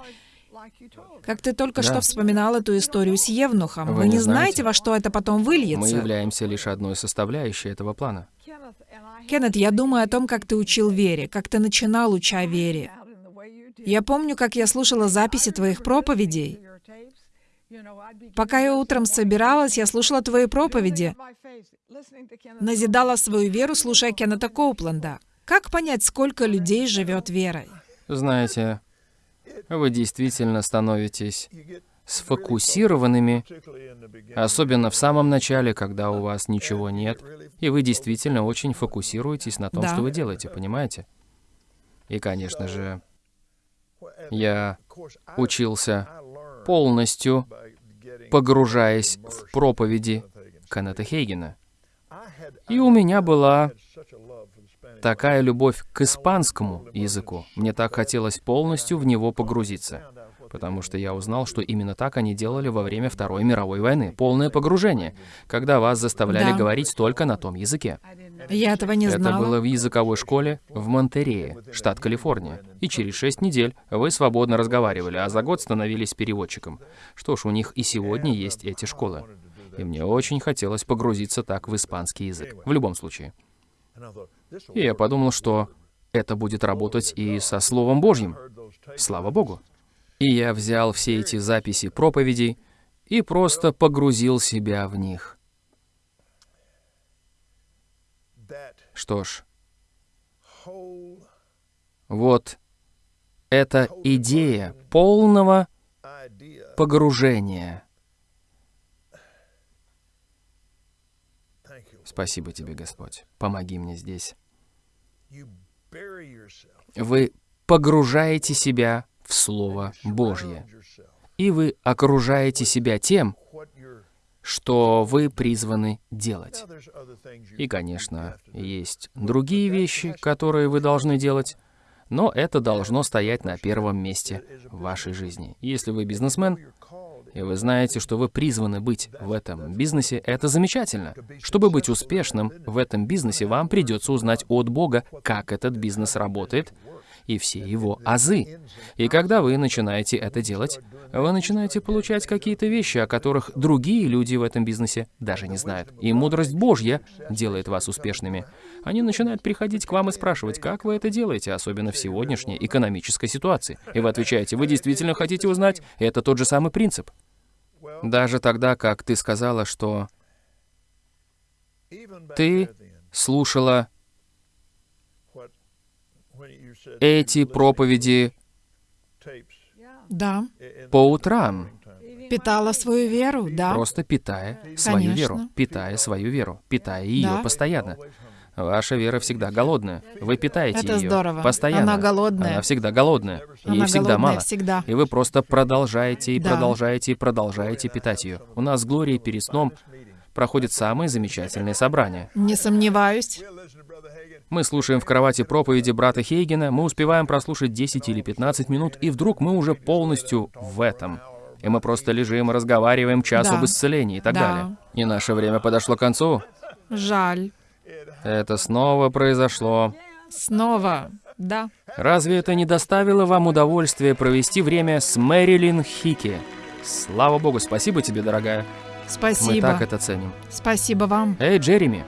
Как ты только Да. что вспоминал эту историю с Евнухом, Вы вы, не знаете. во что это потом Мы выльется. являемся лишь одной составляющей этого плана. Кеннет, я думаю о том, как ты учил вере, как ты начинал, уча вере. Я помню, как я слушала записи твоих проповедей. Пока я утром собиралась, я слушала твои проповеди, назидала свою веру, слушая Кеннета Коупленда. Как понять, сколько людей живет верой? Знаете, вы действительно становитесь сфокусированными, особенно в самом начале, когда у вас ничего нет, и вы действительно очень фокусируетесь на том, Да. что вы делаете, понимаете? И, конечно же, я учился полностью, погружаясь в проповеди Кеннета Хейгена. И у меня была такая любовь к испанскому языку. Мне так хотелось полностью в него погрузиться. Потому что я узнал, что именно так они делали во время Второй мировой войны. Полное погружение, когда вас заставляли Да. говорить только на том языке. Я этого не Это знала. было в языковой школе в Монтерее, штат Калифорния. И через шесть недель вы свободно разговаривали, а за год становились переводчиком. Что ж, у них и сегодня есть эти школы. И мне очень хотелось погрузиться так в испанский язык. В любом случае. И я подумал, что это будет работать и со Словом Божьим. Слава Богу. И я взял все эти записи проповедей и просто погрузил себя в них. Что ж, вот эта идея полного погружения. Спасибо тебе, Господь. Помоги мне здесь. Вы погружаете себя в Слово Божье. И вы окружаете себя тем, что вы призваны делать. И, конечно, есть другие вещи, которые вы должны делать, но это должно стоять на первом месте в вашей жизни. Если вы бизнесмен, и вы знаете, что вы призваны быть в этом бизнесе, это замечательно. Чтобы быть успешным в этом бизнесе, вам придется узнать от Бога, как этот бизнес работает, и все его азы. И когда вы начинаете это делать, вы начинаете получать какие-то вещи, о которых другие люди в этом бизнесе даже не знают. И мудрость Божья делает вас успешными. Они начинают приходить к вам и спрашивать, как вы это делаете, особенно в сегодняшней экономической ситуации. И вы отвечаете, вы действительно хотите узнать? Это тот же самый принцип. Даже тогда, как ты сказала, что ты слушала эти проповеди Да. по утрам, Питала свою веру, да. просто питая свою Конечно. веру, питая свою веру, питая ее Да. постоянно. Ваша вера всегда голодная. Вы питаете Это ее здорово. постоянно. Она голодная. Она всегда голодная. Ей Она всегда голодная мало. всегда. И вы просто продолжаете и Да. продолжаете и продолжаете питать ее. У нас с Глорией перед сном проходит самые замечательные собрания. Не сомневаюсь. Мы слушаем в кровати проповеди брата Хейгена, мы успеваем прослушать 10 или 15 минут, и вдруг мы уже полностью в этом. И мы просто лежим и разговариваем час Да. об исцелении и так Да. далее. И наше время подошло к концу. Жаль. Это снова произошло. Снова. Да. Разве это не доставило вам удовольствия провести время с Мэрилин Хики? Слава Богу, спасибо тебе, дорогая. Спасибо. Мы так это ценим. Спасибо вам. Эй, Джереми,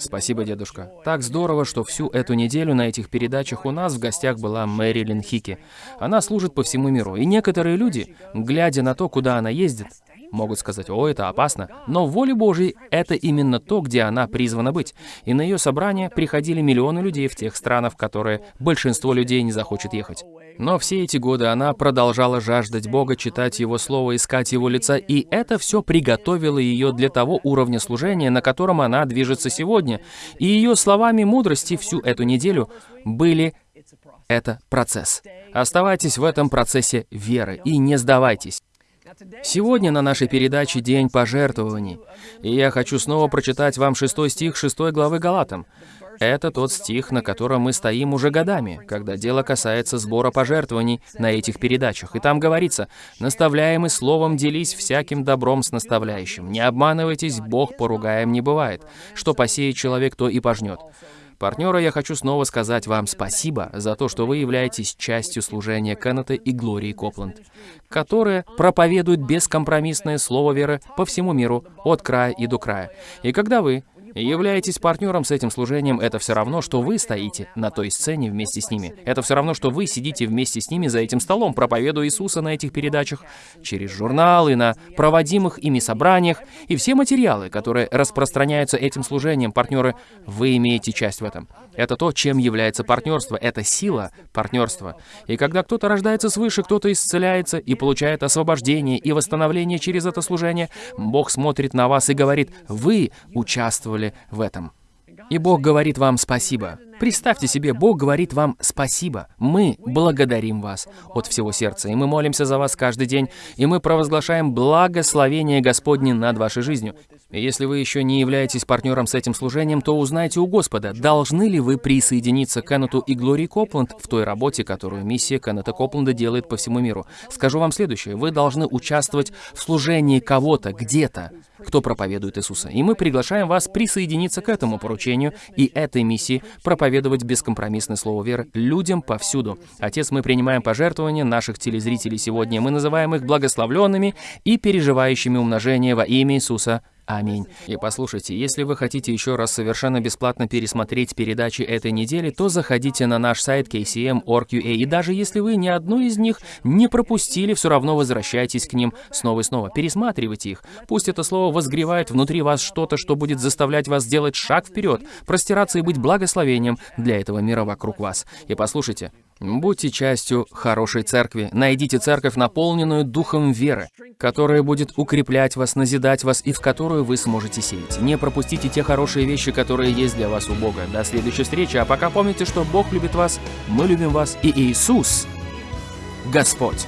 Спасибо, дедушка. Так здорово, что всю эту неделю на этих передачах у нас в гостях была Мэрилин Хики. Она служит по всему миру, и некоторые люди, глядя на то, куда она ездит, могут сказать, о, это опасно, но в воле Божьей это именно то, где она призвана быть. И на ее собрание приходили миллионы людей в тех странах, в которые большинство людей не захочет ехать. Но все эти годы она продолжала жаждать Бога, читать Его Слово, искать Его лица, и это все приготовило ее для того уровня служения, на котором она движется сегодня. И ее словами мудрости всю эту неделю были «это процесс». Оставайтесь в этом процессе веры и не сдавайтесь. Сегодня на нашей передаче День пожертвований, и я хочу снова прочитать вам шестой стих шестой главы Галатам. Это тот стих, на котором мы стоим уже годами, когда дело касается сбора пожертвований на этих передачах. И там говорится, «Наставляемый словом делись всяким добром с наставляющим. Не обманывайтесь, Бог поругаем не бывает. Что посеет человек, то и пожнет». Партнеры, я хочу снова сказать вам спасибо за то, что вы являетесь частью служения Кеннета и Глории Копланд, которые проповедуют бескомпромиссное слово веры по всему миру, от края и до края. И когда вы являетесь партнером с этим служением, это все равно, что вы стоите на той сцене вместе с ними. Это все равно, что вы сидите вместе с ними за этим столом, проповедуя Иисуса на этих передачах, через журналы, на проводимых ими собраниях, и все материалы, которые распространяются этим служением, партнеры, вы имеете часть в этом. Это то, чем является партнерство. Это сила партнерства. И когда кто-то рождается свыше, кто-то исцеляется и получает освобождение и восстановление через это служение, Бог смотрит на вас и говорит, вы участвовали в этом. И Бог говорит вам спасибо. Представьте себе, Бог говорит вам спасибо. Мы благодарим вас от всего сердца, и мы молимся за вас каждый день, и мы провозглашаем благословение Господне над вашей жизнью. Если вы еще не являетесь партнером с этим служением, то узнайте у Господа, должны ли вы присоединиться к Кеннету и Глории Копланд в той работе, которую миссия Кеннета Копланда делает по всему миру. Скажу вам следующее. Вы должны участвовать в служении кого-то, где-то, кто проповедует Иисуса. И мы приглашаем вас присоединиться к этому поручению и этой миссии проповедовать бескомпромиссное слово веры людям повсюду. Отец, мы принимаем пожертвования наших телезрителей сегодня. Мы называем их благословленными и переживающими умножение во имя Иисуса. Аминь. И послушайте, если вы хотите еще раз совершенно бесплатно пересмотреть передачи этой недели, то заходите на наш сайт kcm.org.ua, и даже если вы ни одну из них не пропустили, все равно возвращайтесь к ним снова и снова. Пересматривайте их. Пусть это слово возгревает внутри вас что-то, что будет заставлять вас сделать шаг вперед, простираться и быть благословением для этого мира вокруг вас. И послушайте, Будьте частью хорошей церкви. Найдите церковь, наполненную духом веры, которая будет укреплять вас, назидать вас и в которую вы сможете сеять. Не пропустите те хорошие вещи, которые есть для вас у Бога. До следующей встречи, а пока помните, что Бог любит вас, мы любим вас и Иисус Господь.